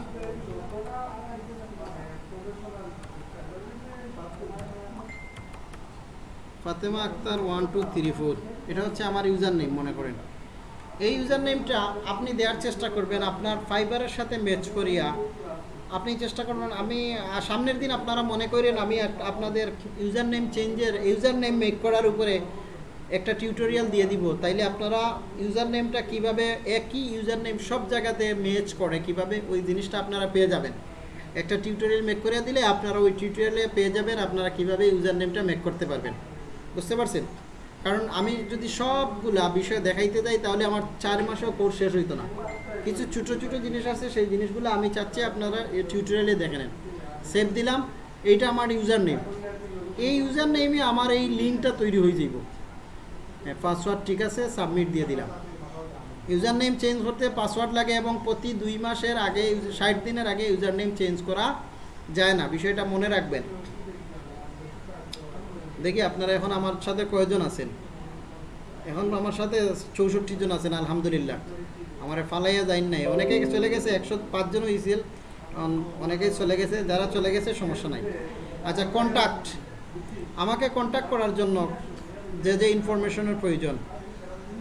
[SPEAKER 3] Fatema Akter one two three four এটা হচ্ছে আমার ইউজার নেম মনে করেন। এই ইউজার নেমটা আপনি দেওয়ার চেষ্টা করবেন, আপনার ফাইবারের সাথে ম্যাচ করিয়া আপনি চেষ্টা করবেন। আমি সামনের দিন আপনারা মনে করেন, আমি আপনাদের ইউজার নেম চেঞ্জের ইউজার নেম মেক করার উপরে একটা টিউটোরিয়াল দিয়ে দিব। তাইলে আপনারা ইউজার নেমটা কীভাবে একই ইউজার নেম সব জায়গাতে ম্যাচ করে, কীভাবে ওই জিনিসটা আপনারা পেয়ে যাবেন। একটা টিউটোরিয়াল মেক করে দিলে আপনারা ওই টিউটোরিয়ালে পেয়ে যাবেন, আপনারা কীভাবে ইউজার নেমটা মেক করতে পারবেন। বুঝতে পারছেন? কারণ আমি যদি সবগুলা বিষয় দেখাইতে যাই, তাহলে আমার চার মাসেও কোর্স শেষ হইতো না। কিছু ছোটো ছোটো জিনিস আছে, সেই জিনিসগুলো আমি চাচ্ছি আপনারা এই টিউটোরিয়ালে দেখে নেন। সেভ দিলাম, এইটা আমার ইউজার নেম এই ইউজার নেমে আমার এই লিঙ্কটা তৈরি হয়ে যাইব। পাসওয়ার্ড ঠিক আছে সাবমিট দিয়ে দিলাম। ইউজার নেম চেঞ্জ করতে পাসওয়ার্ড লাগে এবং প্রতি দুই মাসের আগে, ষাট দিনের আগে ইউজার নেম চেঞ্জ করা যায় না, বিষয়টা মনে রাখবেন। দেখি আপনারা এখন আমার সাথে কয়জন আছেন? এখন আমার সাথে চৌষট্টি জন আছেন, আলহামদুলিল্লাহ। আমার ফালাইয়া যাইন নাই। অনেকেই চলে গেছে, একশো পাঁচজন হয়েছিল অনেকেই চলে গেছে, যারা চলে গেছে সমস্যা নাই। আচ্ছা কন্ট্যাক্ট আমাকে কন্ট্যাক্ট করার জন্য যে যে ইনফরমেশনের প্রয়োজন।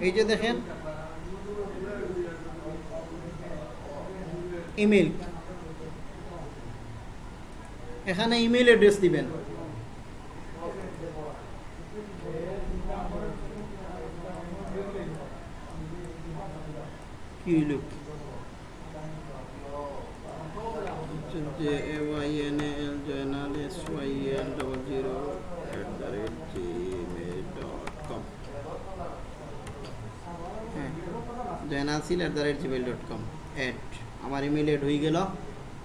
[SPEAKER 3] এই যে দেখেন ইমেল এখানে ইমেল অ্যাড্রেস দিবেন। কি যে A Y N L Joynal S Y N double zero at the rate Gmail dot com হ্যাঁ জয়নাসিল at the rate Gmail dot com at আমার ইমেল অ্যাড হয়ে গেল।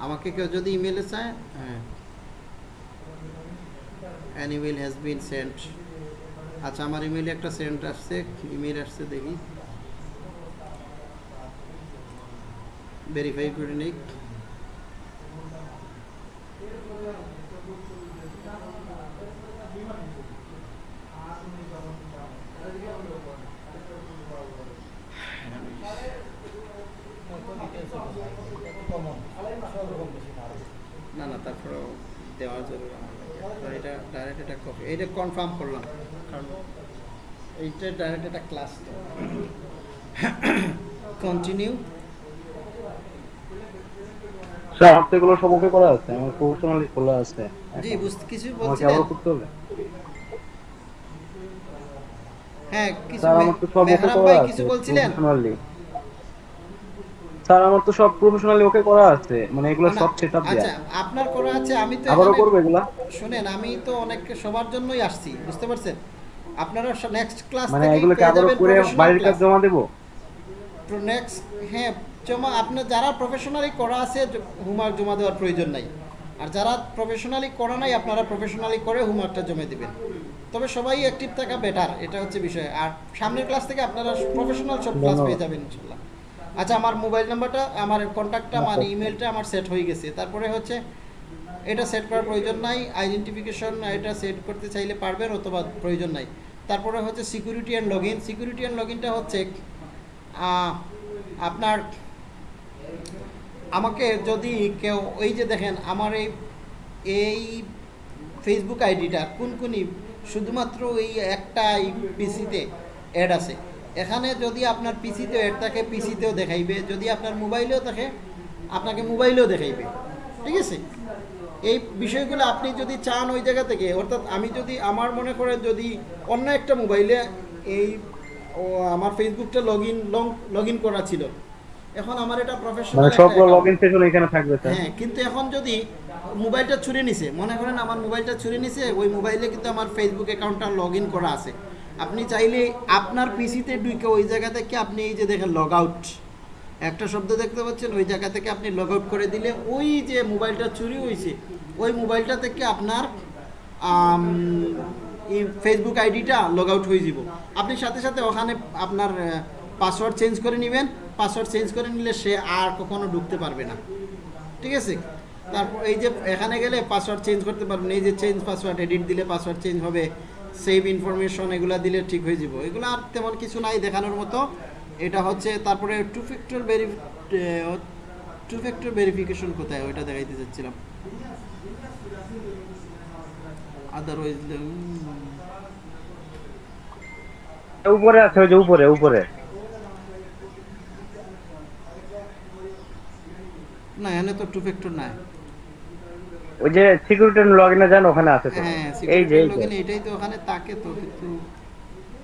[SPEAKER 3] আমাকে কেউ যদি ইমেলে চায় হ্যাঁ। An email has been sent আচ্ছা আমার ইমেলে একটা সেন্ট আসছে ইমেল আসছে দেখি। ভেরিফাই করে নিই না না তারপরেও দেওয়া জরুরি আমার লাগে। তো এটা ডাইরেক্ট এটা কপি। এটা কনফার্ম করলাম। কারণ এইটা ডাইরেক্ট এটা ক্লাস তো। কন্টিনিউ
[SPEAKER 17] স্যার আমার তো এগুলো সব করা আছে। আমার প্রফেশনালি খোলা আছে।
[SPEAKER 3] জি বুঝতে কিছু
[SPEAKER 17] আমাকে আবার করতে হবে?
[SPEAKER 3] হ্যাঁ কিছু
[SPEAKER 17] স্যার আমার তো সব করা আছে
[SPEAKER 3] কিছু বলছিলেন?
[SPEAKER 17] প্রফেশনালি স্যার আমার তো সব প্রফেশনালি ওকে করা আছে। মানে এগুলো সব সেটআপ
[SPEAKER 3] আচ্ছা আপনার করা আছে আমি তো
[SPEAKER 17] আবারও করব এগুলা?
[SPEAKER 3] শুনেন আমি তো অনেক সবার জন্যই আসছি বুঝতে পারছেন? আপনারা নেক্সট ক্লাস
[SPEAKER 17] মানে এগুলো কি আবারও করে বাড়ির কাজ জমা দেবো?
[SPEAKER 3] নেক্সট হ্যাঁ জমা আপনার যারা প্রফেশনালি করা আছে হোমওয়ার্ক জমা দেওয়ার প্রয়োজন নাই। আর যারা প্রফেশনালি করা নাই আপনারা প্রফেশনালি করে হোমওয়ার্কটা জমা দিবেন। তবে সবাই অ্যাক্টিভ থাকা বেটার এটা হচ্ছে বিষয়। আর সামনের ক্লাস থেকে আপনারা প্রফেশনাল সব ক্লাস পেয়ে যাবেন ইনশাল্লাহ। আচ্ছা আমার মোবাইল নাম্বারটা আমার কন্ট্যাক্টটা আমার ইমেলটা আমার সেট হয়ে গেছে। তারপরে হচ্ছে এটা সেট করার প্রয়োজন নাই আইডেন্টিফিকেশন এটা সেট করতে চাইলে পারবেন অথবা প্রয়োজন নাই। তারপরে হচ্ছে security and log in security and log ইনটা হচ্ছে আপনার আমাকে যদি কেউ ওই যে দেখেন আমার এই এই ফেসবুক আইডিটা কোন কোনই শুধুমাত্র এই একটা পিসিতে অ্যাড আছে। এখানে যদি আপনার পিসিতেও অ্যাড থাকে পিসিতেও দেখাইবে। যদি আপনার মোবাইলেও থাকে আপনাকে মোবাইলেও দেখাইবে। ঠিক আছে? এই বিষয়গুলো আপনি যদি চান ওই জায়গা থেকে অর্থাৎ আমি যদি আমার মনে করেন যদি অন্য একটা মোবাইলে এই আমার ফেসবুকটা লগ ইন লগ ইন করা ছিল। এখন আমার এটা
[SPEAKER 17] মানে
[SPEAKER 3] প্রফেশনাল
[SPEAKER 17] সবগুলো লগইন সেশন এখানে থাকবে স্যার
[SPEAKER 3] হ্যাঁ কিন্তু এখন যদি মোবাইলটা ছুঁড়ে নিছে মনে করেন আমার মোবাইলটা ছুঁড়ে নিছে ওই মোবাইলে কিন্তু আমার ফেসবুক অ্যাকাউন্টটা লগ ইন করা আছে। আপনি চাইলে আপনার পিসিতে ঢুকে ওই জায়গা থেকে আপনি এই যে দেখেন লগ আউট একটা শব্দ দেখতে পাচ্ছেন, ওই জায়গা থেকে আপনি লগ আউট করে দিলে ওই যে মোবাইলটা চুরি হয়েছে ওই মোবাইলটা থেকে আপনার ফেসবুক আইডিটা লগ আউট হয়ে যাব আপনি সাথে সাথে ওখানে আপনার পাসওয়ার্ড চেঞ্জ করে নেবেন। পাসওয়ার্ড চেঞ্জ করে নিলে সে আর কখনো ঢুকতে পারবে না। ঠিক আছে? তারপর এই যে এখানে গেলে পাসওয়ার্ড চেঞ্জ করতে পারবেন। এই যে চেঞ্জ পাসওয়ার্ড এডিট দিলে পাসওয়ার্ড চেঞ্জ হবে। সেভ ইনফরমেশন এগুলা দিলে ঠিক হয়ে যাব। এগুলো আর তেমন কিছু নাই দেখানোর মতো। এটা হচ্ছে তারপরে two factor very two factor verification কোথায়? ওইটা দেখাইতে চাচ্ছিলাম আদারওয়াইজ
[SPEAKER 17] উপরে আছে ওই যে উপরে উপরে।
[SPEAKER 3] না এখানে তো টু ফ্যাক্টর নাই।
[SPEAKER 17] ওই যে সিকিউরিটি লগইনে যান ওখানে আছে তো।
[SPEAKER 3] হ্যাঁ
[SPEAKER 17] এই যে
[SPEAKER 3] এটাই তো ওখানে তাকে তো কিন্তু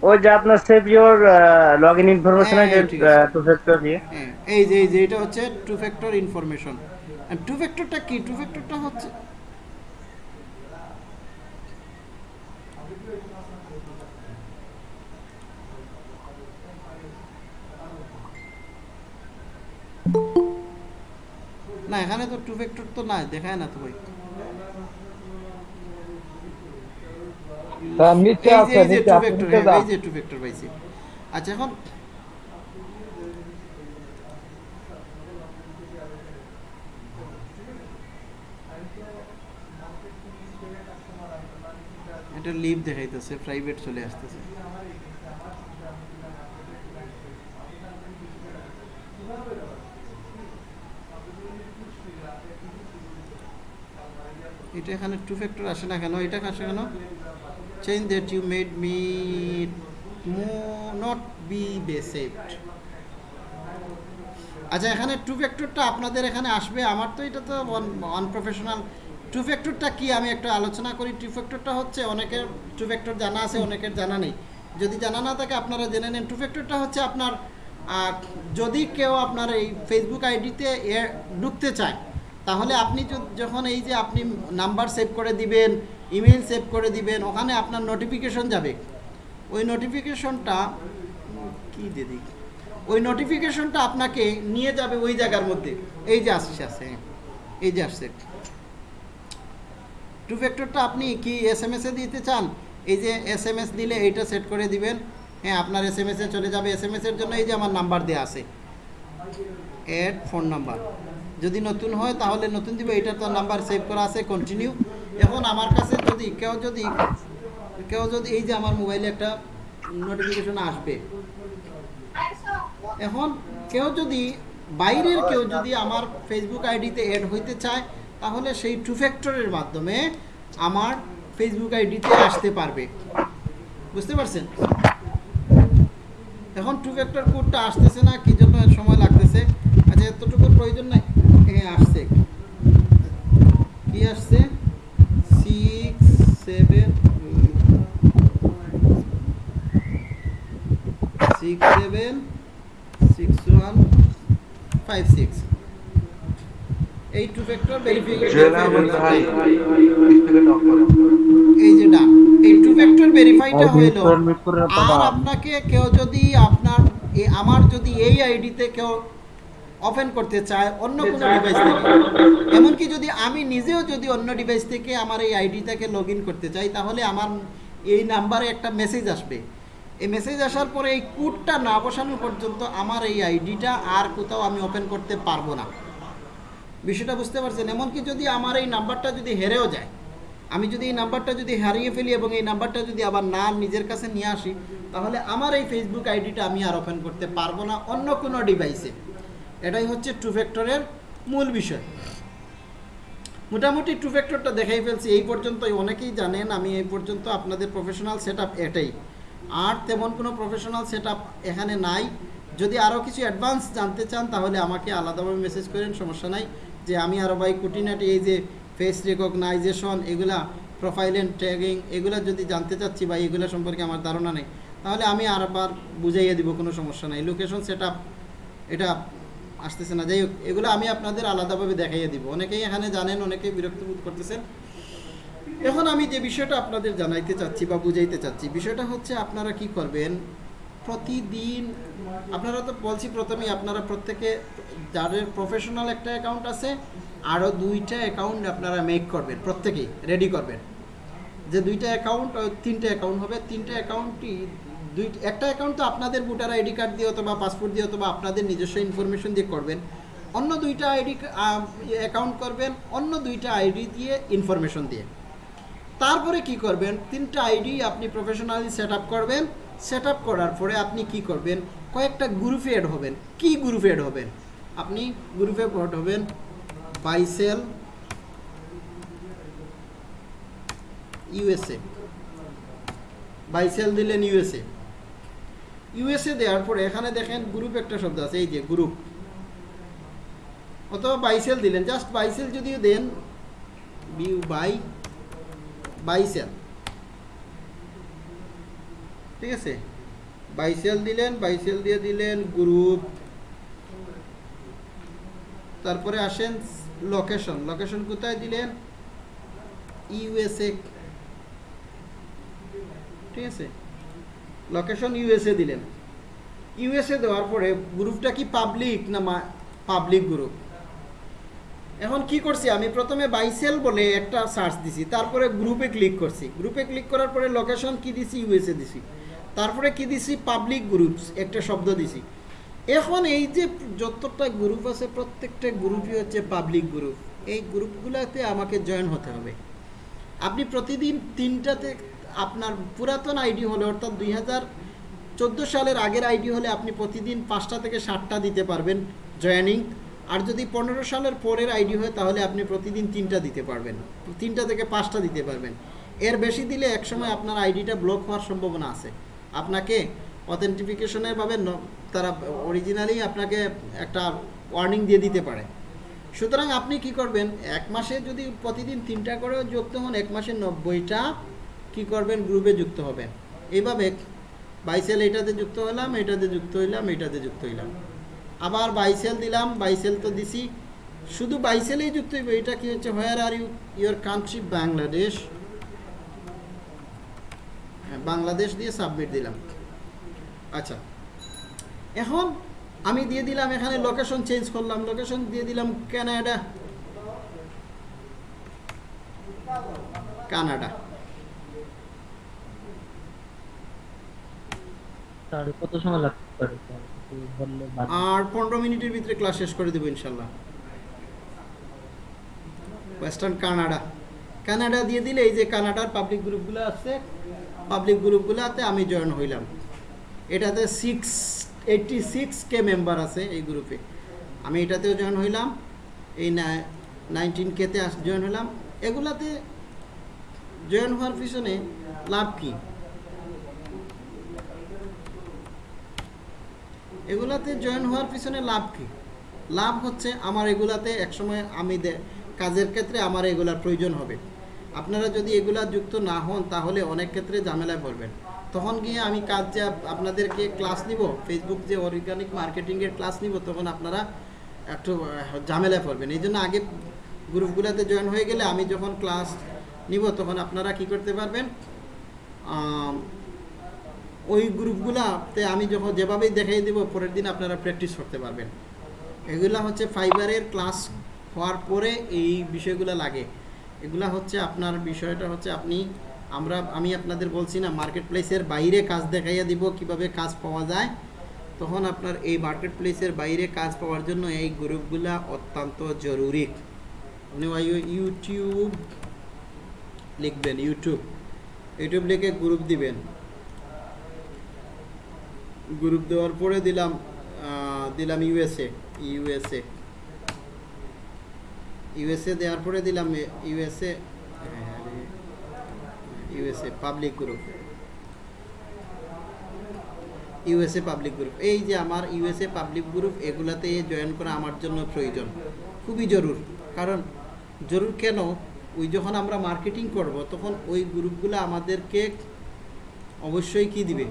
[SPEAKER 17] ওই যে আপনার সেভ ইওর লগইন ইনফরমেশন
[SPEAKER 3] আছে।
[SPEAKER 17] টু ফ্যাক্টর দিয়ে।
[SPEAKER 3] হ্যাঁ, এই যে এই যে এটা হচ্ছে টু ফ্যাক্টর ইনফরমেশন টু ফ্যাক্টরটা কি? টু ফ্যাক্টরটা হচ্ছে না এখানে তো টু ফ্যাক্টর তো নাই দেখায় না তো ভাই।
[SPEAKER 7] স্যার, নিচে আছে, নিচে
[SPEAKER 3] two
[SPEAKER 7] নিচে যান।
[SPEAKER 3] এই যে টু ফ্যাক্টর পাইছি। আচ্ছা এখন এটা লিভ দেখাইতেছে প্রাইভেট চলে আসতেছে। এটা এখানে টু ফ্যাক্টর আসে না কেন? এটা আসে কেন? Change that you made me not be be saved আচ্ছা এখানে টু ফ্যাক্টরটা আপনাদের এখানে আসবে। আমার তো এটা তো আনপ্রফেশনাল টু ফ্যাক্টরটা কি? আমি একটু আলোচনা করি। টু ফ্যাক্টরটা হচ্ছে অনেকের টু ফ্যাক্টর জানা আছে, অনেকের জানা নেই। যদি জানা না থাকে, আপনারা জেনে নেন। টু ফ্যাক্টরটা হচ্ছে আপনার যদি কেউ আপনার এই ফেসবুক আইডিতে ঢুকতে চায়, তাহলে আপনি যখন এই যে আপনি নাম্বার সেভ করে দিবেন ইমেল সেভ করে দিবেন, ওখানে আপনার নোটিফিকেশন যাবে। ওই নোটিফিকেশনটা কি দিদি ওই নোটিফিকেশনটা আপনাকে নিয়ে যাবে ওই জায়গার মধ্যে। এই যে আসছে আছে এই যে আসছে। টু ফ্যাক্টরটা আপনি কি এস এম এসে দিতে চান? এই যে এস এম এস দিলে এইটা সেট করে দিবেন। হ্যাঁ আপনার এস এম এসে চলে যাবে। এস এম এসের জন্য এই যে আমার নাম্বার দেওয়া আছে। এড ফোন নাম্বার যদি নতুন হয়, তাহলে নতুন দিবে। এটা তো নাম্বার সেভ করা আছে কন্টিনিউ এখন আমার কাছে যদি, কেউ যদি কেউ যদি এই যে আমার মোবাইলে একটা নোটিফিকেশন আসবে। এখন কেউ যদি, বাইরের কেউ যদি আমার ফেসবুক আইডিতে অ্যাড হইতে চায়, তাহলে সেই টু ফ্যাক্টরের মাধ্যমে আমার ফেসবুক আইডিতে আসতে পারবে। বুঝতে পারছেন? এখন টু ফ্যাক্টর কোডটা আসতেছে না, কি জন্য সময় লাগতেছে? আচ্ছা এতটুকুর প্রয়োজন নাই। হ্যাঁ আসছে। কি আসছে? Six seven six seven six one five six এই টু ফ্যাক্টর এই যে ডান এই টু ফ্যাক্টর ভেরিফাইটা হইল আর আপনাকে কেউ যদি আপনার আমার যদি এই আইডিতে কেউ ওপেন করতে চায় অন্য কোনো ডিভাইস থেকে। এমনকি যদি আমি নিজেও যদি অন্য ডিভাইস থেকে আমার এই আইডিটাকে লগ ইন করতে চাই তাহলে আমার এই নাম্বারে একটা মেসেজ আসবে। এই মেসেজ আসার পরে এই কোডটা না বসানো পর্যন্ত আমার এই আইডিটা আর কোথাও আমি ওপেন করতে পারব না। বিষয়টা বুঝতে পারছেন? এমনকি যদি আমার এই নাম্বারটা যদি হেরেও যায় আমি যদি এই নাম্বারটা যদি হারিয়ে ফেলি এবং এই নাম্বারটা যদি আবার না নিজের কাছে নিয়ে আসি তাহলে আমার এই ফেসবুক আইডিটা আমি আর ওপেন করতে পারব না অন্য কোনো ডিভাইসে এটাই হচ্ছে টু ফ্যাক্টরের মূল বিষয়। মোটামুটি টু ফ্যাক্টরটা দেখাই ফেলছি, এই পর্যন্তই। অনেকেই জানেন, আমি এই পর্যন্ত আপনাদের প্রফেশনাল সেট এটাই। আর তেমন কোনো প্রফেশনাল সেট এখানে নাই। যদি আরও কিছু অ্যাডভান্স জানতে চান, তাহলে আমাকে আলাদাভাবে মেসেজ করেন, সমস্যা নাই। যে আমি আরও ভাই কুটিনাটি এই যে ফেস রেকগনাইজেশন এগুলা প্রোফাইল অ্যান্ড ট্যাগিং এগুলা যদি জানতে চাচ্ছি বা এগুলো সম্পর্কে আমার ধারণা নেই, তাহলে আমি আরবার বুঝাইয়ে দিব, কোনো সমস্যা নেই। লোকেশন সেট এটা আসতেছে না। যাই হোক, এগুলো আমি আপনাদের আলাদাভাবে দেখাইয়ে দিব। অনেকেই এখানে জানেন, অনেকেই বিরক্ত বোধ করতেছেন। এখন আমি যে বিষয়টা আপনাদের জানাইতে চাচ্ছি বা বুঝাইতে চাচ্ছি, বিষয়টা হচ্ছে আপনারা কি করবেন? প্রতিদিন, আপনারা তো বলছি প্রথমেই, আপনারা প্রত্যেকে, যাদের প্রফেশনাল একটা অ্যাকাউন্ট আছে আরও দুইটা অ্যাকাউন্ট আপনারা মেক করবেন, প্রত্যেকেই রেডি করবেন। যে দুইটা অ্যাকাউন্ট তিনটে অ্যাকাউন্ট হবে, তিনটে অ্যাকাউন্টই দুই একটা অ্যাকাউন্ট তো আপনাদের ভোটার আইডি কার্ড দিয়ে অথবা পাসপোর্ট দিয়ে অথবা আপনাদের নিজস্ব ইনফরমেশন দিয়ে করবেন। অন্য দুইটা আইডি অ্যাকাউন্ট করবেন, অন্য দুইটা আইডি দিয়ে ইনফরমেশন দিয়ে। তারপরে কি করবেন? তিনটা আইডি আপনি প্রফেশনালি সেট করবেন। সেট করার পরে আপনি কি করবেন? কয়েকটা গ্রুপে অ্যাড হবেন। কি গ্রুপে অ্যাড হবেন? আপনি গ্রুপে অ্যাড হবেন বাইসেল ইউএসএ বাইসেল দিলেন ইউএসএ ইউএসএ দেওয়ার পরে এখানে দেখেন গ্রুপ একটা শব্দ আছে, এই যে গ্রুপ অথবা বাইসেল দিলেন। জাস্ট বাইসেল যদিও দেন, বিউ বাই বাইসেল ঠিক আছে? বাইসেল দিলেন বাইসেল দিয়ে দিলেন গ্রুপ তারপরে আসেন লোকেশন লোকেশন কোথায় দিলেন? ইউএসএ ঠিক আছে? লোকেশন ইউএসএ দিলেন। ইউএসএ দেওয়ার পরে গ্রুপটা কি পাবলিক না পাবলিক গ্রুপ এখন কি করছি, আমি প্রথমে বাইসেল বলে একটা সার্চ দিছি, তারপরে গ্রুপে ক্লিক করছি। গ্রুপে ক্লিক করার পরে লোকেশন কি দিছি? ইউএসএ দিছি। তারপরে কি দিছি? পাবলিক গ্রুপস একটা শব্দ দিছি। এখন এই যে যতটা গ্রুপ আছে, প্রত্যেকটা গ্রুপই হচ্ছে পাবলিক গ্রুপ এই গ্রুপগুলোতে আমাকে জয়েন হতে হবে। আপনি প্রতিদিন তিনটাতে আপনার পুরাতন আইডি হলে, অর্থাৎ দুই চোদ্দ সালের আগের আইডি হলে আপনি প্রতিদিন পাঁচটা থেকে ষাটটা দিতে পারবেন জয়েনিং। আর যদি পনেরো সালের পরের আইডি হয়, তাহলে আপনি প্রতিদিন তিনটা দিতে পারবেন। তিনটা থেকে পাঁচটা দিতে পারবেন। এর বেশি দিলে একসময় আপনার আইডিটা ব্লক হওয়ার সম্ভাবনা আছে। আপনাকে অথেন্টিফিকেশনের ভাবে তারা অরিজিনালি আপনাকে একটা ওয়ার্নিং দিয়ে দিতে পারে। সুতরাং আপনি কি করবেন, এক মাসে যদি প্রতিদিন তিনটা করে যুক্ত হন, এক মাসে নব্বইটা কি করবেন? গ্রুপে যুক্ত হবেন। এইভাবে বাইসেল এটাতে যুক্ত হলাম, এটাতে যুক্ত হইলাম, এটাতে যুক্ত হইলাম। আবার বাইসেল দিলাম বাইসেল তো দিছি। শুধু বাইসেলেই যুক্ত হইবে, এটা কি হচ্ছে? Where are you your country Bangladesh Bangladesh দিয়ে সাবমিট দিলাম। আচ্ছা। এখন আমি দিয়ে দিলাম, এখানে লোকেশন চেঞ্জ করলাম। লোকেশন দিয়ে দিলাম কানাডা কানাডা
[SPEAKER 6] স্যার কত সময় লাগতে পারে।
[SPEAKER 3] আর পনেরো মিনিটের ভিতরে ক্লাস শেষ করে দেবো ইনশাল্লাহ। ওয়েস্টার্ন কানাডা কানাডা দিয়ে দিলে এই যে কানাডার পাবলিক গ্রুপগুলো আছে পাবলিক গ্রুপগুলোতে আমি জয়েন হইলাম। এটাতে six eighty six K member আছে এই গ্রুপে আমি এটাতেও জয়েন হইলাম, এই নাইনটিন কেতে জয়েন হইলাম। এগুলাতে জয়েন হওয়ার পিছনে লাভ কী? এগুলাতে জয়েন হওয়ার পিছনে লাভ কি? লাভ হচ্ছে আমার এগুলাতে একসময় আমি কাজের ক্ষেত্রে আমার এগুলার প্রয়োজন হবে। আপনারা যদি এগুলা যুক্ত না হন, তাহলে অনেক ক্ষেত্রে ঝামেলায় পড়বেন। তখন গিয়ে আমি কাজ যে আপনাদেরকে ক্লাস নিব ফেসবুক যে অর্গানিক মার্কেটিংয়ের ক্লাস নিব, তখন আপনারা একটু ঝামেলায় পড়বেন। এই জন্য আগে গ্রুপগুলোতে জয়েন হয়ে গেলে আমি যখন ক্লাস নিব, তখন আপনারা কি করতে পারবেন? ওই গ্রুপগুলাতে আমি যখন যেভাবেই দেখাই দেবো, পরের দিন আপনারা প্র্যাকটিস করতে পারবেন। এগুলা হচ্ছে ফাইবারের ক্লাস হওয়ার পরে এই বিষয়গুলো লাগে। এগুলা হচ্ছে আপনার বিষয়টা হচ্ছে আপনি, আমরা, আমি আপনাদের বলছি না মার্কেট প্লেসের বাইরে কাজ দেখাইয়া দিব, কীভাবে কাজ পাওয়া যায়। তখন আপনার এই মার্কেট প্লেসের বাইরে কাজ পাওয়ার জন্য এই গ্রুপগুলা অত্যন্ত জরুরি। আপনি ইউটিউব লিখবেন ইউটিউব ইউটিউব লিখে গ্রুপ দিবেন। গ্রুপ দেওয়ার পরে দিলাম দিলাম ইউএসএ ইউএসএ। ইউএসএ দেওয়ার পরে দিলাম USA USA public group USA public group এই যে আমার ইউএসএ পাবলিক গ্রুপ এগুলাতে জয়েন করা আমার জন্য প্রয়োজন। খুবই জরুর। কারণ জরুর কেন? ওই যখন আমরা মার্কেটিং করব, তখন ওই গ্রুপগুলো আমাদেরকে অবশ্যই কি দিবে?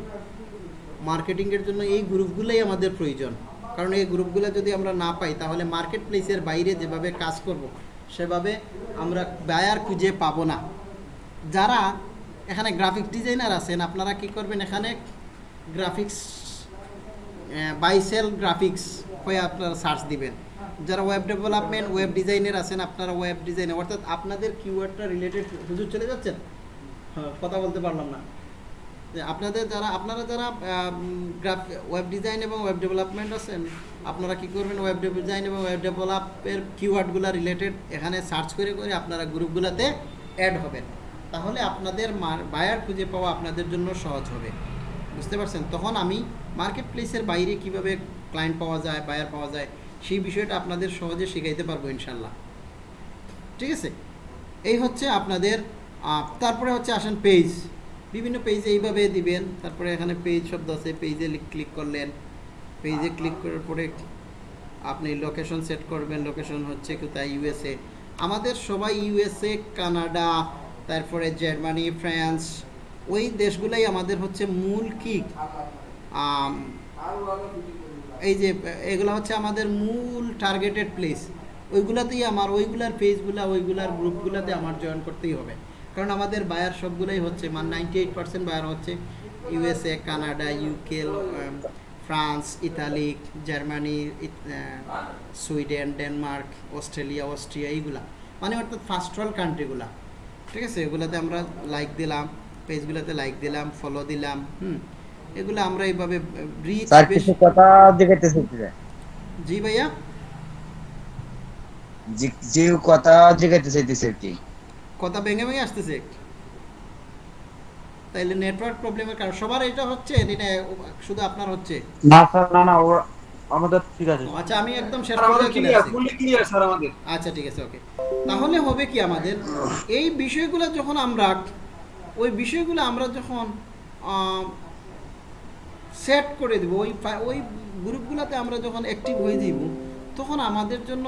[SPEAKER 3] মার্কেটিংয়ের জন্য এই গ্রুপগুলোই আমাদের প্রয়োজন। কারণ এই গ্রুপগুলো যদি আমরা না পাই, তাহলে মার্কেট প্লেসের বাইরে যেভাবে কাজ করব, সেভাবে আমরা বায়ার খুঁজে পাবো না। যারা এখানে গ্রাফিক ডিজাইনার আছেন, আপনারা কি করবেন এখানে গ্রাফিক্স বাইসেল গ্রাফিক্স হয়ে আপনারা সার্চ দিবেন। যারা ওয়েব ডেভেলপমেন্ট ওয়েব ডিজাইনের আছেন, আপনারা ওয়েব ডিজাইনার অর্থাৎ আপনাদের কিওয়ার্ডটা রিলেটেড হুজুর চলে যাচ্ছেন? হ্যাঁ কথা বলতে পারলাম না। আপনাদের যারা আপনারা যারা গ্রাফ ওয়েব ডিজাইন এবং ওয়েব ডেভেলপমেন্ট আছেন, আপনারা কি করবেন? ওয়েব ডিজাইন এবং ওয়েব ডেভেলপের কিওয়ার্ডগুলো রিলেটেড এখানে সার্চ করে করে আপনারা গ্রুপগুলোতে অ্যাড হবেন। তাহলে আপনাদের বায়ার খুঁজে পাওয়া আপনাদের জন্য সহজ হবে। বুঝতে পারছেন? তখন আমি মার্কেট প্লেসের বাইরে কীভাবে ক্লায়েন্ট পাওয়া যায় বায়ার পাওয়া যায়, সেই বিষয়টা আপনাদের সহজে শেখাইতে পারব ইনশাল্লাহ। ঠিক আছে? এই হচ্ছে আপনাদের তারপরে হচ্ছে আসেন পেজ বিভিন্ন পেজে এইভাবে দিবেন। তারপরে এখানে পেজ শব্দ আছে পেজে ক্লিক করলেন। পেজে ক্লিক করার পরে আপনি লোকেশন সেট করবেন। লোকেশন হচ্ছে কোথায়? ইউএসএ আমাদের সবাই ইউএসএ কানাডা তারপরে জার্মানি ফ্রান্স ওই দেশগুলাই আমাদের হচ্ছে মূল কি? এই যে, এগুলো হচ্ছে আমাদের মূল টার্গেটেড প্লেস ওইগুলাতেই আমার, ওইগুলার পেজগুলা ওইগুলার গ্রুপগুলাতে আমার জয়েন করতেই হবে। কারণ আমাদের বায়ার সবগুলোই হচ্ছে মানে নাইনটি এইট পার্সেন্ট বায়ার হচ্ছে USA Canada UK France Italy Germany Sweden Denmark Australia Austria এইগুলা। মানে অর্থাৎ ফার্স্ট ওয়ার্ল্ড কান্ট্রিগুলা ঠিক আছে? এগুলাতে আমরা লাইক দিলাম পেজগুলোতে লাইক দিলাম ফলো দিলাম হুম। এগুলো আমরা এইভাবে রিচ
[SPEAKER 7] কিছু কথা চাই।
[SPEAKER 3] জি ভাইয়া?
[SPEAKER 7] যে যে কথা জিজ্ঞাসা চাইতেছে আর কি।
[SPEAKER 3] কথা ভেঙে ভেঙে আসতেছে। তাইলে নেটওয়ার্ক প্রবলেমের কারণ। সবার এটা হচ্ছে এটা শুধু আপনার হচ্ছে।
[SPEAKER 8] না স্যার না না আমাদের ঠিক আছে।
[SPEAKER 3] আচ্ছা আমি একদম শেষ
[SPEAKER 16] clear,
[SPEAKER 3] আসছি।
[SPEAKER 16] fully clear, স্যার, আমাদের।
[SPEAKER 3] আচ্ছা ঠিক আছে ওকে। তাহলে হবে কি আমাদের? এই বিষয়গুলো যখন আমরা ওই বিষয়গুলো আমরা যখন সেট করে দেব ওই ওই গ্রুপগুলোতে আমরা যখন অ্যাক্টিভ হয়ে যাব তখন আমাদের জন্য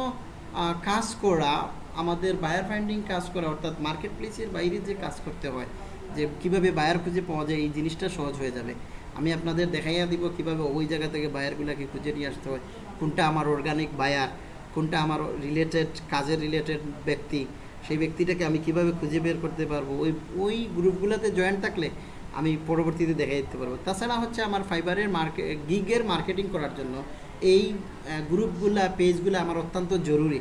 [SPEAKER 3] আহ, কাজ করা আমাদের বায়ার ফাইন্ডিং কাজ করা, অর্থাৎ মার্কেট প্লেসের বাইরে যে কাজ করতে হয়, যে কীভাবে বায়ার খুঁজে পাওয়া যায়, এই জিনিসটা সহজ হয়ে যাবে। আমি আপনাদের দেখাইয়া দিব কীভাবে ওই জায়গা থেকে বায়ারগুলোকে খুঁজে নিয়ে আসতে হয়, কোনটা আমার অর্গানিক বায়ার কোনটা আমার রিলেটেড কাজের রিলেটেড ব্যক্তি, সেই ব্যক্তিটাকে আমি কীভাবে খুঁজে বের করতে পারব, ওই ওই গ্রুপগুলোতে জয়েন থাকলে আমি পরবর্তীতে দেখাই দিতে পারব। তাছাড়া হচ্ছে আমার ফাইবারের মার্কে গিগের মার্কেটিং করার জন্য এই গ্রুপগুলা পেজগুলো আমার অত্যন্ত জরুরি।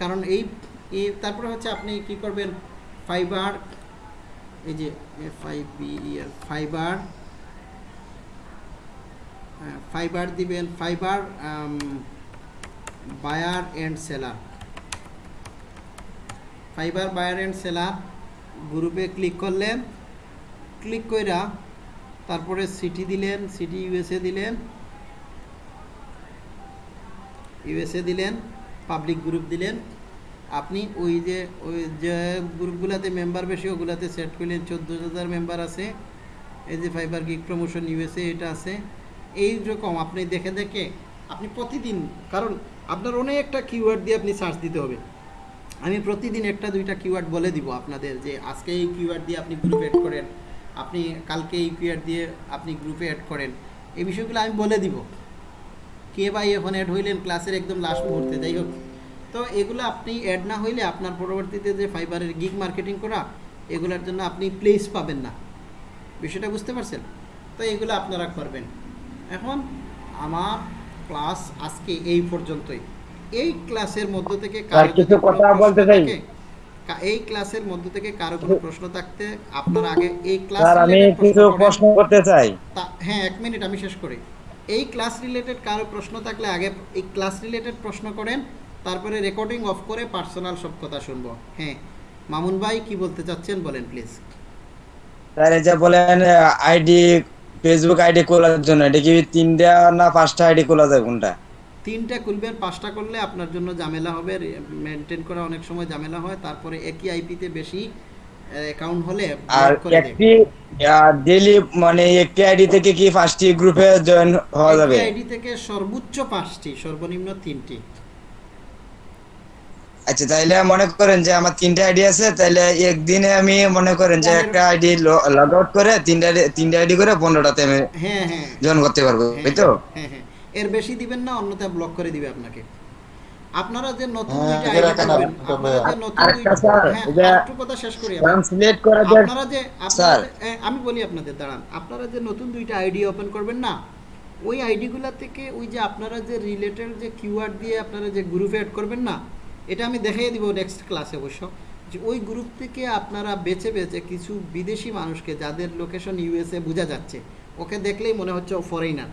[SPEAKER 3] কারণ এই তারপরে হচ্ছে আপনি কি করবেন? ফাইবার এই যে বি ফাইবার ফাইবার দিবেন Fiverr buyer and seller Fiverr buyer and seller গ্রুপে ক্লিক করলেন। ক্লিক কইরা তারপরে সিটি দিলেন সিটি ইউএসএ দিলেন। ইউএসএ দিলেন। পাবলিক গ্রুপ দিলেন। আপনি ওই যে ওই যে গ্রুপগুলোতে মেম্বার বেশি, ওগুলাতে সেট করলেন। চোদ্দ হাজার মেম্বার আছে। এই যে ফাইবার গিগ প্রমোশন ইউএসএ এটা আছে। এই রকম আপনি দেখে দেখে আপনি প্রতিদিন, কারণ আপনার অনেক একটা কিওয়ার্ড দিয়ে আপনি সার্চ দিতে হবে। আমি প্রতিদিন একটা, দুইটা কিওয়ার্ড বলে দিব আপনাদের যে, আজকে এই কিওয়ার্ড দিয়ে আপনি গ্রুপে অ্যাড করেন। আপনি কালকে এই কিওয়ার্ড দিয়ে আপনি গ্রুপে অ্যাড করেন। এই বিষয়গুলো আমি বলে দিব। কে ভাই এখন অ্যাড হইলেন ক্লাসের একদম লাস্ট মুহূর্তে যাই হোক। তো এগুলো আপনি অ্যাড না হইলে আপনার পরবর্তীতে যে ফাইবারের গিগ মার্কেটিং করা এগুলোর জন্য আপনি প্লেস পাবেন না। বিষয়টা বুঝতে পারছেন? তো এগুলো আপনারা করবেন। এখন আমার ক্লাস আজকে এই পর্যন্তই। এই ক্লাসের মধ্য থেকে
[SPEAKER 7] কিছু কথা বলতে চাই?
[SPEAKER 3] এই ক্লাসের মধ্য থেকে কারও কোনো প্রশ্ন থাকতে আপনার আগে এই ক্লাস
[SPEAKER 7] আমি কিছু প্রশ্ন করতে চাই।
[SPEAKER 3] হ্যাঁ এক মিনিট আমি শেষ করি। এই ক্লাস রিলেটেড কারও প্রশ্ন থাকলে আগে এই ক্লাস রিলেটেড প্রশ্ন করেন তারপরে রেকর্ডিং অফ করে পার্সোনাল সব কথা শুনব। হ্যাঁ মামুন ভাই কি বলতে চাচ্ছেন বলেন প্লিজ
[SPEAKER 7] স্যার এই যে বলেন আইডি ফেসবুক আইডি খোলার জন্য এটা কি তিনটা না পাঁচটা আইডি খোলা যায় কোনটা?
[SPEAKER 3] তিনটা খুলবেন পাঁচটা করলে আপনার জন্য ঝামেলা হবে মেনটেন করা অনেক সময় ঝামেলা হয় তারপরে একই আইপিতে বেশি অ্যাকাউন্ট হলে
[SPEAKER 7] আর। একটি ডেলি মানে একটি আইডি থেকে কি পাঁচটি গ্রুপে জয়েন হওয়া যাবে?
[SPEAKER 3] আইডি থেকে সর্বোচ্চ পাঁচটি সর্বনিম্ন তিনটি।
[SPEAKER 7] আচ্ছা তাইলে মনে করেন যে আমার তিনটা আইডি আছে তাইলে একদিনে আমি মনে করেন যে একটা আইডি লগ আউট করে তিনটা তিনটা আইডি করে পনেরোটাতে আমি
[SPEAKER 3] হ্যাঁ হ্যাঁ।
[SPEAKER 7] জয়েন করতে পারব তাই তো?
[SPEAKER 3] হ্যাঁ হ্যাঁ। এর বেশি দিবেন না অন্যথায় ব্লক করে দিবে আপনাকে। আপনারা যে নতুন কথা শেষ করি আমি। আপনারা যে বলি আপনাদের দাঁড়ান। আপনারা যে নতুন দুইটা আইডি ওপেন করবেন না ওই আইডিগুলা থেকে ওই যে আপনারা যে রিলেটেড যে দিয়ে আপনারা যে গ্রুপে অ্যাড করবেন না এটা আমি দেখাই দিব নেক্সট ক্লাসে অবশ্য। যে ওই গ্রুপ থেকে আপনারা বেছে বেছে কিছু বিদেশি মানুষকে যাদের লোকেশন ইউএসএ বোঝা যাচ্ছে ওকে দেখলেই মনে হচ্ছে ও ফরেনার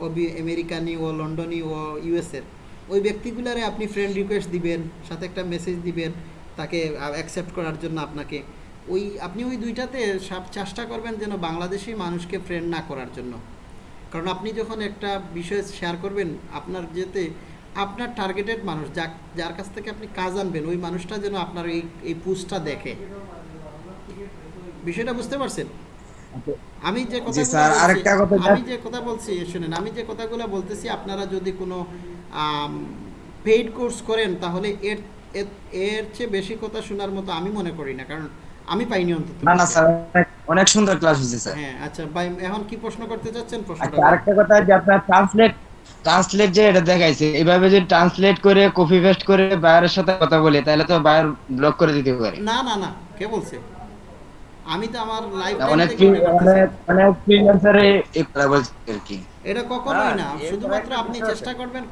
[SPEAKER 3] ও আমেরিকানি ও লন্ডনি ও ইউএসএর ওই ব্যক্তিগুলারে আপনি ফ্রেন্ড রিকোয়েস্ট দিবেন সাথে একটা মেসেজ দিবেন তাকে অ্যাকসেপ্ট করার জন্য আপনাকে। ওই আপনি ওই দুইটাতে সব চেষ্টা করবেন যেন বাংলাদেশি মানুষকে ফ্রেন্ড না করার জন্য। কারণ আপনি যখন একটা বিষয় শেয়ার করবেন আপনার যেতে আপনার টার্গেটেড মানুষ যা যার কাছ থেকে আপনি কাজ আনবেন ওই মানুষটা যেন আপনার এই এই পোস্টটা দেখে। বিষয়টা বুঝতে পারছেন? আমি যে কথা আমি যে কথা বলছি শুনেন আমি যে কথাগুলো বলতেছি আপনারা যদি কোনো পেইড কোর্স করেন তাহলে এর এর- চেয়ে বেশি কথা শোনার মতো আমি মনে করি না কারণ আমি পাইনি অন্তত।
[SPEAKER 7] না না স্যার অনেক- সুন্দর ক্লাস হয়েছে স্যার।
[SPEAKER 3] হ্যাঁ আচ্ছা ভাই এখন কি প্রশ্ন করতে চাচ্ছেন? প্রশ্নটা
[SPEAKER 7] আচ্ছা আরেকটা কথা যে আপনার ট্রান্সলেট ট্রান্সলেট যে এটা দেখাইছে এভাবে যদি ট্রান্সলেট করে কপি পেস্ট করে বায়ারের সাথে কথা বলি তাহলে তো বায়ার ব্লক করে দিতে পারে।
[SPEAKER 3] না না না কে বলছে? আমি তো আমার লাইফ
[SPEAKER 7] অনেক অনেক অনেক ফ্রিল্যান্সারে এই কথা বলছে আর কি।
[SPEAKER 3] এটা কখনোই
[SPEAKER 7] হ্যাঁ,
[SPEAKER 3] না। শুধুমাত্র আপনি চেষ্টা করবেন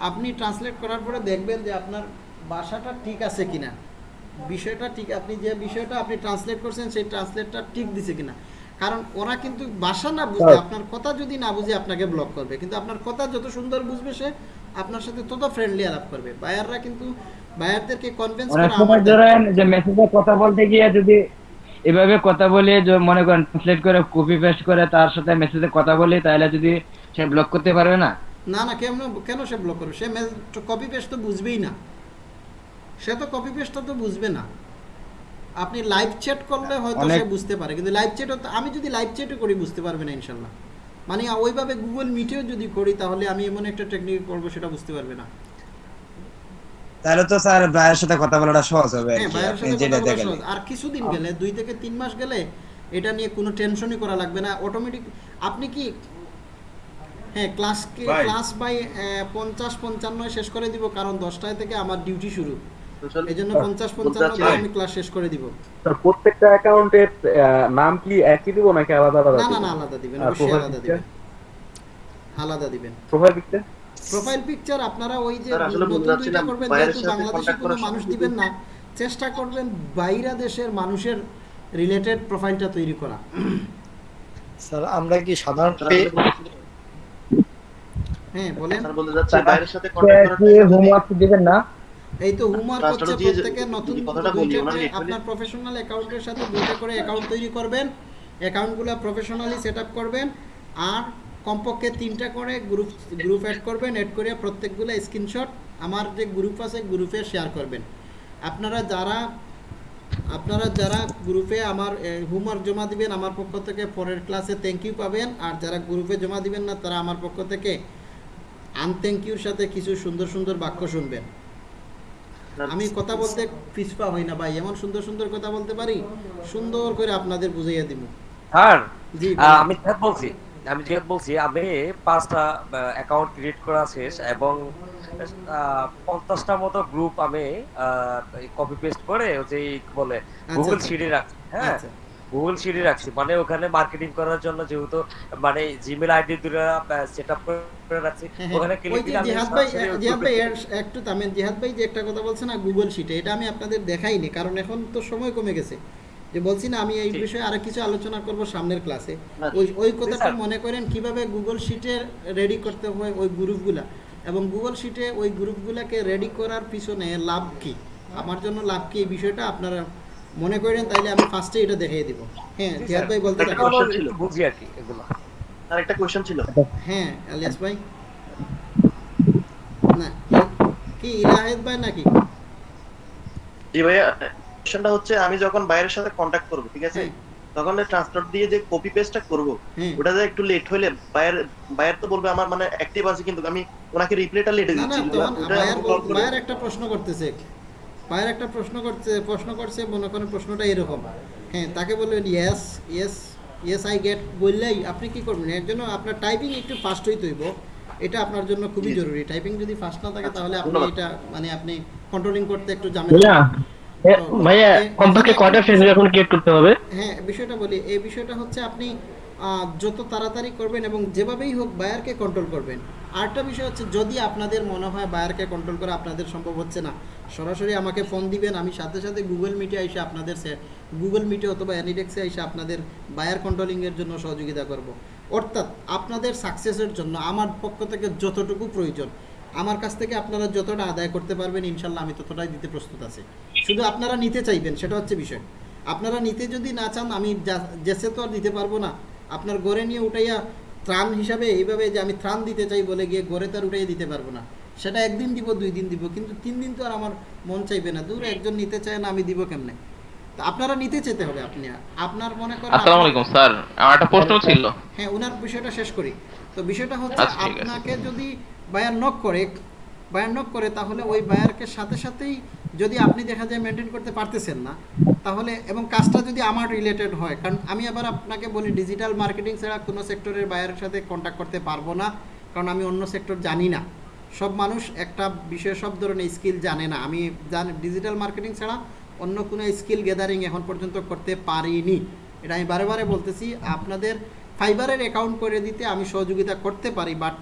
[SPEAKER 3] আপনি ট্রান্সলেট করার পরে দেখবেন যে আপনার ভাষাটা ঠিক আছে কিনা। বিষয়টা ঠিক আপনি যে বিষয়টা আপনি ট্রান্সলেট করছেন সেই ট্রান্সলেটটা ঠিক দিছে কিনা। কারণ ওরা কিন্তু ভাষা না বুঝে
[SPEAKER 7] হ্যাঁ।
[SPEAKER 3] আপনার কথা যদি না বুঝে আপনাকে ব্লক করবে। কিন্তু আপনার কথা যত সুন্দর বুঝবে সে আপনার সাথে তত ফ্রেন্ডলি আলাপ করবে। বায়াররা কিন্তু বায়ারদেরকে কনভিন্স করা
[SPEAKER 7] সময়
[SPEAKER 3] আমার
[SPEAKER 7] যে মেসেজে কথা বলতে গিয়ে যদি এভাবে কথা বলে যে মনে করেন ট্রান্সলেট করে কপি পেস্ট করে তার সাথে মেসেজে কথা বলি তাহলে যদি সে ব্লক করতে পারবে না?
[SPEAKER 3] না না কেন কেন সে ব্লক করবে? সে কপি পেস্ট তো বুঝবেই না। সে তো কপি পেস্টটা তো বুঝবে না। আপনি লাইভ চ্যাট করলে হয়তো সে বুঝতে পারে কিন্তু লাইভ চ্যাটও আমি যদি লাইভ চ্যাটও করি বুঝতে পারবে না ইনশাল্লাহ। মানে ওইভাবে গুগল মিটেও যদি করি তাহলে আমি এমন একটা টেকনিক করব সেটা বুঝতে পারবে না।
[SPEAKER 23] তাহলে তো স্যার ভাইয়ের সাথে কথা বলাটা সহজ হবে আর
[SPEAKER 3] হ্যাঁ
[SPEAKER 23] কি যেটা।
[SPEAKER 3] আর কিছুদিন গেলে দুই থেকে তিন মাস গেলে এটা নিয়ে কোনো টেনশনই করা লাগবে না। অটোমেটিক আপনি কি হ্যাঁ ক্লাস
[SPEAKER 16] ভাই।
[SPEAKER 3] ক্লাস বাই পঞ্চাশ পঞ্চান্ন শেষ করে দিব কারণ দশটায় থেকে আমার ডিউটি শুরু। এই জন্য পঞ্চাশ পঞ্চান্ন আমি ক্লাস শেষ করে দিব।
[SPEAKER 17] প্রত্যেকটা অ্যাকাউন্টের নাম কি একই দিব নাকি আলাদা আলাদা
[SPEAKER 3] না না না আলাদা দিবেন অবশ্যই আলাদা দিবেন। আলাদা দিবেন।
[SPEAKER 17] প্রোফাইল পিকচার
[SPEAKER 3] প্রোফাইল পিকচার আপনারা ওই যে দুইটা করবেন যেহেতু বাংলাদেশে কোনো মানুষ দিবেন না চেষ্টা করবেন বাইরা দেশের মানুষের রিলেটেড প্রোফাইলটা তৈরি করা।
[SPEAKER 22] স্যার আমরা কি সাধারণ পে-
[SPEAKER 3] হ্যাঁ বলেন।
[SPEAKER 24] স্যার বলতে চাচ্ছি বাইরের সাথে কন্টাক্ট করার
[SPEAKER 7] হোমওয়ার্ক দিবেন না?
[SPEAKER 3] এই তো হোমওয়ার্ক হচ্ছে
[SPEAKER 24] দিয়ে
[SPEAKER 3] প্রত্যেকে নতুন আপনার প্রফেশনাল অ্যাকাউন্টের সাথে দুইটা করে অ্যাকাউন্ট তৈরি করবেন। অ্যাকাউন্টগুলো প্রফেশনালি সেট আপ করবেন। আর কমপক্ষে তিনটা করে গ্রুপ গ্রুপ অ্যাড করবেন অ্যাড করে প্রত্যেকগুলো স্ক্রিনশট আমার যে গ্রুপ আছে গ্রুপে শেয়ার করবেন। আপনারা যারা আপনারা যারা গ্রুপে আমার হোমওয়ার্ক জমা দিবেন আমার পক্ষ থেকে পরের ক্লাসে থ্যাংক ইউ পাবেন। আর যারা গ্রুপে জমা দিবেন না তারা আমার পক্ষ থেকে আনথ্যাংক ইউর সাথে কিছু সুন্দর সুন্দর বাক্য শুনবেন। আমি কথা বলতে পিছপা হই না ভাই এমন সুন্দর সুন্দর কথা বলতে পারি সুন্দর করে আপনাদের বুঝাইয়া দিব
[SPEAKER 25] স্যার
[SPEAKER 3] জি,
[SPEAKER 25] আমি বলছি আমি জিহাদ বলছি আমি পাঁচটা অ্যাকাউন্ট ক্রিয়েট করা শেষ এবং পঞ্চাশটা মতো গ্রুপ আমি কপি পেস্ট করে ওই যে বলে গুগল
[SPEAKER 3] আচ্ছা।
[SPEAKER 25] শিটে রাখছি হ্যাঁ
[SPEAKER 3] আচ্ছা।
[SPEAKER 25] গুগল শিটে রাখছি মানে ওখানে মার্কেটিং করার জন্য যেহেতু মানে জিমেল আইডি দুটো সেট আপ করে রাখছি
[SPEAKER 3] হ্যাঁ,
[SPEAKER 25] ওখানে
[SPEAKER 3] হ্যাঁ।
[SPEAKER 25] ক্লিক
[SPEAKER 3] ওই
[SPEAKER 25] দিলে আমি
[SPEAKER 3] জিহাদ ভাই জিহাদ ভাই একটু থামেন জিহাদ ভাই যে একটা কথা বলছেন না গুগল শিটে এটা আমি আপনাদের দেখাইনি কারণ এখন তো সময় কমে গেছে যে বলছি না আমি এই বিষয়ে আরও কিছু আলোচনা করব সামনের ক্লাসে। ওই ওই কথাটা মনে করেন কীভাবে গুগল শিটে রেডি করতে হয় ওই গ্রুপগুলা? এবং গুগল শিটে ওই গ্রুপগুলাকে রেডি করার পিছনে লাভ কি? আমার জন্য লাভ কি? এই বিষয়টা আপনারা মনে করেন তাইলে আমি ফার্স্টে এটা দেখিয়ে দিব। হ্যাঁ জিহাদ ভাই বলতে
[SPEAKER 24] একটা
[SPEAKER 3] থাকেন।
[SPEAKER 24] ছিল।
[SPEAKER 25] বুঝি আর কি এগুলো।
[SPEAKER 24] আর একটা কোশ্চেন ছিল।
[SPEAKER 3] হ্যাঁ আলিয়াস ভাই। না কি ইলাহেদ ভাই নাকি?
[SPEAKER 24] জি ভাইয়া কোশ্চেনটা হচ্ছে আমি যখন বাইরের সাথে কন্টাক্ট করব ঠিক আছে? তখন ট্রান্সফার দিয়ে যে কপি পেস্টটা করব ওটা যে একটু লেট হলে বায়ার বায়ার তো বলবে আমার মানে অ্যাক্টিভ আছে কিন্তু আমি ওনাকে রিপ্লাইটা লেটে
[SPEAKER 3] না না
[SPEAKER 24] দিচ্ছি। ওটা
[SPEAKER 3] বায়ার একটা প্রশ্ন করতেছে। বায়ার একটা প্রশ্ন করতে প্রশ্ন করছে মনে করেন প্রশ্নটা এরকম। হ্যাঁ তাকে বলবেন yes yes yes I get বললেই আপনি কি করবেন? এর জন্য আপনার টাইপিং একটু ফাস্ট হইতে হইব। এটা আপনার জন্য খুবই জরুরি। টাইপিং যদি ফাস্ট না থাকে তাহলে আপনি এটা মানে আপনি কন্ট্রোলিং করতে একটু
[SPEAKER 5] এ, ভাইয়া কমপক্ষে কয়টা অ্যাকাউন্ট ক্রিয়েট করতে হবে?
[SPEAKER 3] হ্যাঁ বিষয়টা বলি এই বিষয়টা হচ্ছে আপনি যত তাড়াতাড়ি করবেন এবং যেভাবেই হোক বায়ারকে কন্ট্রোল করবেন। আরেকটা বিষয় হচ্ছে যদি আপনাদের মনে হয় বায়ারকে কন্ট্রোল করা আপনাদের সম্ভব হচ্ছে না সরাসরি আমাকে ফোন দিবেন আমি সাথে সাথে গুগল মিটে এসে আপনাদের গুগল মিটে অথবা অ্যানিডেক্সে এসে আপনাদের বায়ার কন্ট্রোলিংয়ের জন্য সহযোগিতা করব। অর্থাৎ আপনাদের সাকসেসের জন্য আমার পক্ষ থেকে যতটুকু প্রয়োজন আমার কাছ থেকে আপনারা যতটা আদায় করতে পারবেন ইনশাল্লাহ আমি ততটাই দিতে প্রস্তুত আছি। শুধু আপনারা নিতে চাইবেন সেটা হচ্ছে বিষয়। আপনারা নিতে যদি না চান আমি যা- জেসে তো আর দিতে পারব না। আপনার গড়ে নিয়ে উঠাইয়া ত্রাণ হিসাবে এইভাবে যে আমি ত্রাণ দিতে চাই বলে গিয়ে গড়ে তার উঠাইয়া দিতে পারব না। সেটা একদিন দিব দুই দিন দিব কিন্তু তিন দিন তো আর আমার মন চাইবে না। দূর একজন নিতে চায় না আমি দিব কেমনে? আপনারা নিতে চেতে হবে আপনি। আপনার মনে করেন
[SPEAKER 12] আসসালামু আলাইকুম স্যার। আমার একটা প্রশ্ন ছিল।
[SPEAKER 3] হ্যাঁ ওনার বিষয়টা শেষ করি। তো বিষয়টা হচ্ছে
[SPEAKER 12] আচ্ছা।
[SPEAKER 3] আপনাকে যদি বায়ার নক করে, বায়ার নক করে তাহলে ওই বায়ারকে সাথে সাথেই যদি আপনি দেখা যায় মেনটেন করতে পারতেছেন না, তাহলে এবং কাজটা যদি আমার রিলেটেড হয়, কারণ আমি আবার আপনাকে বলি ডিজিটাল মার্কেটিং ছাড়া কোনো সেক্টরের বায়ারের সাথে কন্ট্যাক্ট করতে পারব না, কারণ আমি অন্য সেক্টর জানি না। সব মানুষ একটা বিষয়ে সব ধরনের স্কিল জানে না। আমি জানি ডিজিটাল মার্কেটিং ছাড়া অন্য কোনো স্কিল গ্যাদারিং এখন পর্যন্ত করতে পারিনি। এটা আমি বারে বারে বলতেছি, আপনাদের ফাইবারের অ্যাকাউন্ট করে দিতে আমি সহযোগিতা করতে পারি বাট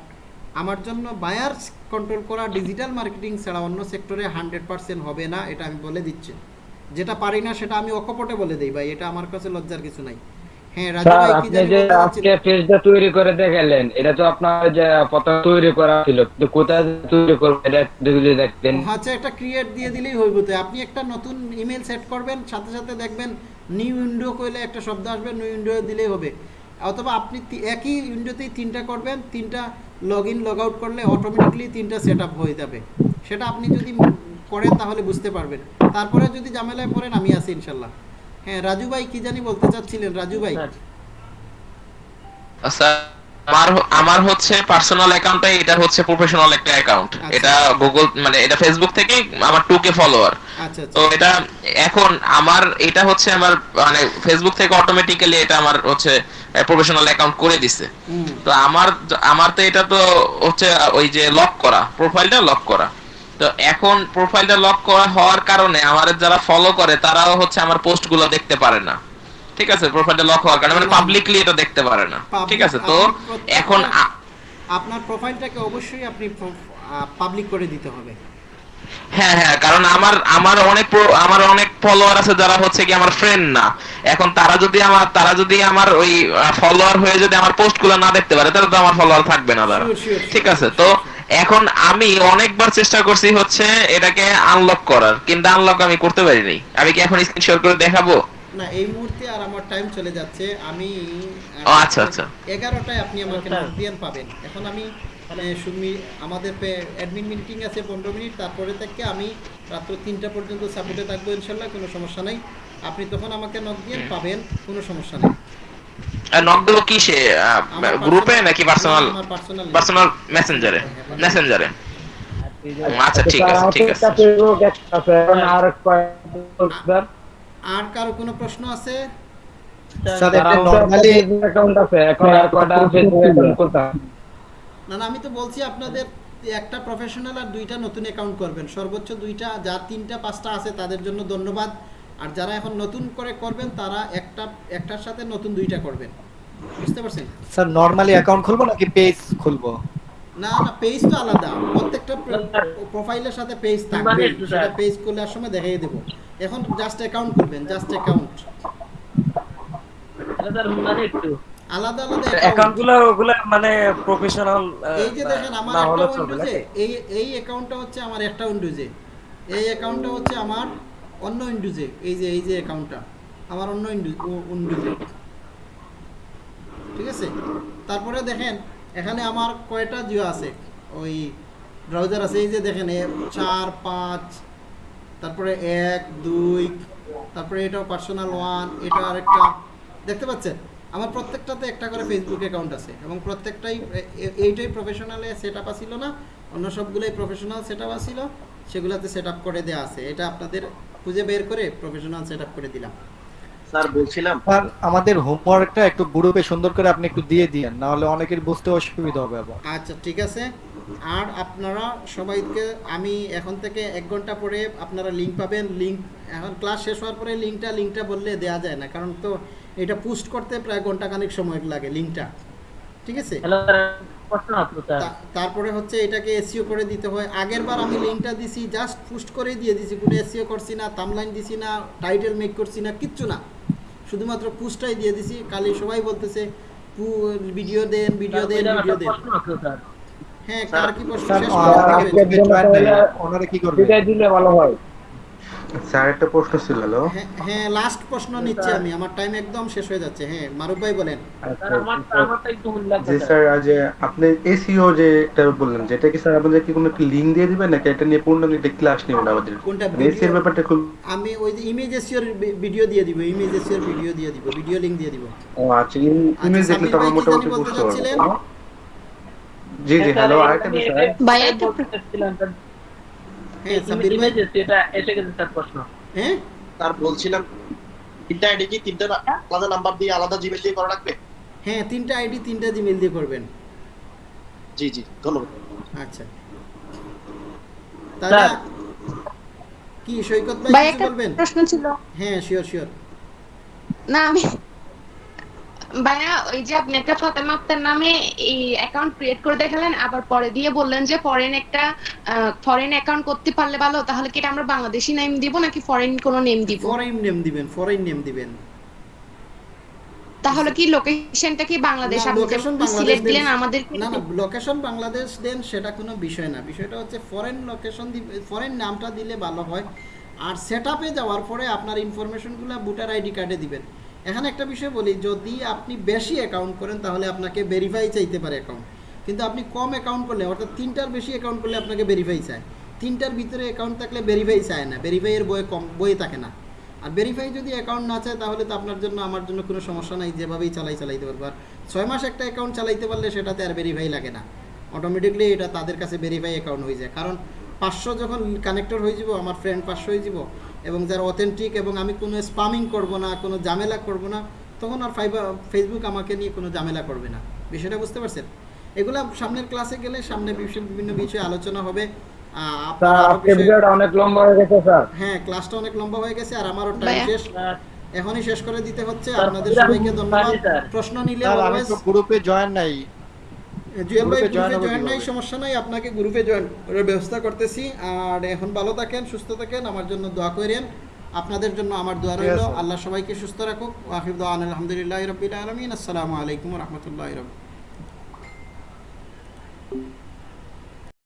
[SPEAKER 3] আমার জন্য বায়ার্স কন্ট্রোল করা ডিজিটাল মার্কেটিং ছাড়া অন্য সেক্টরে হান্ড্রেড পার্সেন্ট হবে না এটা আমি বলে দিচ্ছি। যেটা পারি না সেটা আমি অকপটে বলে দিই ভাই এটা আমার কাছে লজ্জার কিছু নাই। হ্যাঁ রাজু ভাই কি
[SPEAKER 7] আপনি
[SPEAKER 3] জানি
[SPEAKER 7] আজকে পেজটা তৈরি করে দেখালেন এটা তো আপনার যে প্রথম তৈরি করা ছিল কিন্তু কোথায় তৈরি করব এটা যদি দেখতেন।
[SPEAKER 3] আচ্ছা একটা ক্রিয়েট দিয়ে দিলেই হইব তো। আপনি একটা নতুন ইমেল সেট করবেন সাথে সাথে দেখবেন নিউ উইন্ডো কইলে একটা শব্দ আসবে নিউ উইন্ডো দিলেই হবে। অথবা আপনি একই উইন্ডোতেই তিনটা করবেন তিনটা লগ ইন লগ আউট করলে অটোমেটিকলি তিনটা সেট হয়ে যাবে। সেটা আপনি যদি করেন তাহলে বুঝতে পারবেন। তারপরে যদি ঝামেলায় পড়েন আমি আছি ইনশাল্লাহ। হ্যাঁ রাজু ভাই কি জানি বলতে চাচ্ছিলেন? রাজু ভাই।
[SPEAKER 12] স্যার।
[SPEAKER 26] আমার আমার হচ্ছে পার্সোনাল অ্যাকাউন্টটা এটা হচ্ছে প্রফেশনাল একটা অ্যাকাউন্ট এটা গুগল মানে এটা ফেসবুক থেকে আমার টু কে ফলোয়ার
[SPEAKER 3] আচ্ছা আচ্ছা
[SPEAKER 26] তো এটা এখন আমার এটা হচ্ছে আমার মানে ফেসবুক থেকে অটোমেটিক্যালি এটা আমার হচ্ছে প্রফেশনাল অ্যাকাউন্ট করে দিছে। তো আমার আমার তো এটা তো হচ্ছে ওই যে লক করা প্রোফাইলটা লক করা। তো এখন প্রোফাইলটা লক করা হওয়ার কারণে আমার যারা ফলো করে তারাও হচ্ছে আমার পোস্টগুলো দেখতে পারে না। ঠিক আছে? প্রোফাইলটা লক হওয়ার কারণে মানে পাবলিকলি এটা দেখতে পারে না। ঠিক আছে? তো এখন
[SPEAKER 3] আপনার প্রোফাইলটাকে অবশ্যই আপনি পাবলিক করে দিতে হবে।
[SPEAKER 26] হ্যাঁ হ্যাঁ কারণ আমার আমার অনেক আমার অনেক ফলোয়ার আছে যারা হচ্ছে কি আমার ফ্রেন্ড না। এখন তারা যদি আমার তারা যদি আমার ওই ফলোয়ার হয়ে যদি আমার পোস্টগুলো না দেখতে পারে তাহলে তো আমার ফলোয়ার থাকবে না তারা। ঠিক আছে তো এখন আমি অনেকবার চেষ্টা করছি হচ্ছে এটাকে আনলক করার কিন্তু আনলক আমি করতে পারিনি। আমি কি এখন স্ক্রিনশট করে দেখাবো?
[SPEAKER 3] না এই মুহূর্তে আর আমার টাইম চলে যাচ্ছে। আমি
[SPEAKER 26] ও, আচ্ছা, আচ্ছা।
[SPEAKER 3] এগারোটায় আপনি আমাকে নোটিফিকেশন পাবেন। এখন আমি মানে সুমি আমাদের অ্যাডমিন মিটিং আছে পনেরো মিনিট তারপরে থেকে আমি রাত্র তিনটা পর্যন্ত সাপোর্টে থাকব ইনশাল্লাহ কোনো সমস্যা নাই। আপনি তখন আমাকে নক দিয়ে পাবেন কোনো সমস্যা নেই।
[SPEAKER 26] নক দেবো কি সে গ্রুপে নাকি পার্সোনাল পার্সোনাল মেসেঞ্জারে মেসেঞ্জারে আচ্ছা ঠিক আছে ঠিক আছে।
[SPEAKER 7] আর
[SPEAKER 3] আর কারও কোনো প্রশ্ন আছে?
[SPEAKER 22] স্যার একটা নরমালি
[SPEAKER 7] অ্যাকাউন্ট আছে এখন আর কয়টা ফেসবুক অ্যাকাউন্ট করতাম
[SPEAKER 3] না না আমি তো বলছি আপনাদের একটা প্রফেশনাল আর দুইটা নতুন অ্যাকাউন্ট করবেন। সর্বোচ্চ দুইটা যার তিনটা পাঁচটা আছে তাদের জন্য ধন্যবাদ। আর যারা এখন নতুন করে করবেন তারা একটা একটার সাথে নতুন দুইটা করবেন। বুঝতে পারছেন?
[SPEAKER 22] স্যার নরমালি অ্যাকাউন্ট খুলবো নাকি পেজ খুলবো?
[SPEAKER 3] না না পেজ তো আলাদা। প্রত্যেকটা প্রোফাইলের সাথে পেজ থাকবে। সেটা
[SPEAKER 18] স্যার।
[SPEAKER 3] পেজ খোলার সময় দেখিয়ে দেবো। এখন জাস্ট অ্যাকাউন্ট করবেন জাস্ট অ্যাকাউন্ট
[SPEAKER 18] একটু।
[SPEAKER 3] আলাদা আলাদা
[SPEAKER 25] মানে প্রফেশনাল
[SPEAKER 3] এই যে দেখেন আমার একটা উইন্ডোজে এই এই অ্যাকাউন্টটা হচ্ছে আমার একটা উইন্ডোজে এই অ্যাকাউন্টটা হচ্ছে আমার অন্য উইন্ডোজে এই যে এই যে অ্যাকাউন্টটা আমার অন্য উইন্ডোজে ঠিক আছে? তারপরে দেখেন এখানে আমার কয়টা জিও আছে? ওই ব্রাউজার আছে এই যে দেখেন চার পাঁচ তারপরে এক দুই তারপরে এটাও পার্সোনাল ওয়ান এটা আরেকটা দেখতে পাচ্ছেন? আমার প্রত্যেকটাতে একটা করে ফেসবুক অ্যাকাউন্ট আছে এবং প্রত্যেকটাই এইটাই প্রফেশনালে সেট আপ আসিল না অন্য সবগুলোই প্রফেশনাল সেট আপ আসিল সেগুলোতে সেট আপ করে দেওয়া আছে। এটা আপনাদের খুঁজে বের করে প্রফেশনাল সেট আপ করে দিলাম।
[SPEAKER 24] স্যার বলছিলাম
[SPEAKER 22] স্যার আমাদের হোমওয়ার্কটা একটু গ্রুপে সুন্দর করে আপনি একটু দিয়ে দিয়েন না হলে অনেকের বুঝতে অসুবিধা হবে আবার।
[SPEAKER 3] আচ্ছা ঠিক আছে। আর আপনারা সবাইকে আমি এখন থেকে এক ঘণ্টা পরে আপনারা লিঙ্ক পাবেন। লিঙ্ক এখন ক্লাস শেষ হওয়ার পরে লিঙ্কটা লিঙ্কটা বললে দেওয়া যায় না। কারণ তো এটা পোস্ট করতে প্রায় ঘণ্টা খানিক সময় লাগে লিঙ্কটা ঠিক আছে? তারপরে হচ্ছে এটাকে এসিও করে দিতে হয়। আগের বার আমি লিঙ্কটা দিছি জাস্ট পোস্ট করে দিয়ে দিছি। কোনো এসিও করছি না থাম্বলাইন দিছি না টাইটেল মেক করছি না কিচ্ছু না। শুধুমাত্র পোস্টটাই দিয়ে দিছি। কালি সবাই বলতেছে ভিডিও দেন ভিডিও দেন ভিডিও দেন। হ্যাঁ কার কি প্রশ্ন? শেষ
[SPEAKER 22] ওনারা
[SPEAKER 3] করতে
[SPEAKER 22] আজকের জন্য তাহলে ওনারা কি করবে?
[SPEAKER 7] বিদায় দিলে ভালো হয়।
[SPEAKER 27] স্যার একটা প্রশ্ন ছিল হ্যালো?
[SPEAKER 3] হ্যাঁ, হ্যাঁ লাস্ট প্রশ্ন নিচ্ছি আমি। আমার টাইম একদম শেষ হয়ে যাচ্ছে। হ্যাঁ মারুফ ভাই বলেন।
[SPEAKER 18] স্যার আমার আমারটা একটু ভুল লাগছে
[SPEAKER 27] জি স্যার আজ আপনি এসিও যে একটা বললেন যেটা কি স্যার আমাদের কি কোনো লিংক দিয়ে দিবেন? নাকি এটা নিয়ে পূর্ণ একটা ক্লাস নেবেন আমাদের?
[SPEAKER 3] কোনটা?
[SPEAKER 27] এসির ব্যাপারটা খুব
[SPEAKER 3] আমি ওই যে ইমেজ ভিডিও দিয়ে দিব ইমেজ ভিডিও দিয়ে দিব ভিডিও লিংক দিয়ে দিব।
[SPEAKER 27] ও আচ্ছা ইমেজ দেখলে তো আমরা
[SPEAKER 3] সাব্বির ভাই কি
[SPEAKER 27] মোটামুটি বুঝতে পারব। জি জি হ্যালো আরেকটা বিষয়
[SPEAKER 3] হ্যাঁ ভাই
[SPEAKER 18] ইমেজ এটা এসে গেছে স্যার প্রশ্ন
[SPEAKER 3] হ্যাঁ
[SPEAKER 24] বলছিলাম তিনটা আইডি কি তিনটা আলাদা নাম্বার দিয়ে আলাদা জিমেল দিয়ে করা লাগবে?
[SPEAKER 3] হ্যাঁ তিনটা আইডি তিনটা জিমেল দিয়ে করবেন।
[SPEAKER 24] জি জি ধন্যবাদ।
[SPEAKER 3] আচ্ছা। তাহলে কি সৈকত ভাই
[SPEAKER 28] ভাই
[SPEAKER 3] কিছু বলবেন?
[SPEAKER 28] প্রশ্ন ছিল।
[SPEAKER 3] হ্যাঁ শিওর শিওর
[SPEAKER 28] না আমি ভাইয়া ওই যে আপনি একটা ফাতেমা আক্তার নামে এই অ্যাকাউন্ট ক্রিয়েট করে দেখালেন আবার পরে দিয়ে বললেন যে ফরেন একটা ফরেন অ্যাকাউন্ট করতে পারলে ভালো তাহলে কি এটা আমরা বাংলাদেশি নেম দিব নাকি ফরেন কোনো নেম দিব?
[SPEAKER 3] ফরেন নেম দিবেন ফরেন নেম দিবেন।
[SPEAKER 28] তাহলে কি লোকেশনটা কি বাংলাদেশ? আপনি সিলেক্ট দিলেন আমাদের
[SPEAKER 3] না না লোকেশন বাংলাদেশ দেন সেটা কোনো বিষয় না। বিষয়টা হচ্ছে ফরেন লোকেশন ফরেন নামটা দিলে ভালো হয়। আর সেট যাওয়ার পরে আপনার ইনফরমেশনগুলো ভোটার আইডি কার্ডে দিবেন। এখানে একটা বিষয় বলি, যদি আপনি বেশি অ্যাকাউন্ট করেন, তাহলে আপনাকে ভেরিফাই চাইতে পারে অ্যাকাউন্ট কিন্তু আপনি কম অ্যাকাউন্ট করলে, অর্থাৎ তিনটার বেশি অ্যাকাউন্ট করলে আপনাকে ভেরিফাই চায়। তিনটার ভিতরে অ্যাকাউন্ট থাকলে ভেরিফাই চায় না ভেরিফাইয়ের বই কম, বই থাকে না। আর ভেরিফাই যদি অ্যাকাউন্ট না চায়, তাহলে তো আপনার জন্য, আমার জন্য কোনো সমস্যা নাই, যেভাবেই চালাই, চালাইতে পারব। আর ছয় মাস একটা অ্যাকাউন্ট চালাইতে পারলে, সেটাতে আর ভেরিফাই লাগে না। অটোমেটিকলি এটা তাদের কাছে ভেরিফাই অ্যাকাউন্ট হয়ে যায়। কারণ পাঁচশো যখন কানেক্টর হয়ে যাব, আমার ফ্রেন্ড পাঁচশো হয়ে যাব এবং যারা অথেন্টিক এবং আমি কোনো স্পামিং করব না কোনো ঝামেলা করব না তখন আর ফাইবার ফেসবুক আমাকে নিয়ে কোনো ঝামেলা করবে না। বিষয়টা বুঝতে পারছেন? এগুলা সামনের ক্লাসে গেলে সামনে বিভিন্ন বিষয়ে আলোচনা হবে।
[SPEAKER 7] অনেক লম্বা হয়ে গেছে স্যার।
[SPEAKER 3] হ্যাঁ ক্লাসটা অনেক লম্বা হয়ে গেছে আর আমারও টাইম শেষ। এখনই শেষ করে দিতে হচ্ছে। আপনাদের সবাইকে ধন্যবাদ। প্রশ্ন নিলে
[SPEAKER 22] গ্রুপে জয়েন নাই।
[SPEAKER 3] জুয়েল ভাই
[SPEAKER 22] গ্রুপে
[SPEAKER 3] জয়েন নাই সমস্যা নাই আপনাকে গ্রুপে জয়েন করার ব্যবস্থা করতেছি। আর এখন ভালো থাকেন সুস্থ থাকেন আমার জন্য দোয়া করেন। আপনাদের জন্য আমার দোয়া রইল। আল্লাহ সবাইকে সুস্থ রাখুক। ওয়াহিদ আলহামদুলিল্লাহ রবিল আলমিন। আসসালামু আলাইকুম রহমতুল্লাহ রব